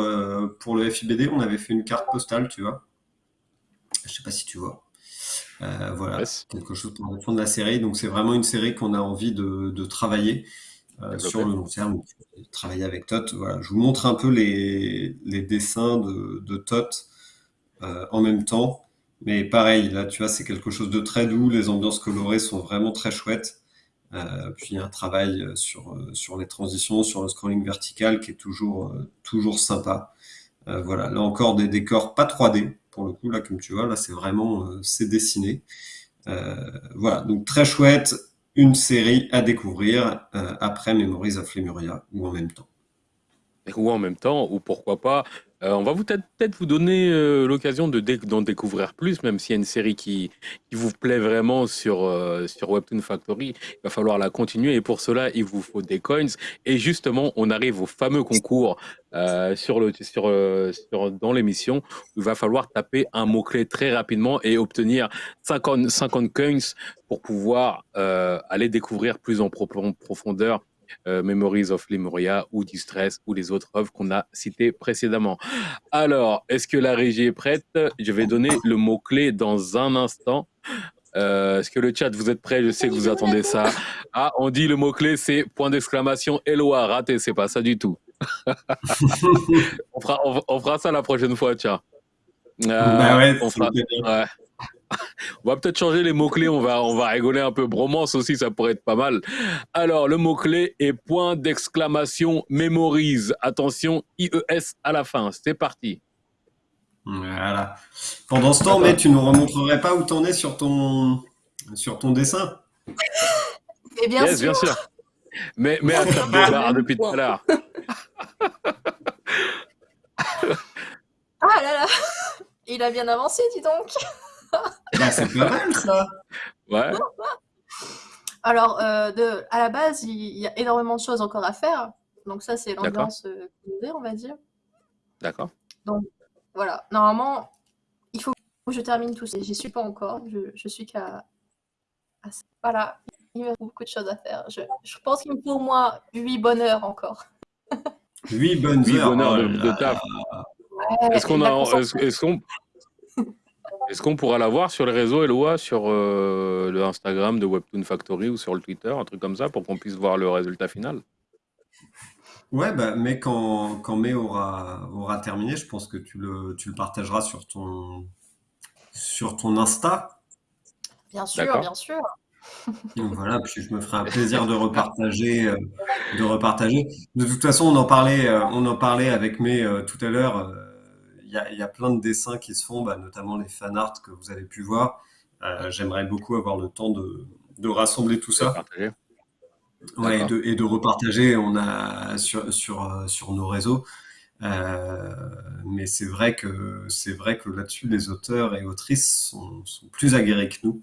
pour le FIBD, on avait fait une carte postale, tu vois. Je sais pas si tu vois. voilà, quelque chose pour le fond de la série. Donc, c'est vraiment une série qu'on a envie de, de travailler. Euh, sur le long terme, travailler avec Tot. Voilà. Je vous montre un peu les, les dessins de, de Tot euh, en même temps. Mais pareil, là, tu vois, c'est quelque chose de très doux. Les ambiances colorées sont vraiment très chouettes. Euh, puis un travail sur, euh, sur les transitions, sur le scrolling vertical qui est toujours, toujours sympa. voilà, là encore des décors pas 3D pour le coup, là comme tu vois, là c'est vraiment c'est dessiné. voilà, donc très chouette une série à découvrir euh, après Memories of Lemuria ou en même temps. ou en même temps, ou pourquoi pas. Euh, on va peut-être vous donner euh, l'occasion de d'en découvrir plus, même s'il y a une série qui, vous plaît vraiment sur, euh, sur Webtoon Factory. Il va falloir la continuer et pour cela, il vous faut des coins. Et justement, on arrive au fameux concours sur le, sur, dans l'émission il va falloir taper un mot-clé très rapidement et obtenir 50, 50 coins pour pouvoir aller découvrir plus en profondeur euh, Memories of Lemuria ou Distress ou les autres œuvres qu'on a citées précédemment. Alors, est-ce que la régie est prête? Je vais donner le mot-clé dans un instant. Euh, est-ce que le chat, vous êtes prêts Je sais que vous attendez ça. Ah, on dit le mot-clé, c'est point d'exclamation, Eloa, raté, c'est pas ça du tout. on, fera, on, fera, ça la prochaine fois, tiens. Euh, bah ouais, on fera, ouais. on va peut-être changer les mots-clés, on va, on va rigoler un peu. Bromance aussi, ça pourrait être pas mal. Alors, le mot-clé est point d'exclamation mémorise. Attention, IES à la fin. C'est parti. Voilà. Pendant ce temps, mais tu nous remontrerais pas où t'en es sur ton, sur ton dessin? Et bien sûr. bien sûr. Mais, mais à faire de depuis tout à l'heure. ah là là, il a bien avancé, dis donc. C'est pas mal ça. Ouais. Alors, euh, de, à la base, il, y a énormément de choses encore à faire. Donc ça, c'est l'ambiance euh, on va dire. D'accord. Donc voilà, normalement, il faut que je termine tout ça. J'y suis pas encore. Je, suis qu'à... Voilà, il y a beaucoup de choses à faire. Je, pense qu'il me faut au moins 8 bonnes heures encore. 8 bonnes heures, bonnes heures de, de taf. est-ce qu'on a... Est-ce qu'on est-ce qu'on pourra la voir sur les réseaux Eloa, sur euh, le Instagram de Webtoon Factory ou sur le Twitter, un truc comme ça, pour qu'on puisse voir le résultat final? Ouais, bah, mais quand, quand May aura, aura terminé, je pense que tu le, tu le partageras sur ton, sur ton Insta. Bien sûr, bien sûr. Donc voilà, puis je me ferai un plaisir de repartager, euh, de repartager. De toute façon, on en parlait, euh, on en parlait avec May tout à l'heure il y a, plein de dessins qui se font, bah, notamment les fan art que vous avez pu voir. Euh, j'aimerais beaucoup avoir le temps de, rassembler tout ça. Ouais, et, de, repartager on a sur, sur, sur nos réseaux. Euh, mais c'est vrai que c'est vrai que là-dessus, les auteurs et autrices sont, plus aguerris que nous.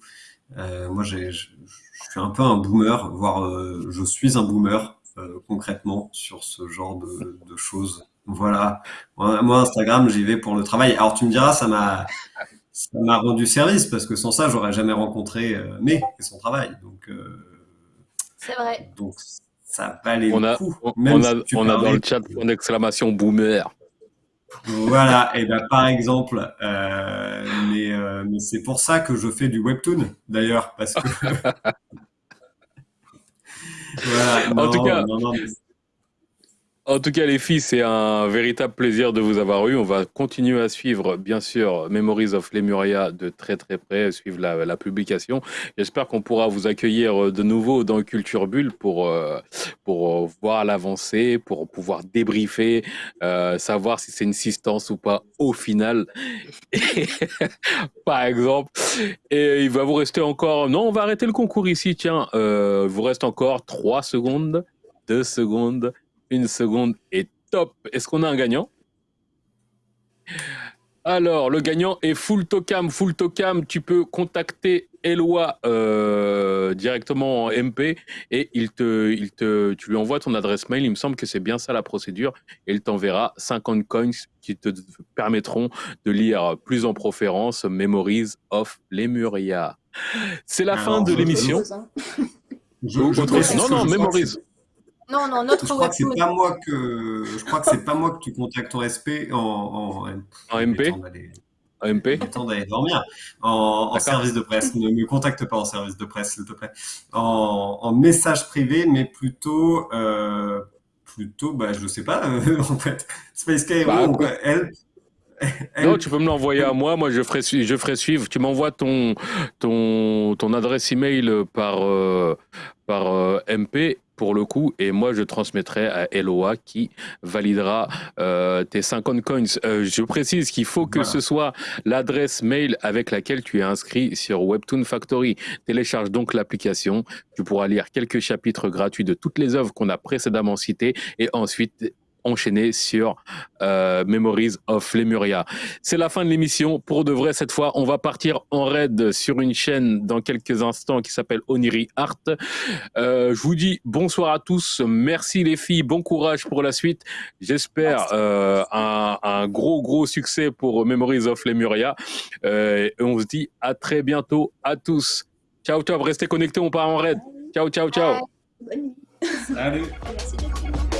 Euh, moi, je suis un peu un boomer, voire je suis un boomer concrètement sur ce genre de, de choses. Voilà. Moi, Instagram, j'y vais pour le travail. Alors, tu me diras, ça m'a, ça m'a rendu service parce que sans ça, j'aurais jamais rencontré euh, May et son travail. Donc, euh, c'est vrai. Donc, ça valait on le coup. On, a, on a dans le chat une exclamation boomer. Voilà. Et ben, par exemple, euh, mais, mais c'est pour ça que je fais du webtoon, d'ailleurs, parce que. voilà. en tout cas. Non, non, en tout cas, les filles, c'est un véritable plaisir de vous avoir eu. On va continuer à suivre, bien sûr, Memories of Lemuria de très très près, suivre la, publication. J'espère qu'on pourra vous accueillir de nouveau dans Culture Bulle pour, euh, pour voir l'avancée, pour pouvoir débriefer, euh, savoir si c'est une assistance ou pas au final, par exemple. Et il va vous rester encore... Non, on va arrêter le concours ici, tiens. Euh, il vous reste encore 3 secondes, 2 secondes, une seconde est top. Est-ce qu'on a un gagnant? Alors, le gagnant est Full Tocam. Full Tocam, tu peux contacter Eloi euh, directement en MP et il te, il te, tu lui envoies ton adresse mail. Il me semble que c'est bien ça la procédure. Et il t'enverra 50 coins qui te permettront de lire plus en proférence Memories of Lemuria. C'est la fin de l'émission. Non, non, Memories. Non, non, notre je crois que c'est pas moi que je crois que c'est pas moi que tu contactes en SP en, en, MP. En MP. temps d'aller dormir. En, service de presse. Ne me contacte pas en service de presse, s'il te plaît. En, message privé, mais plutôt euh, plutôt, bah, je sais pas, en fait. Space bah, elle, non, tu peux me l'envoyer à moi. Moi, je ferai, je ferai suivre. Tu m'envoies ton, ton, ton adresse email par, euh, euh, MP pour le coup, et moi je transmettrai à Eloa qui validera euh, tes 50 coins. Euh, je précise qu'il faut que ce soit l'adresse mail avec laquelle tu es inscrit sur Webtoon Factory. Télécharge donc l'application, tu pourras lire quelques chapitres gratuits de toutes les œuvres qu'on a précédemment citées, et ensuite enchaîner sur euh, Memories of Lemuria. C'est la fin de l'émission. Pour de vrai, cette fois, on va partir en raid sur une chaîne dans quelques instants qui s'appelle Oniri Art. Euh, je vous dis bonsoir à tous. Merci les filles. Bon courage pour la suite. J'espère euh, un, un, gros, gros succès pour Memories of Lemuria. Euh, et on se dit à très bientôt à tous. Ciao, ciao. Restez connectés. On part en raid. Ciao, ciao, ciao. Salut. Merci.